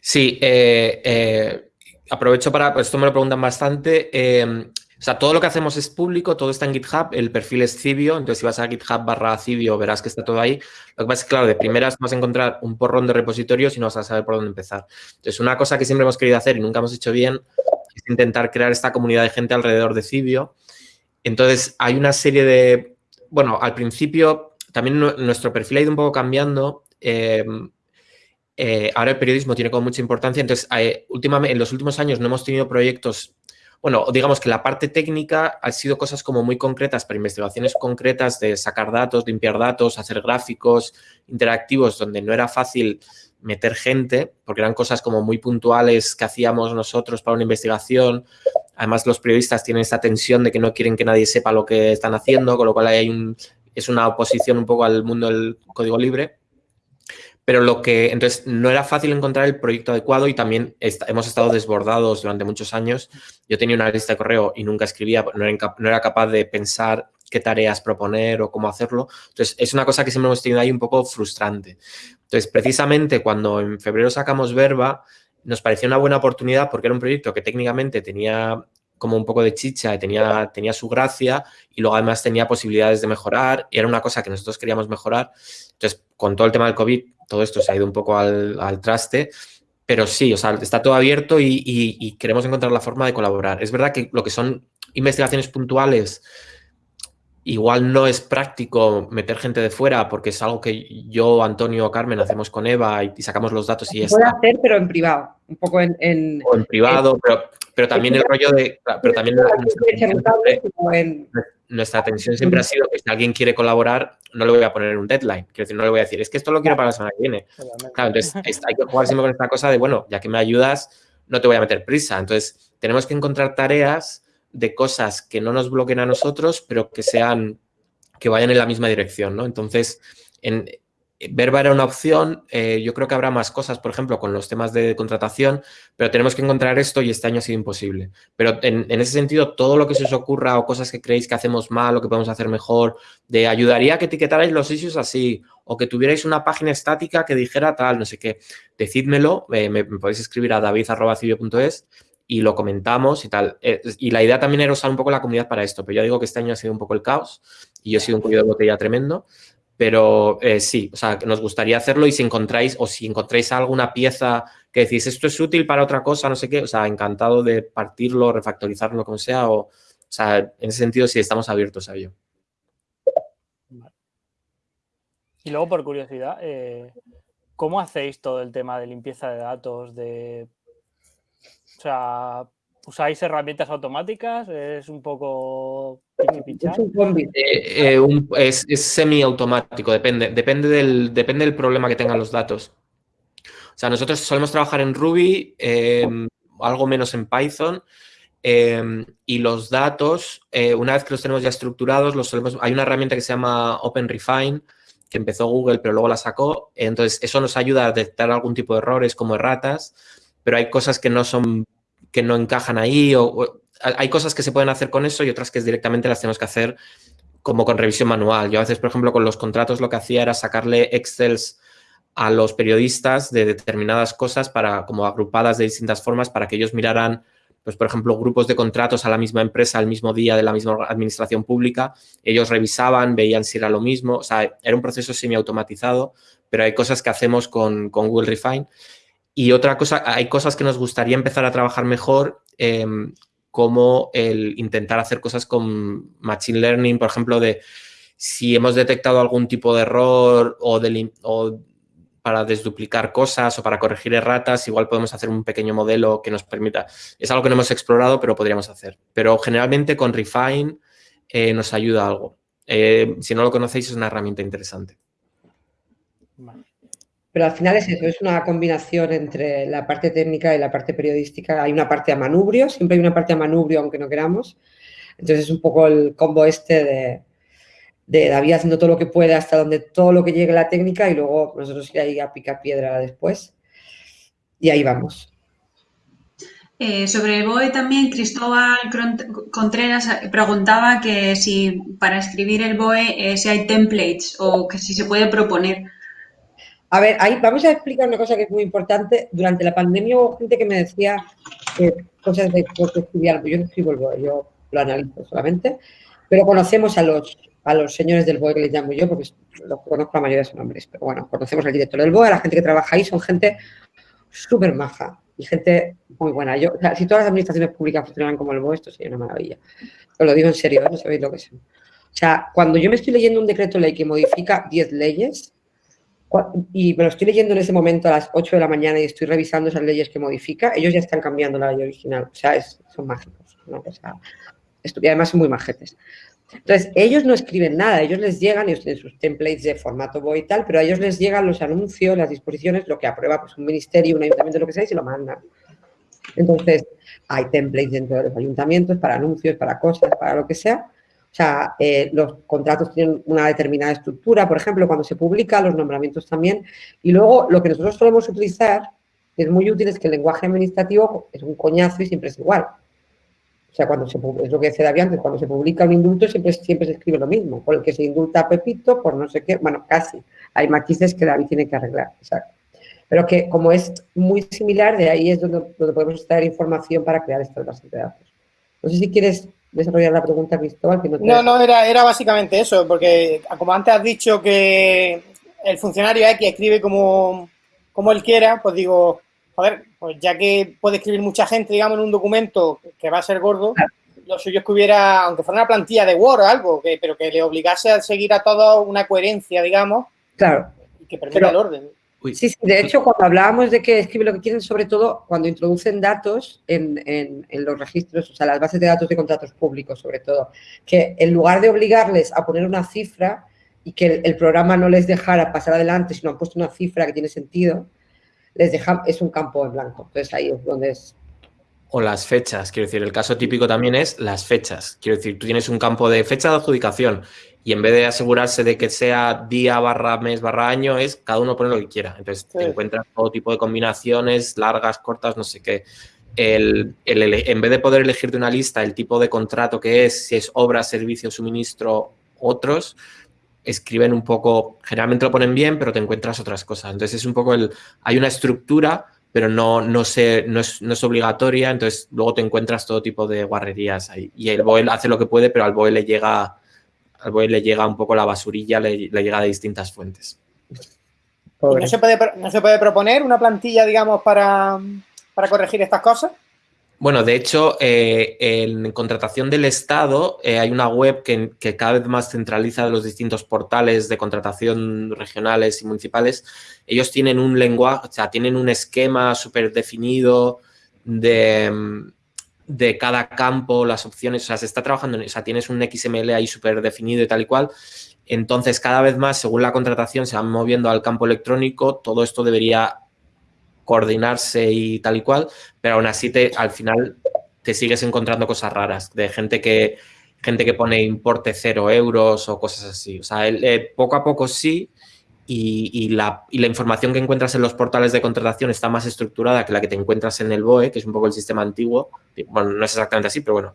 Sí, eh, eh, aprovecho para, pues esto me lo preguntan bastante, eh, o sea, todo lo que hacemos es público, todo está en GitHub, el perfil es Cibio, entonces si vas a GitHub barra Cibio verás que está todo ahí. Lo que pasa es que, claro, de primeras vas a encontrar un porrón de repositorios y no vas a saber por dónde empezar. Entonces, una cosa que siempre hemos querido hacer y nunca hemos hecho bien intentar crear esta comunidad de gente alrededor de Cibio. Entonces, hay una serie de... Bueno, al principio también nuestro perfil ha ido un poco cambiando. Em, eh, ahora el periodismo tiene como mucha importancia, entonces últimamente, en los últimos años no hemos tenido proyectos, bueno, digamos que la parte técnica ha sido cosas como muy concretas para investigaciones concretas de sacar datos, limpiar datos, hacer gráficos interactivos donde no era fácil meter gente, porque eran cosas como muy puntuales que hacíamos nosotros para una investigación. Además, los periodistas tienen esta tensión de que no quieren que nadie sepa lo que están haciendo, con lo cual hay un, es una oposición un poco al mundo del código libre. Pero lo que, entonces, no era fácil encontrar el proyecto adecuado y también hemos estado desbordados durante muchos años. Yo tenía una lista de correo y nunca escribía, no era, no era capaz de pensar qué tareas proponer o cómo hacerlo. Entonces, es una cosa que siempre hemos tenido ahí un poco frustrante. Entonces, precisamente cuando en febrero sacamos Verba, nos pareció una buena oportunidad porque era un proyecto que técnicamente tenía como un poco de chicha tenía, tenía su gracia y luego además tenía posibilidades de mejorar y era una cosa que nosotros queríamos mejorar. Entonces, con todo el tema del COVID, todo esto se ha ido un poco al, traste, pero sí, o sea, está todo abierto y, y, queremos encontrar la forma de colaborar. Es verdad que lo que son investigaciones puntuales igual no es práctico meter gente de fuera porque es algo que yo, Antonio o Carmen hacemos con Eva y, sacamos los datos y Se puede hacer, pero en privado, un poco en... en o en privado, pero, pero también el rollo de... Pero también nuestra atención siempre ha sido que si alguien quiere colaborar, no le voy a poner un deadline. Quiero decir, no le voy a decir, es que esto lo quiero para la semana que viene. Claro, entonces hay que jugar siempre con esta cosa de, bueno, ya que me ayudas, no te voy a meter prisa. Entonces, tenemos que encontrar tareas de cosas que no nos bloqueen a nosotros, pero que sean, que vayan en la misma dirección, ¿no? Entonces, en, Verba era una opción, eh, yo creo que habrá más cosas, por ejemplo, con los temas de contratación, pero tenemos que encontrar esto y este año ha sido imposible. Pero en, ese sentido, todo lo que se os ocurra o cosas que creéis que hacemos mal o que podemos hacer mejor, de ayudaría a que etiquetarais los issues así o que tuvierais una página estática que dijera tal, no sé qué, decídmelo, eh, me, podéis escribir a david.civio.es y lo comentamos y tal. Eh, y la idea también era usar un poco la comunidad para esto, pero ya digo que este año ha sido un poco el caos y yo he sido un cuello de botella tremendo, Pero eh, sí, o sea, nos gustaría hacerlo y si encontráis o si encontráis alguna pieza que decís esto es útil para otra cosa, no sé qué, o sea, encantado de partirlo, refactorizarlo, como sea, o, o sea, en ese sentido sí estamos abiertos a ello. Y luego, por curiosidad, eh, ¿cómo hacéis todo el tema de limpieza de datos? De, sea, ¿usáis herramientas automáticas? ¿Es un poco Es un combi. Eh, eh, un- es, es semiautomático, depende, depende, del, depende del problema que tengan los datos. O sea, nosotros solemos trabajar en Ruby, eh, algo menos en Python, eh, y los datos, eh, una vez que los tenemos ya estructurados, los solemos, hay una herramienta que se llama OpenRefine, que empezó Google, pero luego la sacó. Entonces, eso nos ayuda a detectar algún tipo de errores como erratas, pero hay cosas que no son, que no encajan ahí, o, hay cosas que se pueden hacer con eso y otras que directamente las tenemos que hacer como con revisión manual. Yo a veces, por ejemplo, con los contratos lo que hacía era sacarle Excels a los periodistas de determinadas cosas para, como agrupadas de distintas formas para que ellos miraran, pues, por ejemplo, grupos de contratos a la misma empresa al mismo día de la misma administración pública. Ellos revisaban, veían si era lo mismo. O sea, era un proceso semiautomatizado, pero hay cosas que hacemos con, con Google Refine. Y otra cosa, hay cosas que nos gustaría empezar a trabajar mejor, eh, como el intentar hacer cosas con Machine Learning, por ejemplo, de si hemos detectado algún tipo de error o, de o para desduplicar cosas o para corregir erratas, igual podemos hacer un pequeño modelo que nos permita. Es algo que no hemos explorado, pero podríamos hacer. Pero generalmente con Refine eh, nos ayuda algo. Eh, si no lo conocéis, es una herramienta interesante. Pero al final es eso, es una combinación entre la parte técnica y la parte periodística. Hay una parte a manubrio, siempre hay una parte a manubrio, aunque no queramos. Entonces es un poco el combo este de, de David haciendo todo lo que puede hasta donde todo lo que llegue la técnica y luego nosotros ir a picar piedra después. Y ahí vamos. Eh, sobre el BOE también, Cristóbal Contreras preguntaba que si para escribir el BOE eh, si hay templates o que si se puede proponer. A ver, ahí vamos a explicar una cosa que es muy importante. Durante la pandemia hubo gente que me decía eh, cosas de cómo estudiar. Yo no escribo el BOE, yo lo analizo solamente. Pero conocemos a los, a los señores del BOE que les llamo yo, porque los conozco la mayoría de sus nombres. Pero bueno, conocemos al director del BOE, a la gente que trabaja ahí, son gente súper maja y gente muy buena. Yo, si todas las administraciones públicas funcionaran como el BOE, esto sería una maravilla. Os lo digo en serio, ¿eh? no sabéis lo que son. O sea, cuando yo me estoy leyendo un decreto ley que modifica 10 leyes, y me lo estoy leyendo en ese momento a las 8 de la mañana y estoy revisando esas leyes que modifica, ellos ya están cambiando la ley original. O sea, es- son mágicos. ¿no? O sea, y además son muy majetes. Entonces, ellos no escriben nada, ellos les llegan, tienen sus templates de formato BOE y tal, pero a ellos les llegan los anuncios, las disposiciones, lo que aprueba pues, un ministerio, un ayuntamiento, lo que sea, y se lo mandan. Entonces, hay templates dentro de los ayuntamientos para anuncios, para cosas, para lo que sea. O sea, eh, los contratos tienen una determinada estructura, por ejemplo, cuando se publica, los nombramientos también. Y luego, lo que nosotros solemos utilizar, es muy útil, es que el lenguaje administrativo es un coñazo y siempre es igual. O sea, cuando se, es lo que decía David antes, cuando se publica un indulto siempre, siempre se escribe lo mismo, por el que se indulta a Pepito, por no sé qué, bueno, casi. Hay matices que David tiene que arreglar, exacto. Pero que como es muy similar, de ahí es donde, donde podemos extraer información para crear estas bases de datos. No sé si quieres desarrollar la pregunta, Cristóbal. Que no, te- No, no, era, era básicamente eso, porque como antes has dicho que el funcionario X escribe como, como él quiera, pues digo, joder, pues ya que puede escribir mucha gente, digamos, en un documento que va a ser gordo, lo suyo es que hubiera, aunque fuera una plantilla de Word o algo, que, pero que le obligase a seguir a todos una coherencia, digamos, Claro. y que permita Pero- el orden. Sí, sí, de hecho, cuando hablábamos de que escribe lo que quieren, sobre todo cuando introducen datos en, en- en los registros, o sea, las bases de datos de contratos públicos, sobre todo, que en lugar de obligarles a poner una cifra y que el, el programa no les dejara pasar adelante, sino han puesto una cifra que tiene sentido, les deja, es un campo en blanco. Entonces ahí es donde es. O las fechas, quiero decir, el caso típico también es las fechas. Quiero decir, tú tienes un campo de fecha de adjudicación y en vez de asegurarse de que sea día barra mes barra año, es cada uno pone lo que quiera. Entonces te Sí. encuentras todo tipo de combinaciones, largas, cortas, no sé qué. El, el ele- en vez de poder elegir de una lista el tipo de contrato que es, si es obra, servicio, suministro, otros, escriben un poco, generalmente lo ponen bien, pero te encuentras otras cosas. Entonces es un poco el, hay una estructura, pero no, no, se, no, es, no es obligatoria, entonces luego te encuentras todo tipo de guarrerías ahí. Y el BOE hace lo que puede, pero al BOE le llega al BOE le llega un poco la basurilla, le, llega de distintas fuentes. no se, puede, ¿No se puede proponer una plantilla, digamos, para, para corregir estas cosas? Bueno, de hecho, eh, en contratación del Estado eh, hay una web que, cada vez más centraliza los distintos portales de contratación regionales y municipales. Ellos tienen un lenguaje, o sea, tienen un esquema súper definido de, de, cada campo, las opciones, o sea, se está trabajando, en, o sea, tienes un XML ahí súper definido y tal y cual. Entonces, cada vez más, según la contratación, se van moviendo al campo electrónico. Todo esto debería coordinarse y tal y cual, pero aún así te, al final te sigues encontrando cosas raras de gente que, gente que pone importe cero euros o cosas así. O sea, eh, poco a poco sí y, la, información que encuentras en los portales de contratación está más estructurada que la que te encuentras en el BOE, que es un poco el sistema antiguo. Bueno, no es exactamente así, pero bueno.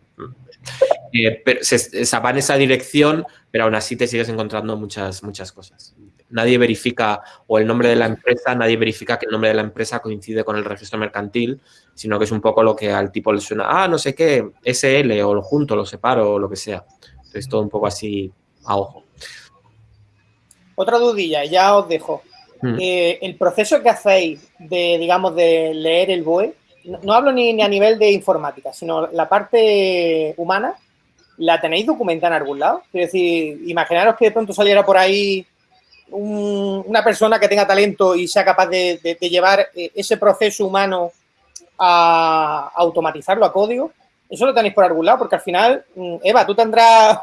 Eh, se, se, va en esa dirección, pero aún así te sigues encontrando muchas, muchas cosas nadie verifica, o el nombre de la empresa, nadie verifica que el nombre de la empresa coincide con el registro mercantil, sino que es un poco lo que al tipo le suena, ah, no sé qué, SL, o lo junto, lo separo, o lo que sea. Entonces, todo un poco así a ojo. Otra dudilla, ya os dejo. Hmm. Eh, el proceso que hacéis de, digamos, de leer el BOE, no, hablo ni, ni, a nivel de informática, sino la parte humana, ¿la tenéis documentada en algún lado? Es decir, imaginaros que de pronto saliera por ahí una persona que tenga talento y sea capaz de, llevar eh, ese proceso humano a, automatizarlo a código, eso lo tenéis por algún lado, porque al final, mm, Eva, tú tendrás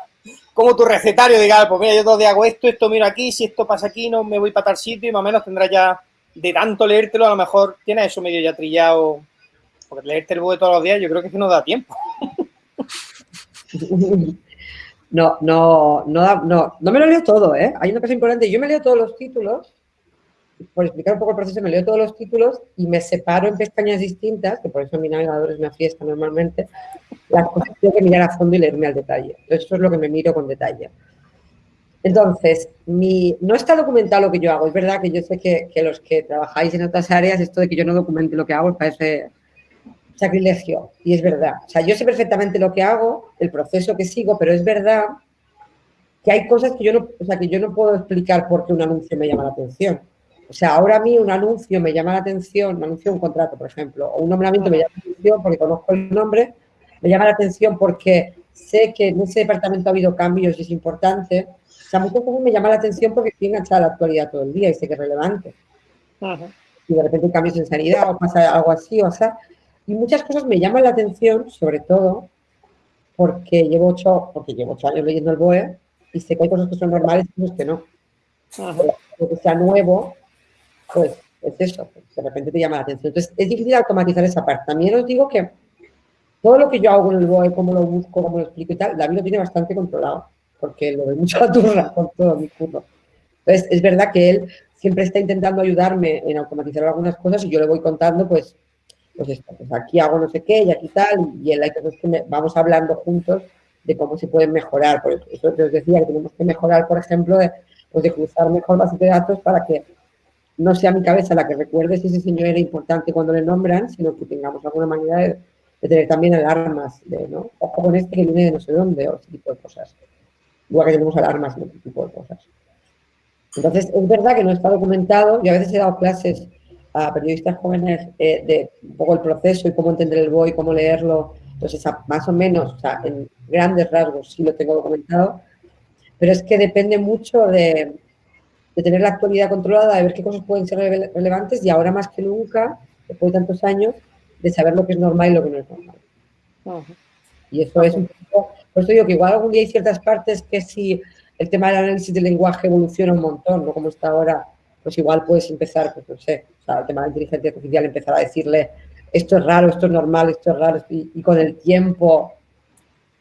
como tu recetario, digamos, pues mira, yo todo hago esto, esto miro aquí, si esto pasa aquí, no me voy para tal sitio y más o menos tendrás ya, de tanto leértelo, a lo mejor tienes eso medio ya trillado, porque leerte el de todos los días yo creo que es que no da tiempo. No, no, no, no, no me lo leo todo, ¿eh? Hay una cosa importante, yo me leo todos los títulos, por explicar un poco el proceso, me leo todos los títulos y me separo en pestañas distintas, que por eso mi navegador es una fiesta normalmente, las cosas tengo que mirar a fondo y leerme al detalle. Eso es lo que me miro con detalle. Entonces, mi, no está documentado lo que yo hago. Es verdad que yo sé que, que los que trabajáis en otras áreas, esto de que yo no documente lo que hago, parece sacrilegio. Y es verdad. O sea, yo sé perfectamente lo que hago, el proceso que sigo, pero es verdad que hay cosas que yo no, o sea, que yo no puedo explicar por qué un anuncio me llama la atención. O sea, ahora a mí un anuncio me llama la atención, un anuncio un contrato, por ejemplo, o un nombramiento me llama la atención porque conozco el nombre, me llama la atención porque sé que en ese departamento ha habido cambios y es importante. O sea, muchas cosas me llama la atención porque estoy enganchada a la actualidad todo el día y sé que es relevante. Y de repente cambios en sanidad o pasa algo así, o sea, y muchas cosas me llaman la atención, sobre todo porque llevo ocho, porque llevo ocho años leyendo el BOE y sé que hay cosas que son normales y cosas que no. Lo que sea nuevo, pues es eso, de repente te llama la atención. Entonces, es difícil automatizar esa parte. También os digo que todo lo que yo hago en el BOE, cómo lo busco, cómo lo explico y tal, David lo tiene bastante controlado, porque lo ve mucho a turra con todo mi curso. Entonces, es verdad que él siempre está intentando ayudarme en automatizar algunas cosas y yo le voy contando, pues, pues, pues, aquí hago no sé qué y aquí tal, y hay cosas que vamos hablando juntos de cómo se pueden mejorar. Por eso os decía que tenemos que mejorar, por ejemplo, de, pues de cruzar mejor bases de datos para que no sea mi cabeza la que recuerde si ese señor era importante cuando le nombran, sino que tengamos alguna manera de, tener también alarmas, de, ¿no? Ojo con este que viene de no sé dónde, o ese tipo de cosas. Igual que tenemos alarmas de otro tipo de cosas. Entonces, es verdad que no está documentado. Yo a veces he dado clases a periodistas jóvenes eh, de un poco el proceso y cómo entender el BOE, cómo leerlo, entonces más o menos, o sea, en grandes rasgos sí lo tengo documentado, pero es que depende mucho de, de tener la actualidad controlada, de ver qué cosas pueden ser relevantes y ahora más que nunca, después de tantos años, de saber lo que es normal y lo que no es normal. Y eso es un poco, por eso digo que igual algún día hay ciertas partes que si el tema del análisis del lenguaje evoluciona un montón, no como está ahora, pues igual puedes empezar, pues no sé, o sea, el tema de la inteligencia artificial, empezar a decirle esto es raro, esto es normal, esto es raro, y, con el tiempo,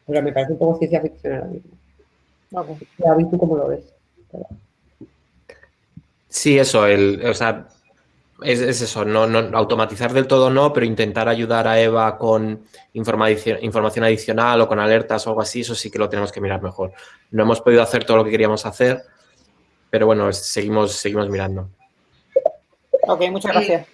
pero me parece un poco ciencia ficción ahora mismo. Okay. ¿tú cómo lo ves? Sí, eso, el, o sea, es, eso, no, automatizar del todo no, pero intentar ayudar a Eva con información, información adicional o con alertas o algo así, eso sí que lo tenemos que mirar mejor. No hemos podido hacer todo lo que queríamos hacer, pero bueno, seguimos, seguimos mirando. Ok, muchas gracias.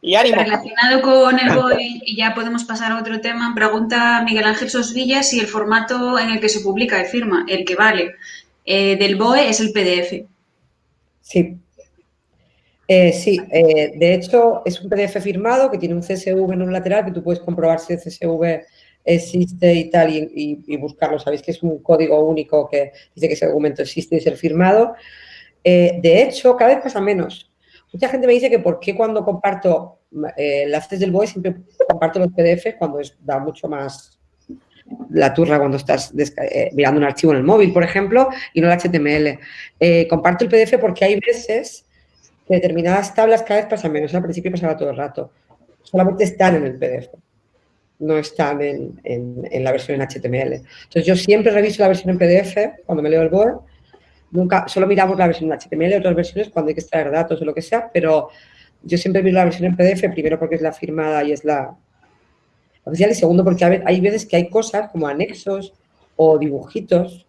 Y ánimo. Relacionado con el BOE, y ya podemos pasar a otro tema, pregunta Miguel Ángel Sosvilla si el formato en el que se publica de firma, el que vale, eh, del BOE es el PDF. Sí. Eh, sí, eh, de hecho es un PDF firmado que tiene un CSV en un lateral que tú puedes comprobar si el CSV existe y tal y, buscarlo. Sabéis que es un código único que dice que ese documento existe y es el firmado. de hecho, cada vez pasa menos. Mucha gente me dice que por qué cuando comparto eh, enlaces del BOE siempre comparto los PDF cuando da mucho más la turra cuando estás eh, mirando un archivo en el móvil, por ejemplo, y no el HTML. Eh, comparto el PDF porque hay veces determinadas tablas cada vez pasan menos. Al principio pasaba todo el rato. Solamente están en el PDF. No están en, en la versión en HTML. Entonces, yo siempre reviso la versión en PDF cuando me leo el BOE Nunca, solo miramos la versión en HTML otras versiones cuando hay que extraer datos o lo que sea, pero yo siempre miro la versión en PDF, primero porque es la firmada y es la oficial, y segundo porque hay veces que hay cosas como anexos o dibujitos,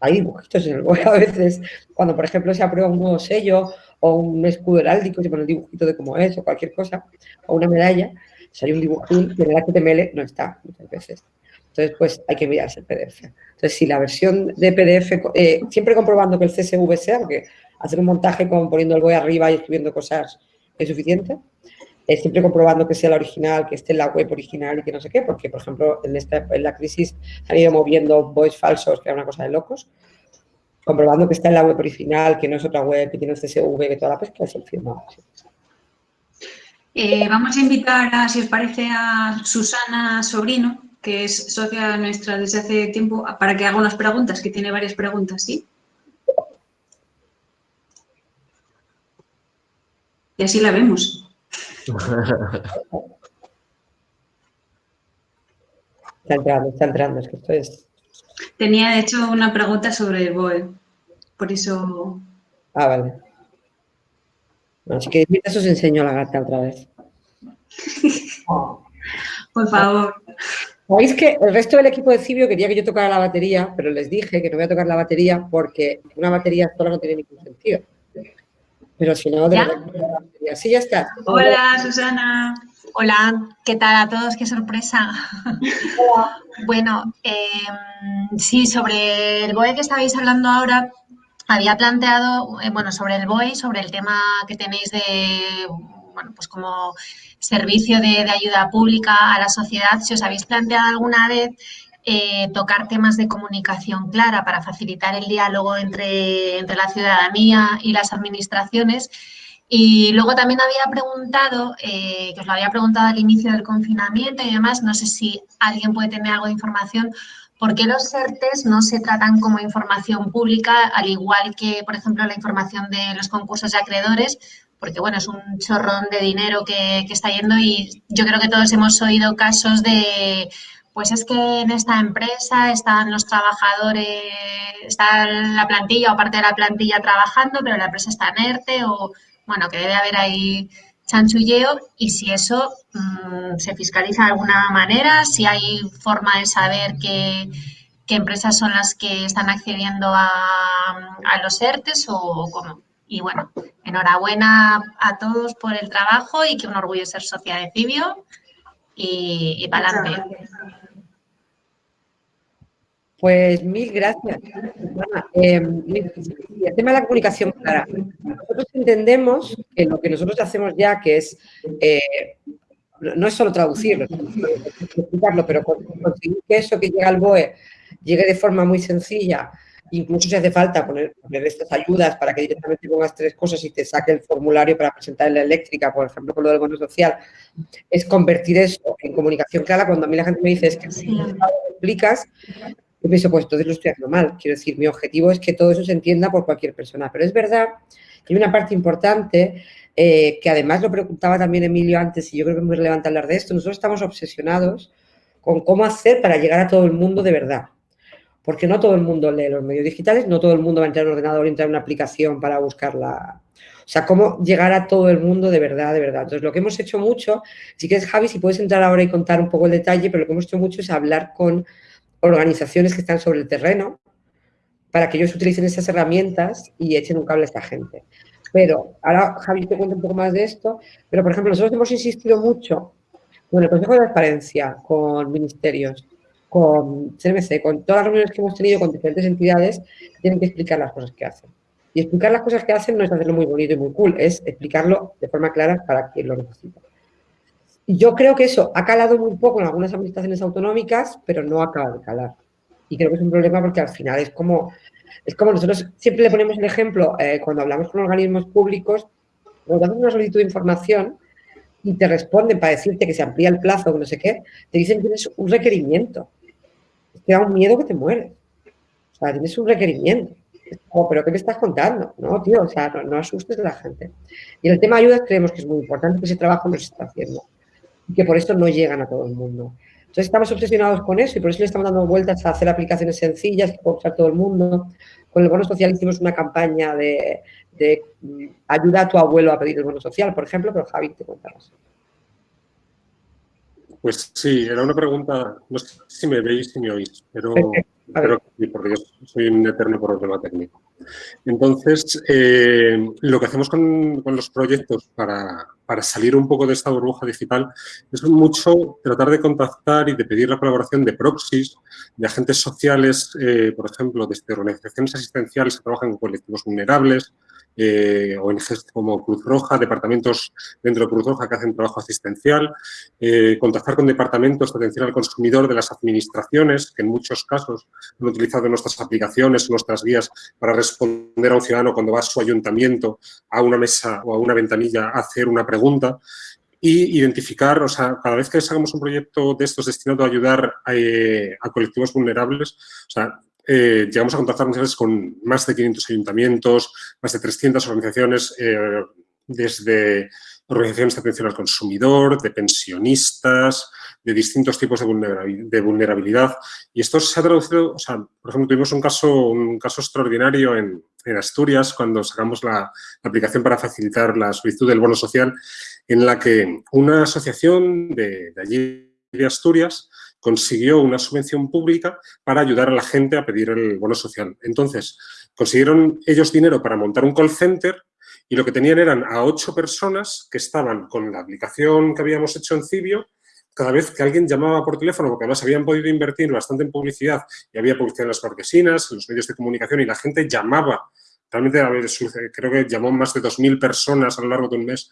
hay dibujitos en el web a veces, cuando por ejemplo se aprueba un nuevo sello o un escudo heráldico, se pone el dibujito de cómo es o cualquier cosa, o una medalla, si hay un dibujín que en el HTML no está muchas veces. Entonces, pues hay que mirarse el PDF. Entonces, si la versión de PDF, eh, siempre comprobando que el CSV sea, porque hacer un montaje con poniendo el BOE arriba y escribiendo cosas es suficiente, eh, siempre comprobando que sea la original, que esté en la web original y que no sé qué, porque, por ejemplo, en, esta, en la crisis han ido moviendo BOEs falsos, que era una cosa de locos, comprobando que está en la web original, que no es otra web, que tiene el CSV, que toda la pesca es el firmado. Eh, vamos a invitar, a, si os parece, a Susana Sobrino, que es socia nuestra desde hace tiempo, para que haga unas preguntas, que tiene varias preguntas, ¿sí? Y así la vemos. Está entrando, está entrando, es que esto es... Tenía, de hecho, una pregunta sobre el BOE, por eso... Ah, vale. Así que mientras os enseño la gata otra vez. por favor. Sabéis que el resto del equipo de Cibio quería que yo tocara la batería, pero les dije que no voy a tocar la batería porque una batería sola no tiene ningún sentido. Pero si no, de ¿Ya? verdad, Sí, ya está. Hola, Susana. Hola, ¿qué tal a todos? ¡Qué sorpresa! bueno, em, sí, sobre el BOE que estabais hablando ahora, había planteado, eh, bueno, sobre el BOE, sobre el tema que tenéis de, bueno, pues como servicio de, ayuda pública a la sociedad, si os habéis planteado alguna vez eh, tocar temas de comunicación clara para facilitar el diálogo entre, entre la ciudadanía y las administraciones. Y luego también había preguntado, eh, que os lo había preguntado al inicio del confinamiento y demás, no sé si alguien puede tener algo de información, ¿por qué los CERTES no se tratan como información pública, al igual que, por ejemplo, la información de los concursos de acreedores? porque bueno, es un chorrón de dinero que, está yendo y yo creo que todos hemos oído casos de, pues es que en esta empresa están los trabajadores, está la plantilla o parte de la plantilla trabajando, pero la empresa está en ERTE o, bueno, que debe haber ahí chanchulleo y si eso mm, se fiscaliza de alguna manera, si hay forma de saber qué, empresas son las que están accediendo a, a los ERTES o cómo. Y bueno, enhorabuena a todos por el trabajo y que un orgullo ser socia de Cibio y, para adelante. Pues mil gracias. Eh, el tema de la comunicación clara. Nosotros entendemos que lo que nosotros hacemos ya, que es, eh, no es solo traducirlo, explicarlo, pero conseguir que eso que llega al BOE llegue de forma muy sencilla Incluso si hace falta poner, estas ayudas para que directamente pongas tres cosas y te saque el formulario para presentar en la eléctrica, por ejemplo, con lo del bono social, es convertir eso en comunicación clara. Cuando a mí la gente me dice, es que si lo explicas, yo pienso, pues entonces lo estoy haciendo mal. Quiero decir, mi objetivo es que todo eso se entienda por cualquier persona. Pero es verdad que hay una parte importante eh, que además lo preguntaba también Emilio antes y yo creo que es muy relevante hablar de esto. Nosotros estamos obsesionados con cómo hacer para llegar a todo el mundo de verdad porque no todo el mundo lee los medios digitales, no todo el mundo va a entrar en un ordenador entrar en una aplicación para buscarla. O sea, cómo llegar a todo el mundo de verdad, de verdad. Entonces, lo que hemos hecho mucho, si quieres, Javi, si puedes entrar ahora y contar un poco el detalle, pero lo que hemos hecho mucho es hablar con organizaciones que están sobre el terreno para que ellos utilicen esas herramientas y echen un cable a esta gente. Pero ahora Javi te cuenta un poco más de esto, pero por ejemplo nosotros hemos insistido mucho con el Consejo de Transparencia, con ministerios, con CNMC, con todas las reuniones que hemos tenido con diferentes entidades, tienen que explicar las cosas que hacen. Y explicar las cosas que hacen no es hacerlo muy bonito y muy cool, es explicarlo de forma clara para quien lo necesita. Yo creo que eso ha calado muy poco en algunas administraciones autonómicas, pero no acaba de calar. Y creo que es un problema porque al final es como, es como nosotros siempre le ponemos el ejemplo eh, cuando hablamos con organismos públicos, cuando haces una solicitud de información y te responden para decirte que se amplía el plazo o no sé qué, te dicen que tienes un requerimiento. Te da un miedo que te mueres. O sea, tienes un requerimiento. Oh, pero ¿qué me estás contando? No, tío, o sea, no, asustes a la gente. Y el tema de ayudas creemos que es muy importante que ese trabajo no se está haciendo y que por eso no llegan a todo el mundo. Entonces estamos obsesionados con eso y por eso le estamos dando vueltas a hacer aplicaciones sencillas que pueda usar todo el mundo. Con el bono social hicimos una campaña de, de mm, ayuda a tu abuelo a pedir el bono social, por ejemplo, pero Javi te contarás. Pues sí, era una pregunta, no sé si me veis, si me oís, pero, sí, porque yo soy un eterno problema técnico. Entonces, eh, lo que hacemos con, los proyectos para, salir un poco de esta burbuja digital es mucho tratar de contactar y de pedir la colaboración de proxies, de agentes sociales, eh, por ejemplo, desde organizaciones asistenciales que trabajan con colectivos vulnerables, eh, ONGs como Cruz Roja, departamentos dentro de Cruz Roja que hacen trabajo asistencial, eh, contactar con departamentos de atención al consumidor de las administraciones, que en muchos casos han utilizado nuestras aplicaciones, nuestras guías para responder a un ciudadano cuando va a su ayuntamiento, a una mesa o a una ventanilla a hacer una pregunta y identificar, o sea, cada vez que hagamos un proyecto de estos destinado a ayudar a, eh, a colectivos vulnerables, o sea, eh, llegamos a contactar veces con más de 500 ayuntamientos, más de 300 organizaciones, eh, desde organizaciones de atención al consumidor, de pensionistas, de distintos tipos de vulnerabilidad. Y esto se ha traducido, o sea, por ejemplo, tuvimos un caso, un caso extraordinario en, Asturias cuando sacamos la, aplicación para facilitar la solicitud del bono social, en la que una asociación de, de allí de Asturias consiguió una subvención pública para ayudar a la gente a pedir el bono social. Entonces, consiguieron ellos dinero para montar un call center y lo que tenían eran a ocho personas que estaban con la aplicación que habíamos hecho en Cibio, cada vez que alguien llamaba por teléfono, porque además habían podido invertir bastante en publicidad y había publicidad en las marquesinas, en los medios de comunicación y la gente llamaba. Realmente, creo que llamó más de 2.000 personas a lo largo de un mes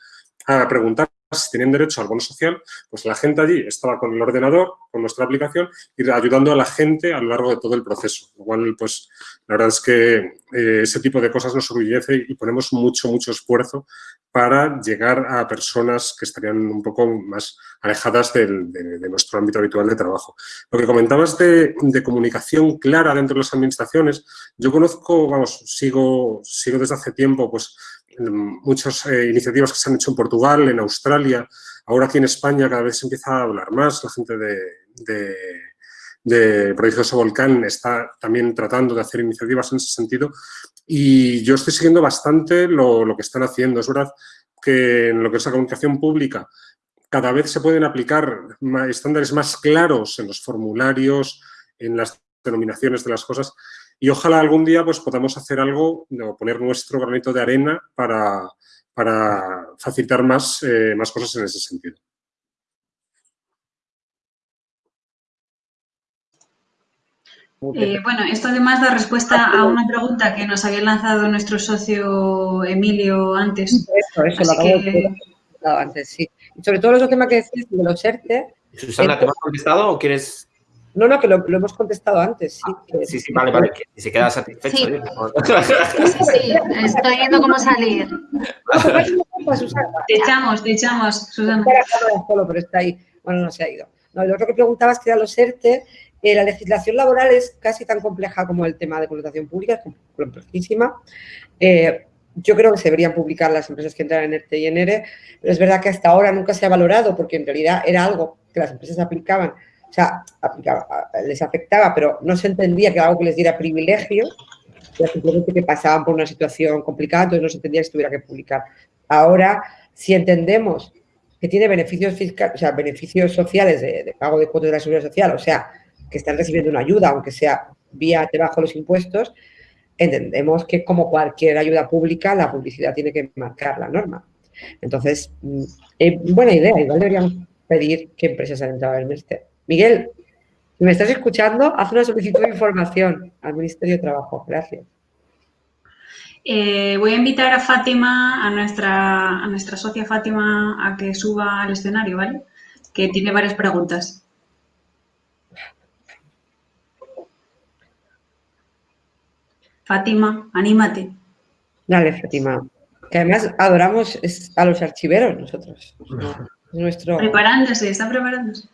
a preguntar si tenían derecho al bono social, pues la gente allí estaba con el ordenador, con nuestra aplicación, y ayudando a la gente a lo largo de todo el proceso. Lo cual, pues, la verdad es que eh, ese tipo de cosas nos orgullece y ponemos mucho, mucho esfuerzo para llegar a personas que estarían un poco más alejadas de, nuestro ámbito habitual de trabajo. Lo que comentabas de, de, comunicación clara dentro de las administraciones, yo conozco, vamos, sigo, sigo desde hace tiempo, pues, muchas eh, iniciativas que se han hecho en Portugal, en Australia, ahora aquí en España cada vez se empieza a hablar más, la gente de, de, de Volcán está también tratando de hacer iniciativas en ese sentido y yo estoy siguiendo bastante lo, lo que están haciendo. Es verdad que en lo que es la comunicación pública cada vez se pueden aplicar estándares más claros en los formularios, en las denominaciones de las cosas y ojalá algún día pues, podamos hacer algo, o poner nuestro granito de arena para, para facilitar más, eh, más cosas en ese sentido. Eh, bueno, esto además da respuesta a una pregunta que nos había lanzado nuestro socio Emilio antes. Eso, eso, lo acabo de antes, sí. Y sobre todo el otro tema que decís de los ERTE. Susana, ¿te has contestado o quieres no, no, que lo, hemos contestado antes. Sí, ah, sí, sí, vale, vale. Que se queda satisfecho. Sí. sí, sí, estoy viendo cómo salir. te echamos, te echamos, Susana. Pero está ahí. Bueno, no se ha ido. No, lo otro que preguntabas que era los ERTE. Eh, la legislación laboral es casi tan compleja como el tema de contratación pública, es complejísima. Eh, yo creo que se deberían publicar las empresas que entran en ERTE y en ERE, pero es verdad que hasta ahora nunca se ha valorado porque en realidad era algo que las empresas aplicaban o sea, les afectaba, pero no se entendía que algo que les diera privilegio, era simplemente que pasaban por una situación complicada, entonces no se entendía que se tuviera que publicar. Ahora, si entendemos que tiene beneficios fiscales, o sea, beneficios sociales de, pago de cuotas de la seguridad social, o sea, que están recibiendo una ayuda, aunque sea vía debajo de los impuestos, entendemos que como cualquier ayuda pública, la publicidad tiene que marcar la norma. Entonces, mm, eh, buena idea, igual deberíamos pedir que empresas han entrado al ministerio. Miguel, si me estás escuchando, haz una solicitud de información al Ministerio de Trabajo. Gracias. Eh, voy a invitar a Fátima, a nuestra, a nuestra socia Fátima, a que suba al escenario, ¿vale? Que tiene varias preguntas. Fátima, anímate. Dale, Fátima. Que además adoramos a los archiveros nosotros. nuestro... Preparándose, está preparándose.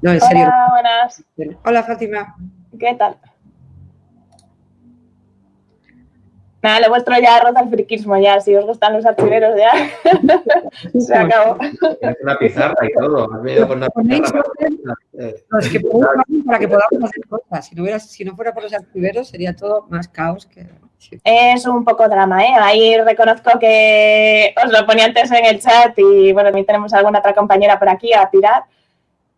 No, en serio. Hola, buenas. Hola, Fátima. ¿Qué tal? Nada, lo vuestro ya roza el friquismo ya, si os gustan los archiveros ya, se acabó. Una pizarra y todo, has venido con una pizarra. es que para que podamos hacer cosas, si no, hubiera, si no fuera por los archiveros sería todo más caos que... Es un poco drama, ¿eh? Ahí reconozco que os lo ponía antes en el chat y bueno, también tenemos alguna otra compañera por aquí a tirar.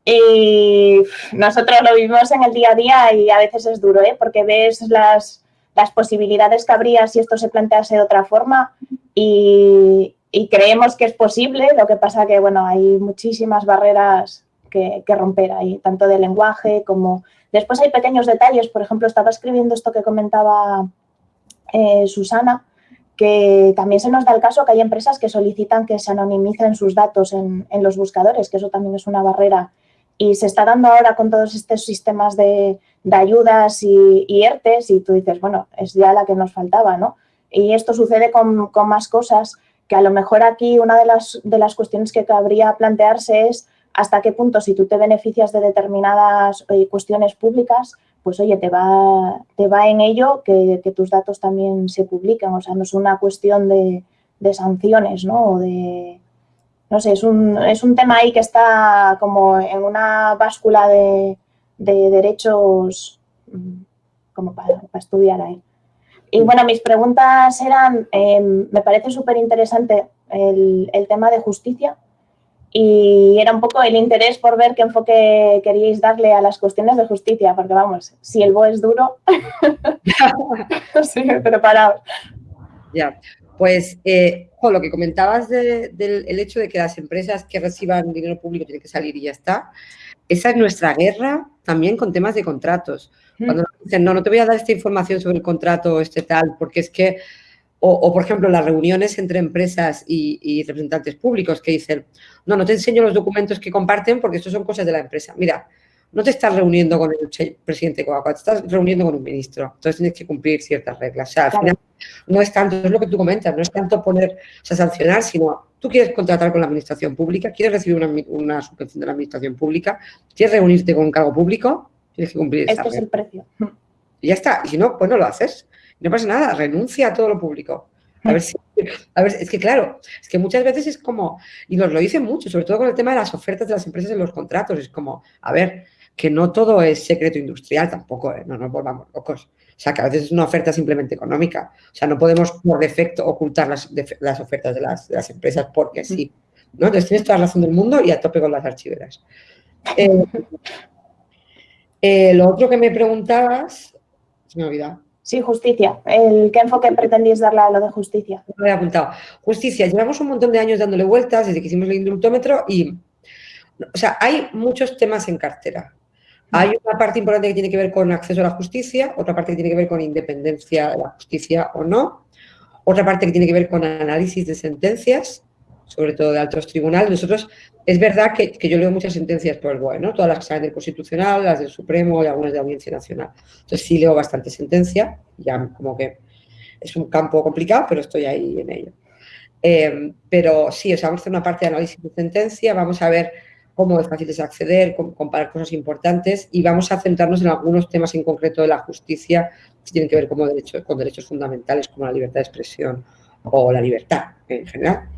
Y nosotros lo vivimos en el día a día y a veces es duro, ¿eh? Porque ves las las posibilidades que habría si esto se plantease de otra forma y, creemos que es posible, lo que pasa que, bueno, hay muchísimas barreras que, romper ahí, tanto de lenguaje como... Después hay pequeños detalles, por ejemplo, estaba escribiendo esto que comentaba eh, Susana, que también se nos da el caso que hay empresas que solicitan que se anonimicen sus datos en, los buscadores, que eso también es una barrera y se está dando ahora con todos estos sistemas de, ayudas y, y, ERTES y tú dices, bueno, es ya la que nos faltaba, ¿no? Y esto sucede con, más cosas que a lo mejor aquí una de las, de las cuestiones que cabría plantearse es hasta qué punto si tú te beneficias de determinadas eh, cuestiones públicas, pues oye, te va, te va en ello que, tus datos también se publiquen. O sea, no es una cuestión de, de sanciones, ¿no? O de, no sé, es un, es un tema ahí que está como en una báscula de, derechos mm, como para, estudiar ahí. Y bueno, mis preguntas eran, em, me parece súper interesante el, tema de justicia y era un poco el interés por ver qué enfoque queríais darle a las cuestiones de justicia, porque vamos, si el BOE es duro, sí, preparado. Ya, pues eh, lo que comentabas del hecho de que las empresas que reciban dinero público tienen que salir y ya está, esa es nuestra guerra también con temas de contratos. Mm. Cuando nos dicen, no, no te voy a dar esta información sobre el contrato, este tal, porque es que, o, por ejemplo, las reuniones entre empresas y, representantes públicos que dicen, no, no te enseño los documentos que comparten porque estos son cosas de la empresa. Mira, no te estás reuniendo con el presidente de Coca-Cola, te estás reuniendo con un ministro. Entonces tienes que cumplir ciertas reglas. O sea, al final no es tanto, es lo que tú comentas, no es tanto poner, o sea, sancionar, sino tú quieres contratar con la administración pública, quieres recibir una, subvención de la administración pública, quieres reunirte con un cargo público, tienes que cumplir Este es el precio. Y ya está. Y si no, pues no lo haces. No pasa nada, renuncia a todo lo público. A ver si, a ver, es que claro, es que muchas veces es como, y nos lo dicen mucho, sobre todo con el tema de las ofertas de las empresas en los contratos, es como, a ver, que no todo es secreto industrial tampoco, ¿eh? no nos volvamos locos. O sea, que a veces es una oferta simplemente económica. O sea, no podemos por defecto ocultar las, las ofertas de las, empresas porque sí. ¿no? Entonces tienes toda la razón del mundo y a tope con las archiveras. Eh, eh, lo otro que me preguntabas, se me ha olvidado. Sí, justicia. El, ¿Qué enfoque pretendís darle a lo de justicia? Me he apuntado. Justicia. Llevamos un montón de años dándole vueltas desde que hicimos el indultómetro y, o sea, hay muchos temas en cartera. Hay una parte importante que tiene que ver con acceso a la justicia, otra parte que tiene que ver con independencia de la justicia o no, otra parte que tiene que ver con análisis de sentencias, sobre todo de altos tribunales. Nosotros, es verdad que, yo leo muchas sentencias por el BOE, ¿no? Todas las que salen del Constitucional, las del Supremo y algunas de la Audiencia Nacional. Entonces sí leo bastante sentencia, ya como que es un campo complicado, pero estoy ahí en ello. Eh, pero sí, o sea, vamos a hacer una parte de análisis de sentencia, vamos a ver cómo es fácil de acceder, comparar cosas importantes y vamos a centrarnos en algunos temas en concreto de la justicia que tienen que ver como derechos, con derechos fundamentales como la libertad de expresión o la libertad en general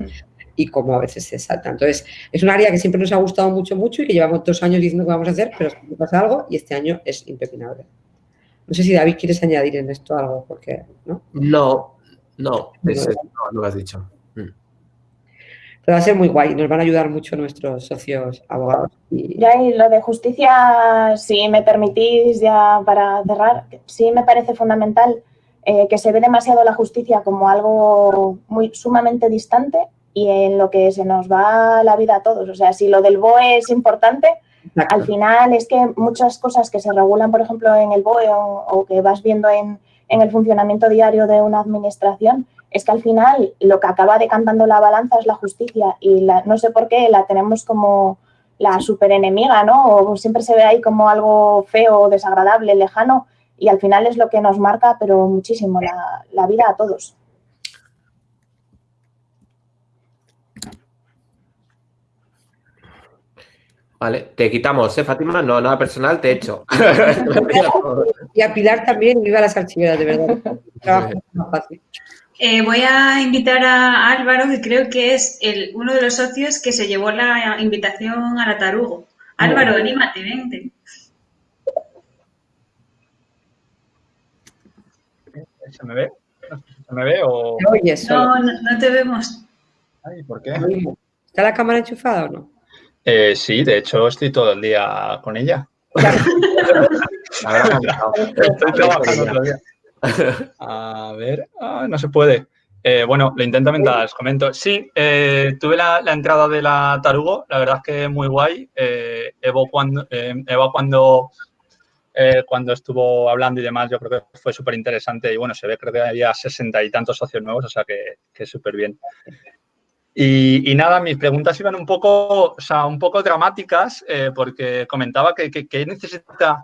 y cómo a veces se salta. Entonces, es un área que siempre nos ha gustado mucho, mucho y que llevamos dos años diciendo que vamos a hacer, pero pasa algo y este año es impepinable. No sé si David quieres añadir en esto algo, porque, ¿no? No, no, no, lo has dicho. Pero va a ser muy guay, nos van a ayudar mucho nuestros socios abogados. Y... Ya, y lo de justicia, si me permitís ya para cerrar, sí me parece fundamental eh, que se ve demasiado la justicia como algo muy sumamente distante y en lo que se nos va la vida a todos. O sea, si lo del BOE es importante, al final es que muchas cosas que se regulan, por ejemplo, en el BOE o, que vas viendo en, el funcionamiento diario de una administración, es que al final lo que acaba decantando la balanza es la justicia y no sé por qué la tenemos como la superenemiga, ¿no? O siempre se ve ahí como algo feo, desagradable, lejano y al final es lo que nos marca, pero muchísimo, la, vida a todos. Vale, te quitamos, ¿eh, Fátima? No, nada personal, te echo. y a Pilar también, viva las archiveras, de verdad. Trabajo más fácil. Eh, voy a invitar a Álvaro, que creo que es el, uno de los socios que se llevó la invitación a la Tarugo. Álvaro, anímate, vente. ¿Se me ve? ¿Se me ve o...? No, no, te vemos. Ay, ¿por qué? ¿Está la cámara enchufada o no? Eh, sí, de hecho estoy todo el día con ella. estoy trabajando todo el día. A ver, ah, no se puede. Eh, bueno, lo intento mientras os comento. Sí, eh, tuve la, entrada de la Tarugo, la verdad es que muy guay. Evo cuando, Eva cuando eh, cuando estuvo hablando y demás, yo creo que fue súper interesante y bueno, se ve creo que había sesenta y tantos socios nuevos, o sea que, que súper bien. Y, nada, mis preguntas iban un poco, o sea, un poco dramáticas eh, porque comentaba que, necesita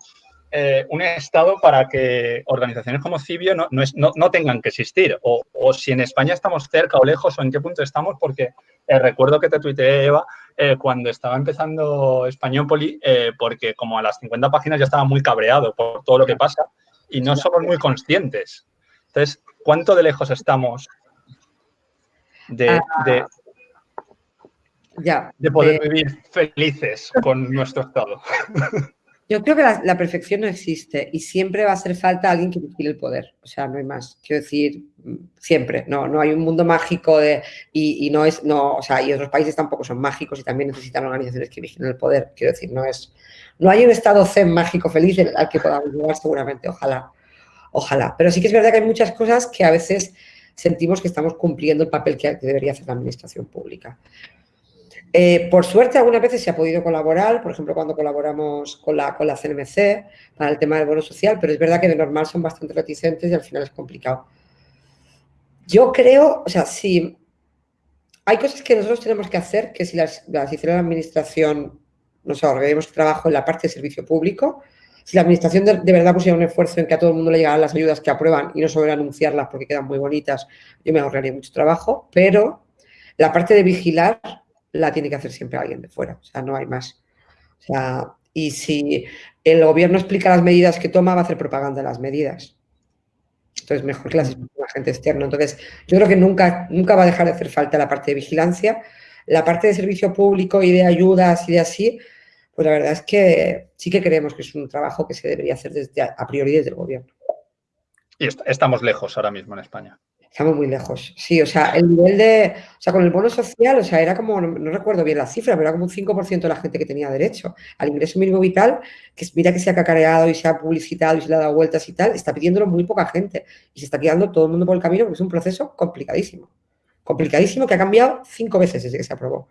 eh, un Estado para que organizaciones como Cibio no, no, tengan que existir o, si en España estamos cerca o lejos o en qué punto estamos porque recuerdo que te tuiteé, Eva, eh, cuando estaba empezando Españópoli, eh, porque como a las 50 páginas ya estaba muy cabreado por todo lo que pasa y no somos muy conscientes. Entonces, ¿cuánto de lejos estamos de, de poder vivir felices con nuestro estado? Yo creo que la, perfección no existe y siempre va a hacer falta alguien que vigile el poder. O sea, no hay más. Quiero decir, siempre. No, no hay un mundo mágico de, y, no es, no, o sea, y otros países tampoco son mágicos y también necesitan organizaciones que vigilen el poder. Quiero decir, no es, no hay un estado zen mágico feliz al que podamos llegar seguramente. Ojalá, ojalá. Pero sí que es verdad que hay muchas cosas que a veces sentimos que estamos cumpliendo el papel que debería hacer la administración pública. Eh, por suerte, algunas veces se ha podido colaborar, por ejemplo, cuando colaboramos con la, con la CNMC para el tema del bono social, pero es verdad que de normal son bastante reticentes y al final es complicado. Yo creo, o sea, si hay cosas que nosotros tenemos que hacer, que si las, hiciera la administración, nos ahorraríamos trabajo en la parte de servicio público, si la administración de, verdad pusiera un esfuerzo en que a todo el mundo le llegaran las ayudas que aprueban y no solo anunciarlas porque quedan muy bonitas, yo me ahorraría mucho trabajo, pero la parte de vigilar la tiene que hacer siempre alguien de fuera, o sea, no hay más. O sea, y si el gobierno explica las medidas que toma, va a hacer propaganda de las medidas. Entonces, mejor que las explique la gente externa. Entonces, yo creo que nunca, nunca va a dejar de hacer falta la parte de vigilancia. La parte de servicio público y de ayudas y de así, pues la verdad es que sí que creemos que es un trabajo que se debería hacer desde, a priori desde el gobierno. Y estamos lejos ahora mismo en España. Estamos muy lejos. Sí, o sea, el nivel de, o sea, con el bono social, o sea, era como, no, recuerdo bien la cifra, pero era como un 5% de la gente que tenía derecho al ingreso mínimo vital, que mira que se ha cacareado y se ha publicitado y se le ha dado vueltas y tal, está pidiéndolo muy poca gente y se está quedando todo el mundo por el camino porque es un proceso complicadísimo. Complicadísimo que ha cambiado cinco veces desde que se aprobó.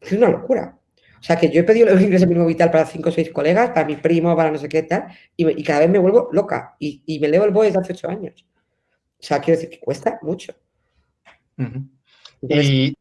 Es una locura. O sea, que yo he pedido el ingreso mínimo vital para cinco o seis colegas, para mi primo, para no sé qué tal, y, cada vez me vuelvo loca y, y me leo el BOE desde hace ocho años. O sea, quiero decir que cuesta mucho. y,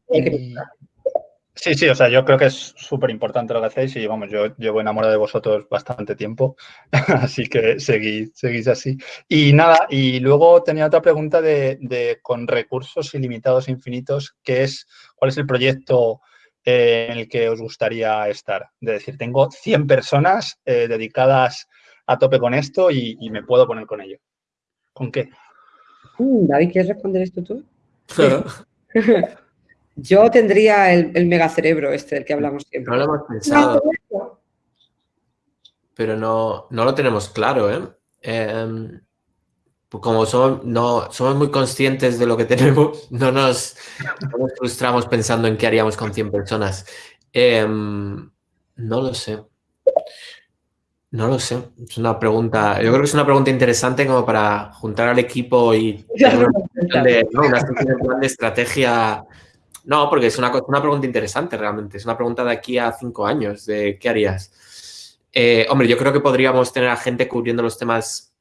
sí, sí, o sea, yo creo que es súper importante lo que hacéis y vamos, yo llevo enamorado de vosotros bastante tiempo, así que seguid, seguís así. Y nada, y luego tenía otra pregunta de, con recursos ilimitados infinitos, que es, ¿cuál es el proyecto eh, en el que os gustaría estar? De decir, tengo 100 personas eh, dedicadas a tope con esto y, y me puedo poner con ello. ¿Con qué? Mm, David, ¿quieres responder esto tú? Yo tendría el, el megacerebro este del que hablamos siempre. No lo hemos pensado. Pero no, no lo tenemos claro, ¿eh? Em, como somos, no, somos muy conscientes de lo que tenemos, no nos, frustramos pensando en qué haríamos con 100 personas. Em, no lo sé. No lo sé. Es una pregunta. Yo creo que es una pregunta interesante como para juntar al equipo y una, de, de estrategia. No, porque es una, una pregunta interesante realmente. Es una pregunta de aquí a cinco años, de qué harías. Eh, hombre, yo creo que podríamos tener a gente cubriendo los temas.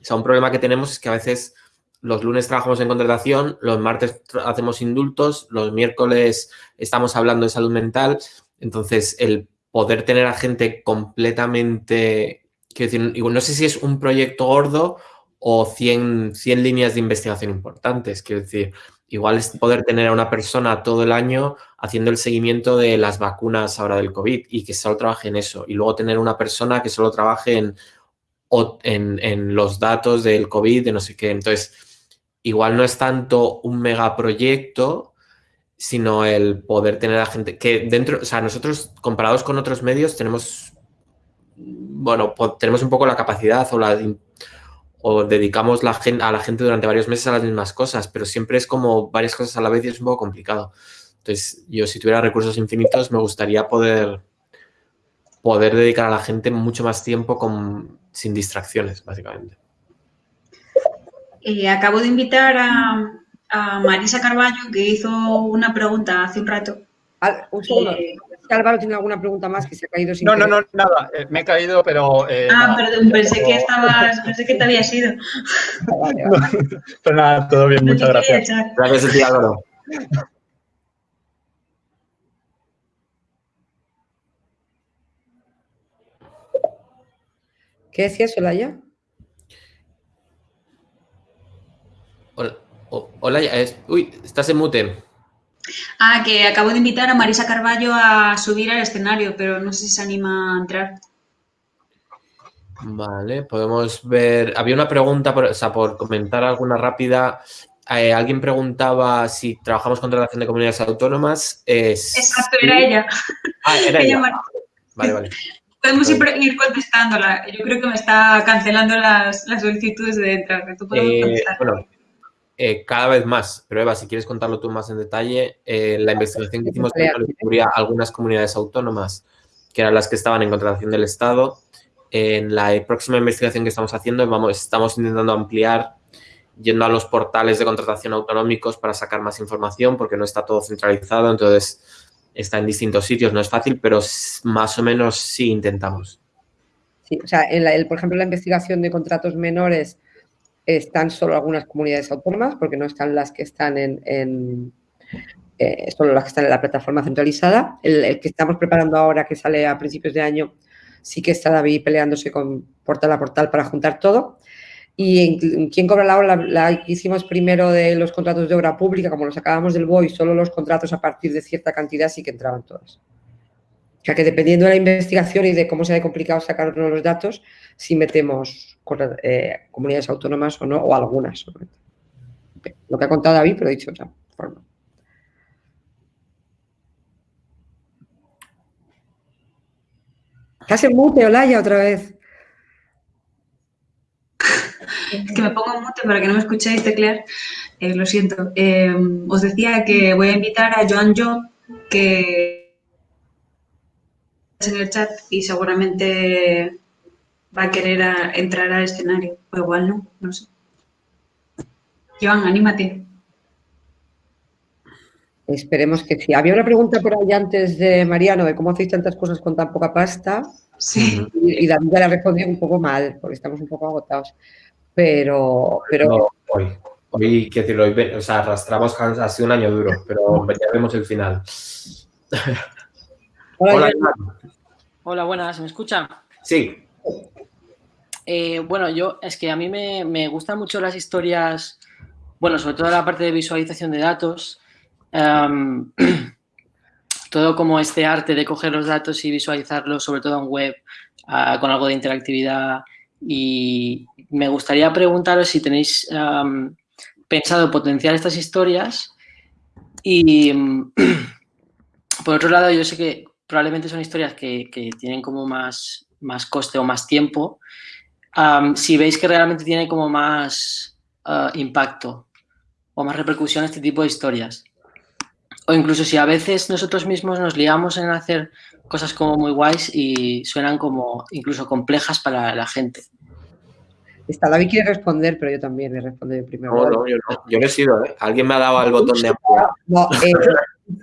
O sea, un problema que tenemos es que a veces los lunes trabajamos en contratación, los martes hacemos indultos, los miércoles estamos hablando de salud mental. Entonces, el poder tener a gente completamente, quiero decir, no sé si es un proyecto gordo o 100, 100 líneas de investigación importantes, quiero decir, igual es poder tener a una persona todo el año haciendo el seguimiento de las vacunas ahora del COVID y que solo trabaje en eso, y luego tener una persona que solo trabaje en, en, en los datos del COVID, de no sé qué, entonces igual no es tanto un megaproyecto, sino el poder tener a gente que dentro, o sea, nosotros comparados con otros medios tenemos, bueno, tenemos un poco la capacidad o la o dedicamos la a la gente durante varios meses a las mismas cosas, pero siempre es como varias cosas a la vez y es un poco complicado. Entonces, yo si tuviera recursos infinitos me gustaría poder poder dedicar a la gente mucho más tiempo con, sin distracciones, básicamente. Eh, acabo de invitar a, a Marisa Carballo, que hizo una pregunta hace un rato. un segundo. Eh, Álvaro tiene alguna pregunta más que se ha caído sin No, no, no, nada. Eh, me he caído, pero... Eh, ah, perdón, pensé que estabas... Pensé que te había ido. pero nada, todo bien, muchas gracias. Gracias a Álvaro. ¿Qué decías, Solaya? Hola. hola, uy, estás en mute. Ah, que acabo de invitar a Marisa Carballo a subir al escenario, pero no sé si se anima a entrar. Vale, podemos ver. Había una pregunta, por, o sea, por comentar alguna rápida. Eh, alguien preguntaba si trabajamos con relación de comunidades autónomas. Exacto, era ella. Ah, era ella. Vale, vale. Podemos ir, contestándola. Yo creo que me está cancelando las, solicitudes de entrar. ¿Tú eh, bueno, eh, cada vez más, pero Eva, si quieres contarlo tú más en detalle, eh, la investigación que hicimos cubría algunas comunidades autónomas, que eran las que estaban en contratación del Estado. En la próxima investigación que estamos haciendo, vamos, estamos intentando ampliar yendo a los portales de contratación autonómicos para sacar más información, porque no está todo centralizado, entonces está en distintos sitios, no es fácil, pero más o menos sí intentamos. Sí, o sea, en por ejemplo, la investigación de contratos menores están solo algunas comunidades autónomas, porque no están las que están en, eh, solo las que están en la plataforma centralizada. El, que estamos preparando ahora, que sale a principios de año, sí que está David peleándose con portal a portal para juntar todo. Y en, quién cobra la la, hicimos primero de los contratos de obra pública, como los acabamos del BOI, solo los contratos a partir de cierta cantidad sí que entraban todas. Sea que dependiendo de la investigación y de cómo se ha complicado sacar los datos, si metemos eh, comunidades autónomas o no, o algunas. Lo que ha contado David, pero dicho otra forma. Estás en mute, Olaya, otra vez. Es que me pongo en mute para que no me escuchéis teclear. Eh, lo siento. Eh, os decía que voy a invitar a Joan Jo, que en el chat y seguramente va a querer entrar al escenario. O igual no, no sé. Joan, anímate. Esperemos que sí. Había una pregunta por ahí antes de Mariano de cómo hacéis tantas cosas con tan poca pasta. Sí. Y, David la respondió un poco mal, porque estamos un poco agotados. Pero, pero... hoy, hoy, quiero decirlo, hoy, o sea, arrastramos hace un año duro, pero ya vemos el final. Hola, Hola, buenas, ¿me escuchan? Sí. Eh, bueno, yo es que a mí me, gustan mucho las historias, bueno, sobre todo la parte de visualización de datos, em, todo como este arte de coger los datos y visualizarlos, sobre todo en web, ah, con algo de interactividad. Y me gustaría preguntaros si tenéis em, pensado potenciar estas historias y, em, por otro lado, yo sé que probablemente son historias que, tienen como más, más coste o más tiempo si veis que realmente tiene como más ah, impacto o más repercusión este tipo de historias. O incluso si a veces nosotros mismos nos liamos en hacer cosas como muy guays y suenan como incluso complejas para la gente. Está, David quiere responder, pero yo también le respondo primero. No, no, yo no. Yo no he sido, ¿eh? Alguien me ha dado al botón de. No, eh,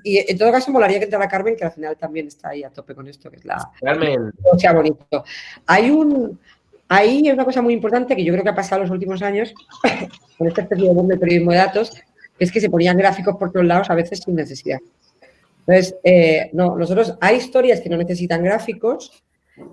y en todo caso molaría que entrara Carmen, que al final también está ahí a tope con esto, que es la... Carmen. O sea, bonito. Hay un... Ahí es una cosa muy importante que yo creo que ha pasado en los últimos años con esta especie de boom del periodismo de datos, que es que se ponían gráficos por todos lados a veces sin necesidad. Entonces, eh, no, nosotros hay historias que no necesitan gráficos.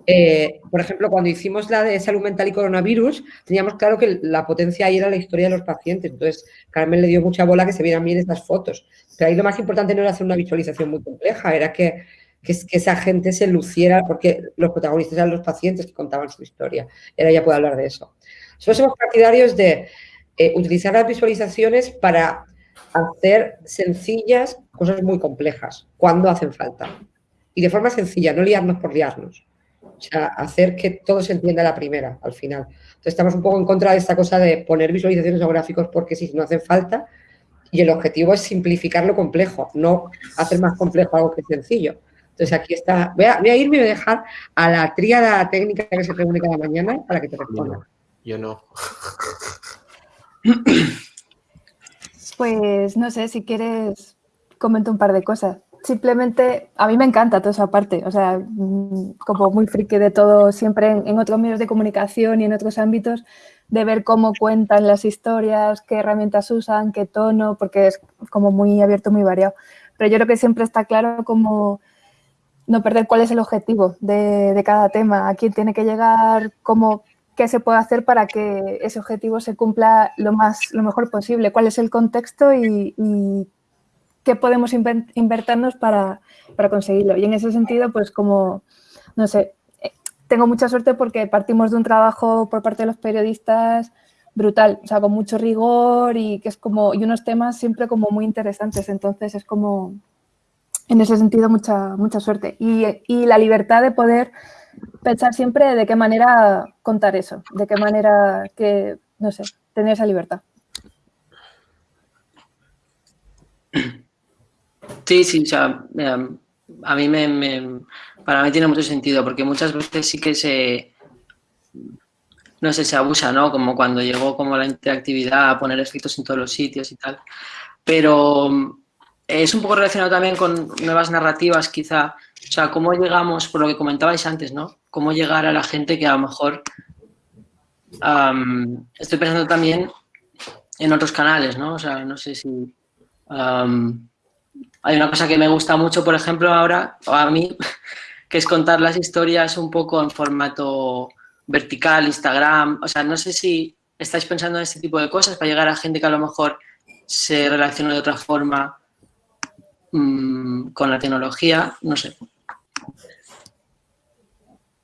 Eh, por ejemplo, cuando hicimos la de salud mental y coronavirus, teníamos claro que la potencia ahí era la historia de los pacientes. Entonces, Carmen le dio mucha bola que se vieran bien estas fotos. Pero ahí lo más importante no era hacer una visualización muy compleja, era que, que, esa gente se luciera, porque los protagonistas eran los pacientes que contaban su historia. Era ya puede hablar de eso. Nosotros somos partidarios de eh, utilizar las visualizaciones para hacer sencillas cosas muy complejas, cuando hacen falta. Y de forma sencilla, no liarnos por liarnos. O sea, hacer que todo se entienda a la primera, al final. Entonces estamos un poco en contra de esta cosa de poner visualizaciones o gráficos porque si no hacen falta. Y el objetivo es simplificar lo complejo, no hacer más complejo algo que sencillo. Entonces aquí está, voy a, voy a irme y voy a dejar a la tríada técnica que se reúne cada mañana para que te responda. Yo no. Pues no sé, si quieres comento un par de cosas. Simplemente, a mí me encanta toda esa parte, o sea, mm, como muy friki de todo, siempre en, otros medios de comunicación y en otros ámbitos, de ver cómo cuentan las historias, qué herramientas usan, qué tono, porque es como muy abierto, muy variado. Pero yo creo que siempre está claro como no perder cuál es el objetivo de, de cada tema, a quién tiene que llegar, cómo qué se puede hacer para que ese objetivo se cumpla lo, más, lo mejor posible, cuál es el contexto y, qué podemos invertirnos para, para, conseguirlo. Y en ese sentido, pues como, no sé, eh, tengo mucha suerte porque partimos de un trabajo por parte de los periodistas brutal, o sea, con mucho rigor y que es como, y unos temas siempre como muy interesantes, entonces es como, en ese sentido, mucha, mucha suerte. Y, y la libertad de poder pensar siempre de qué manera contar eso, de qué manera que, no sé, tener esa libertad. Sí, sí, o sea, em, a mí me, para mí tiene mucho sentido, porque muchas veces sí que se, no sé, se abusa, ¿no? Como cuando llegó como la interactividad, a poner efectos en todos los sitios y tal. Pero es un poco relacionado también con nuevas narrativas, quizá, o sea, cómo llegamos, por lo que comentabais antes, ¿no? Cómo llegar a la gente que a lo mejor... estoy pensando también en otros canales, ¿no? O sea, no sé si... hay una cosa que me gusta mucho, por ejemplo, ahora, a mí, que es contar las historias un poco en formato vertical, Instagram. O sea, no sé si estáis pensando en este tipo de cosas para llegar a gente que a lo mejor se relaciona de otra forma mm, con la tecnología, no sé.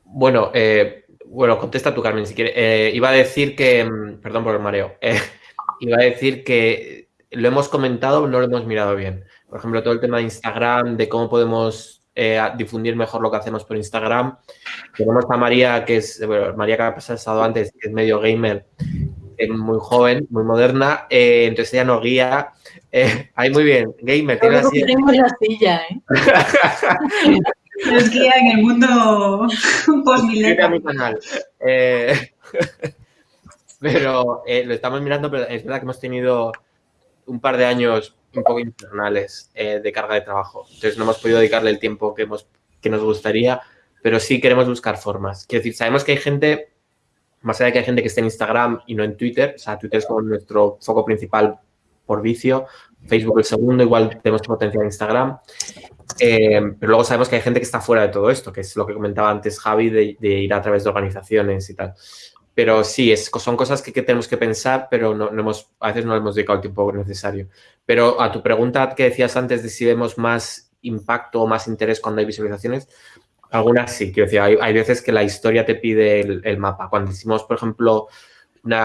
Bueno, eh, bueno, contesta tú, Carmen, si quieres. Eh, iba a decir que, mm, perdón por el mareo, eh, iba a decir que lo hemos comentado, no lo hemos mirado bien. Por ejemplo, todo el tema de Instagram, de cómo podemos difundir mejor lo que hacemos por Instagram. Tenemos a María, que es, bueno, María que ha pasado antes, que es medio gamer, es muy joven, muy moderna, entonces ella nos guía. ahí muy bien, gamer, tiene la silla. Tenemos la silla, ¿eh? Es guía en el mundo canal. Eh, pero eh, lo estamos mirando, pero es verdad que hemos tenido un par de años un poco infernales eh, de carga de trabajo. Entonces no hemos podido dedicarle el tiempo que, hemos, que nos gustaría, pero sí queremos buscar formas. Quiero decir, sabemos que hay gente, más allá de que hay gente que esté en Instagram y no en Twitter, o sea, Twitter es como nuestro foco principal por vicio, Facebook el segundo, igual tenemos potencial en Instagram. Eh, pero luego sabemos que hay gente que está fuera de todo esto, que es lo que comentaba antes Javi, de, ir a través de organizaciones y tal. Pero sí, es, son cosas que, tenemos que pensar, pero no, hemos, a veces no hemos dedicado el tiempo necesario. Pero a tu pregunta que decías antes de si vemos más impacto o más interés cuando hay visualizaciones, algunas sí. Quiero decir, hay, veces que la historia te pide el, mapa. Cuando hicimos, por ejemplo,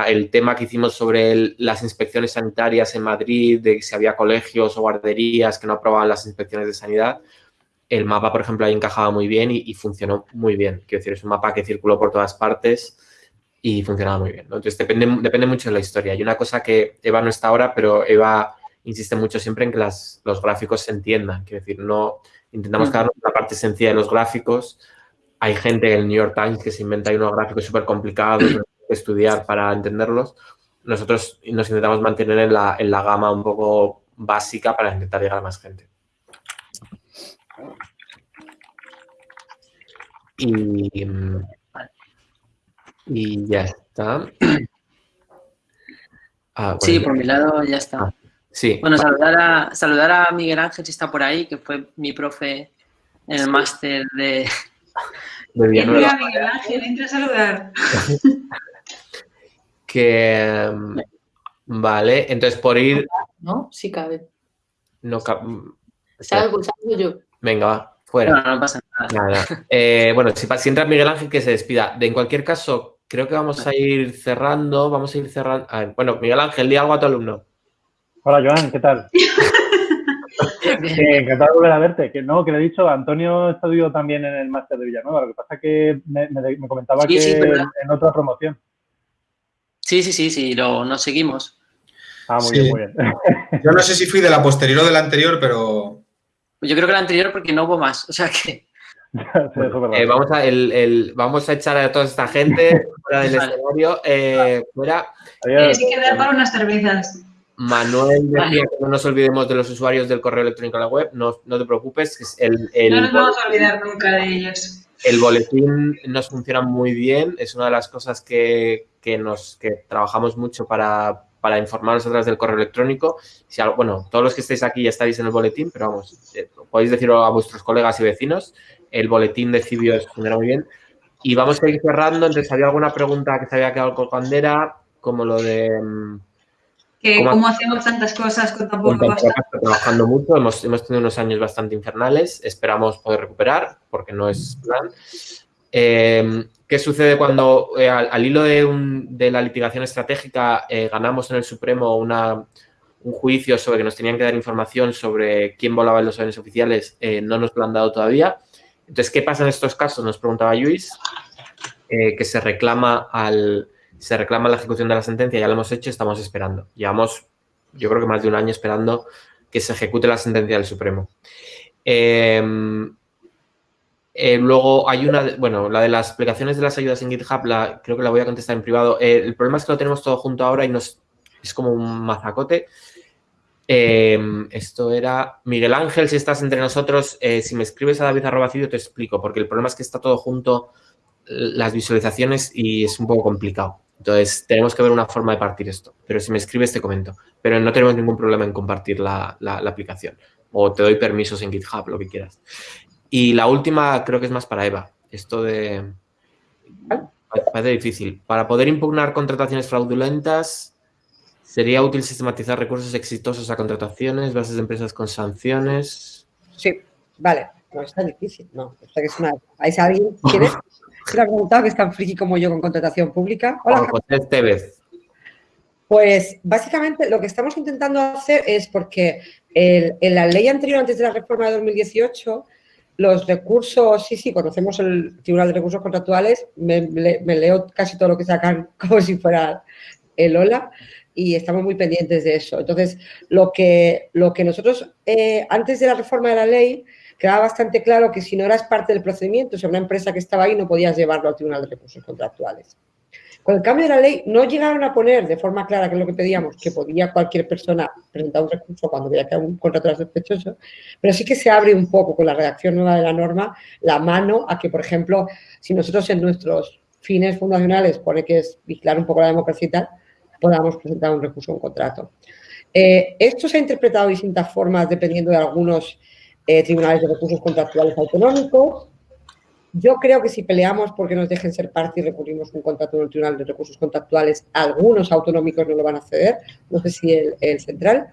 el tema que hicimos sobre las inspecciones sanitarias en Madrid, de si había colegios o guarderías que no aprobaban las inspecciones de sanidad, el mapa, por ejemplo, ahí encajaba muy bien y, funcionó muy bien. Quiero decir, es un mapa que circuló por todas partes y funcionaba muy bien. Entonces, depende, depende mucho de la historia. Hay una cosa que Eva no está ahora, pero Eva insiste mucho siempre en que las, los gráficos se entiendan. Quiero decir, no intentamos mm. quedarnos en la parte sencilla de los gráficos. Hay gente en el New York Times que se inventa unos gráficos súper complicados que estudiar para entenderlos. Nosotros nos intentamos mantener en la, en la gama un poco básica para intentar llegar a más gente. Y, y ya está. Ah, sí, por mi lado ya está. Ah, sí. Bueno, saludar a, saludar a Miguel Ángel, si está por ahí, que fue mi profe en el máster de... de Miguel Ángel, entra a saludar. que... Vale, entonces por ir... ¿No? Sí cabe. No cabe... Salgo, yo. Venga, va, fuera. No, no pasa nada. Eh, bueno, si, si entra Miguel Ángel, que se despida. De, en cualquier caso, creo que vamos a ir cerrando, vamos a ir cerrando. bueno, Miguel Ángel, di algo a tu alumno. Hola, Joan, ¿qué tal? encantado de volver a verte. Que no, que le he dicho, Antonio estudió también en el máster de Villanueva. Lo que pasa es que me, comentaba que en otra promoción. Sí, sí, sí, sí, lo, nos seguimos. Ah, muy bien, muy bien. Yo no sé si fui de la posterior o de la anterior, pero... Yo creo que la anterior porque no hubo más, o sea que... Eh, vamos, a, el, vamos a echar a toda esta gente fuera del escenario. Eh, fuera. Tienes que quedar para unas cervezas. Manuel decía que no nos olvidemos de los usuarios del correo electrónico a la web. No, no te preocupes. El, no nos vamos a olvidar nunca de ellos. El boletín nos funciona muy bien. Es una de las cosas que, que nos, que trabajamos mucho para, para informaros a través del correo electrónico. Si, bueno, todos los que estéis aquí ya estáis en el boletín, pero vamos, eh, podéis decirlo a vuestros colegas y vecinos el boletín de Cibio funciona muy bien. Y vamos a ir cerrando, entonces había alguna pregunta que se había quedado con bandera, como lo de... Mm, ¿Cómo, hacemos tantas cosas con tan poco Trabajando mucho, hemos, hemos, tenido unos años bastante infernales, esperamos poder recuperar, porque no es plan. Eh, ¿Qué sucede cuando eh, al, hilo de, la litigación estratégica eh, ganamos en el Supremo una, un juicio sobre que nos tenían que dar información sobre quién volaba en los aviones oficiales? no nos lo han dado todavía. Entonces, ¿qué pasa en estos casos? Nos preguntaba Luis, eh, que se reclama, al, se reclama la ejecución de la sentencia, ya lo hemos hecho, estamos esperando. Llevamos, yo creo que más de un año esperando que se ejecute la sentencia del Supremo. Em, eh, luego hay una, bueno, la de las explicaciones de las ayudas en GitHub, la, creo que la voy a contestar en privado. Eh, el problema es que lo tenemos todo junto ahora y nos, es como un mazacote. Em, esto era Miguel Ángel, si estás entre nosotros, eh, si me escribes a David Arrobacidio te explico, porque el problema es que está todo junto las visualizaciones y es un poco complicado. Entonces, tenemos que ver una forma de partir esto. Pero si me escribes, te comento. Pero no tenemos ningún problema en compartir la, aplicación. O te doy permisos en GitHub, lo que quieras. Y la última creo que es más para Eva. Esto de... Parece difícil. Para poder impugnar contrataciones fraudulentas, ¿Sería útil sistematizar recursos exitosos a contrataciones, bases de empresas con sanciones? Sí, vale. No, está difícil, no. que es una... ¿Hay alguien? ¿Quieres? ¿Se ha preguntado que es tan friki como yo con contratación pública? Hola, José Tevez. Pues básicamente lo que estamos intentando hacer es porque en la ley anterior, antes de la reforma de 2018, los recursos, sí, sí, conocemos el Tribunal de Recursos Contractuales, me, me leo casi todo lo que sacan como si fuera el OLA, y estamos muy pendientes de eso. Entonces, lo que, lo que nosotros, eh, antes de la reforma de la ley, quedaba bastante claro que si no eras parte del procedimiento, o sea, una empresa que estaba ahí, no podías llevarlo al Tribunal de Recursos Contractuales. Con el cambio de la ley, no llegaron a poner de forma clara, que es lo que pedíamos, que podía cualquier persona presentar un recurso cuando veía que un contrato era sospechoso, pero sí que se abre un poco con la redacción nueva de la norma la mano a que, por ejemplo, si nosotros en nuestros fines fundacionales pone que es vigilar un poco la democracia y tal, podamos presentar un recurso a un contrato. Eh, esto se ha interpretado de distintas formas dependiendo de algunos eh, tribunales de recursos contractuales autonómicos. Yo creo que si peleamos porque nos dejen ser parte y recurrimos un contrato en el Tribunal de Recursos Contractuales, algunos autonómicos no lo van a ceder, no sé si el, central.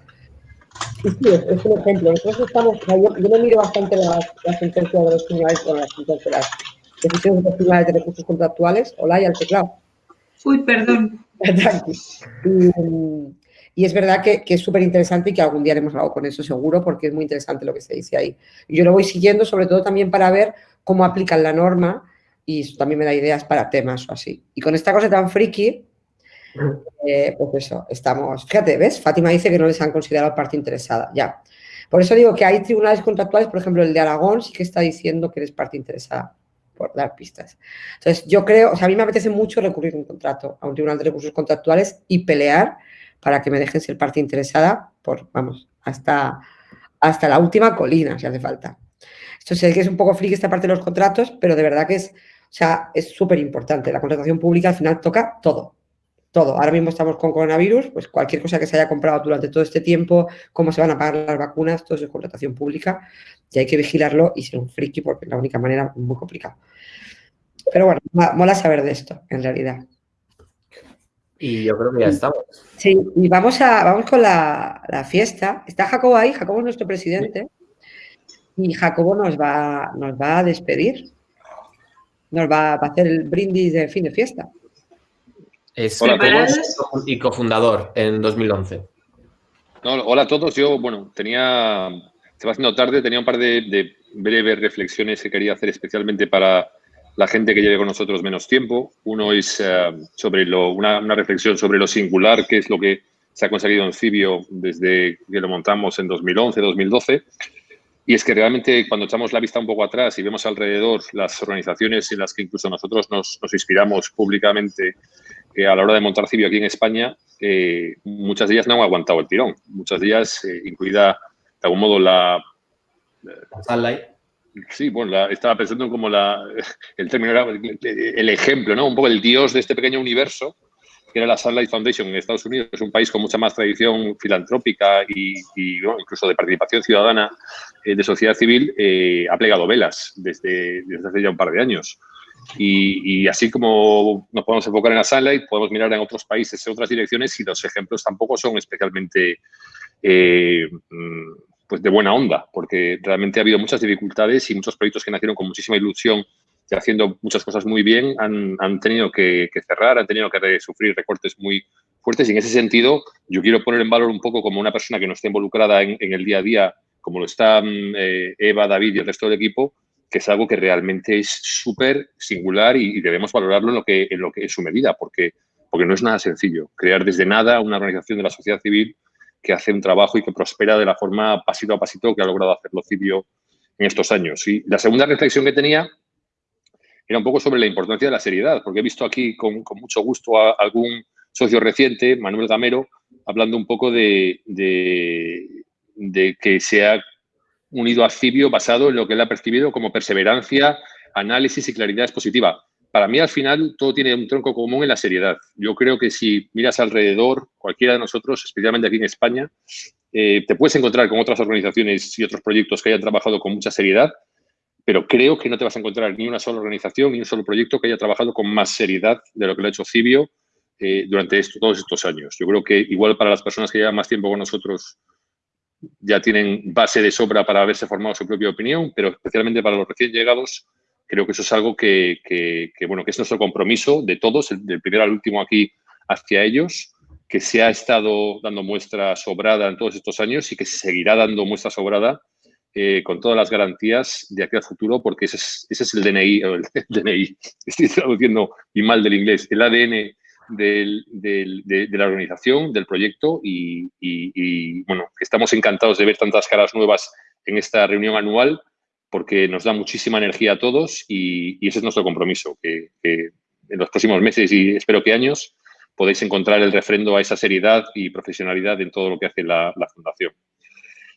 Y sí, es, un ejemplo. Nosotros estamos, yo, yo me miro bastante las, sentencias de los tribunales, con las sentencias, las decisiones de los tribunales de recursos contractuales, hola y al teclado. Uy, perdón. Y, es verdad que, es súper interesante y que algún día haremos algo con eso seguro porque es muy interesante lo que se dice ahí. Yo lo voy siguiendo sobre todo también para ver cómo aplican la norma y eso también me da ideas para temas o así. Y con esta cosa tan friki, eh, pues eso, estamos... Fíjate, ¿ves? Fátima dice que no les han considerado parte interesada, ya. Por eso digo que hay tribunales contractuales, por ejemplo, el de Aragón sí que está diciendo que eres parte interesada, por dar pistas. Entonces, yo creo, o sea, a mí me apetece mucho recurrir un contrato, a un tribunal de recursos contractuales y pelear para que me dejen ser parte interesada por, vamos, hasta, hasta la última colina, si hace falta. Esto sé que es un poco friki esta parte de los contratos, pero de verdad que es, o sea, es súper importante. La contratación pública al final toca todo, todo. Ahora mismo estamos con coronavirus, pues cualquier cosa que se haya comprado durante todo este tiempo, cómo se van a pagar las vacunas, todo eso es contratación pública y hay que vigilarlo y ser un friki porque es la única manera muy complicada. Pero bueno, mola saber de esto, en realidad. Y yo creo que ya estamos. Sí, y vamos, a, vamos con la, fiesta. Está Jacobo ahí, Jacobo es nuestro presidente. Y Jacobo nos va, nos va a despedir. Nos va a hacer el brindis de fin de fiesta. Es y cofundador en 2011. hola a todos. Yo, bueno, tenía, se va haciendo tarde, tenía un par de, breves reflexiones que quería hacer especialmente para la gente que lleve con nosotros menos tiempo. Uno es eh, sobre lo, una, una, reflexión sobre lo singular, que es lo que se ha conseguido en Cibio desde que lo montamos en 2011, 2012. Y es que realmente cuando echamos la vista un poco atrás y vemos alrededor las organizaciones en las que incluso nosotros nos, nos inspiramos públicamente a la hora de montar Cibio aquí en España, eh, muchas de ellas no han aguantado el tirón. Muchas de ellas, eh, incluida de algún modo la... Sunlight. Sí, bueno, estaba pensando en como la, el término era el ejemplo, ¿no? Un poco el dios de este pequeño universo, que era la Sunlight Foundation en Estados Unidos. Es un país con mucha más tradición filantrópica y, incluso de participación ciudadana eh, de sociedad civil. ha plegado velas desde, desde hace ya un par de años. Y, así como nos podemos enfocar en la Sunlight, podemos mirar en otros países, en otras direcciones y los ejemplos tampoco son especialmente eh, mm, pues de buena onda, porque realmente ha habido muchas dificultades y muchos proyectos que nacieron con muchísima ilusión y haciendo muchas cosas muy bien han, han tenido que, cerrar, han tenido que sufrir recortes muy fuertes y en ese sentido yo quiero poner en valor un poco como una persona que no esté involucrada en, el día a día, como lo están eh, Eva, David y el resto del equipo, que es algo que realmente es súper singular y, debemos valorarlo en lo que, en lo que su medida, porque, no es nada sencillo. Crear desde nada una organización de la sociedad civil que hace un trabajo y que prospera de la forma pasito a pasito que ha logrado hacerlo Cibio en estos años. Y la segunda reflexión que tenía era un poco sobre la importancia de la seriedad, porque he visto aquí con, mucho gusto a algún socio reciente, Manuel Gamero, hablando un poco de, de, de que se ha unido a Cibio basado en lo que él ha percibido como perseverancia, análisis y claridad expositiva. Para mí, al final, todo tiene un tronco común en la seriedad. Yo creo que si miras alrededor, cualquiera de nosotros, especialmente aquí en España, eh, te puedes encontrar con otras organizaciones y otros proyectos que hayan trabajado con mucha seriedad, pero creo que no te vas a encontrar ni una sola organización ni un solo proyecto que haya trabajado con más seriedad de lo que lo ha hecho Cibio eh, durante todos estos años. Yo creo que igual para las personas que llevan más tiempo con nosotros ya tienen base de sobra para haberse formado su propia opinión, pero especialmente para los recién llegados, creo que eso es algo que, bueno, que es nuestro compromiso de todos, del primero al último aquí hacia ellos, que se ha estado dando muestra sobrada en todos estos años y que se seguirá dando muestra sobrada eh, con todas las garantías de aquí al futuro, porque ese es, ese es el DNI, el DNI, estoy traduciendo y mal del inglés, el ADN del, de, la organización, del proyecto y, bueno, estamos encantados de ver tantas caras nuevas en esta reunión anual porque nos da muchísima energía a todos y, ese es nuestro compromiso, que, en los próximos meses y espero que años podéis encontrar el refrendo a esa seriedad y profesionalidad en todo lo que hace la, la Fundación.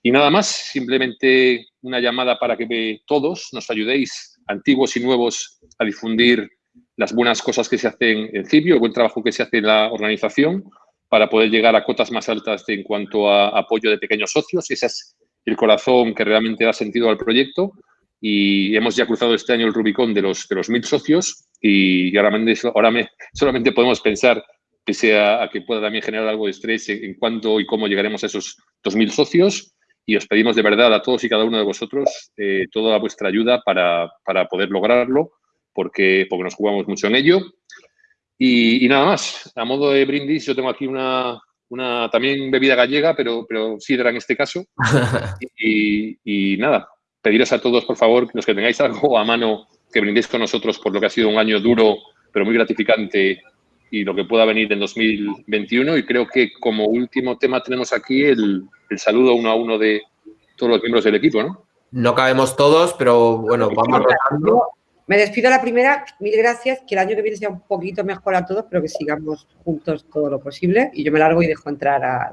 Y nada más, simplemente una llamada para que todos nos ayudéis, antiguos y nuevos, a difundir las buenas cosas que se hacen en Cibio, el buen trabajo que se hace en la organización para poder llegar a cotas más altas en cuanto a apoyo de pequeños socios. Ese es el corazón que realmente da sentido al proyecto. Y hemos ya cruzado este año el Rubicón de los, de los mil socios y ahora, ahora me, solamente podemos pensar que sea a que pueda también generar algo de estrés en, cuánto y cómo llegaremos a esos dos mil socios. Y os pedimos de verdad a todos y cada uno de vosotros eh, toda vuestra ayuda para, para poder lograrlo porque, porque nos jugamos mucho en ello. Y, nada más, a modo de brindis, yo tengo aquí una, una también bebida gallega, pero, pero sidra en este caso. y, y, nada, pediros a todos, por favor, los que tengáis algo a mano que brindéis con nosotros por lo que ha sido un año duro, pero muy gratificante y lo que pueda venir en 2021. Y creo que como último tema tenemos aquí el, el saludo uno a uno de todos los miembros del equipo, ¿no? No cabemos todos, pero bueno, vamos rotando. Me despido a la primera, mil gracias, que el año que viene sea un poquito mejor a todos, pero que sigamos juntos todo lo posible. Y yo me largo y dejo entrar a...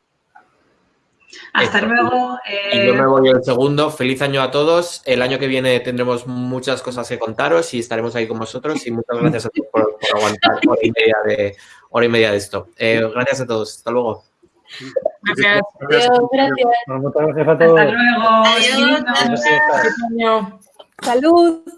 Hasta luego. Y yo me voy el segundo. Feliz año a todos. El año que viene tendremos muchas cosas que contaros y estaremos ahí con vosotros. Y muchas gracias a todos por, por aguantar hora y media de, hora y media de esto. Eh, gracias a todos. Hasta luego. Gracias. Muchas gracias a todos. Hasta luego. Adiós. Salud.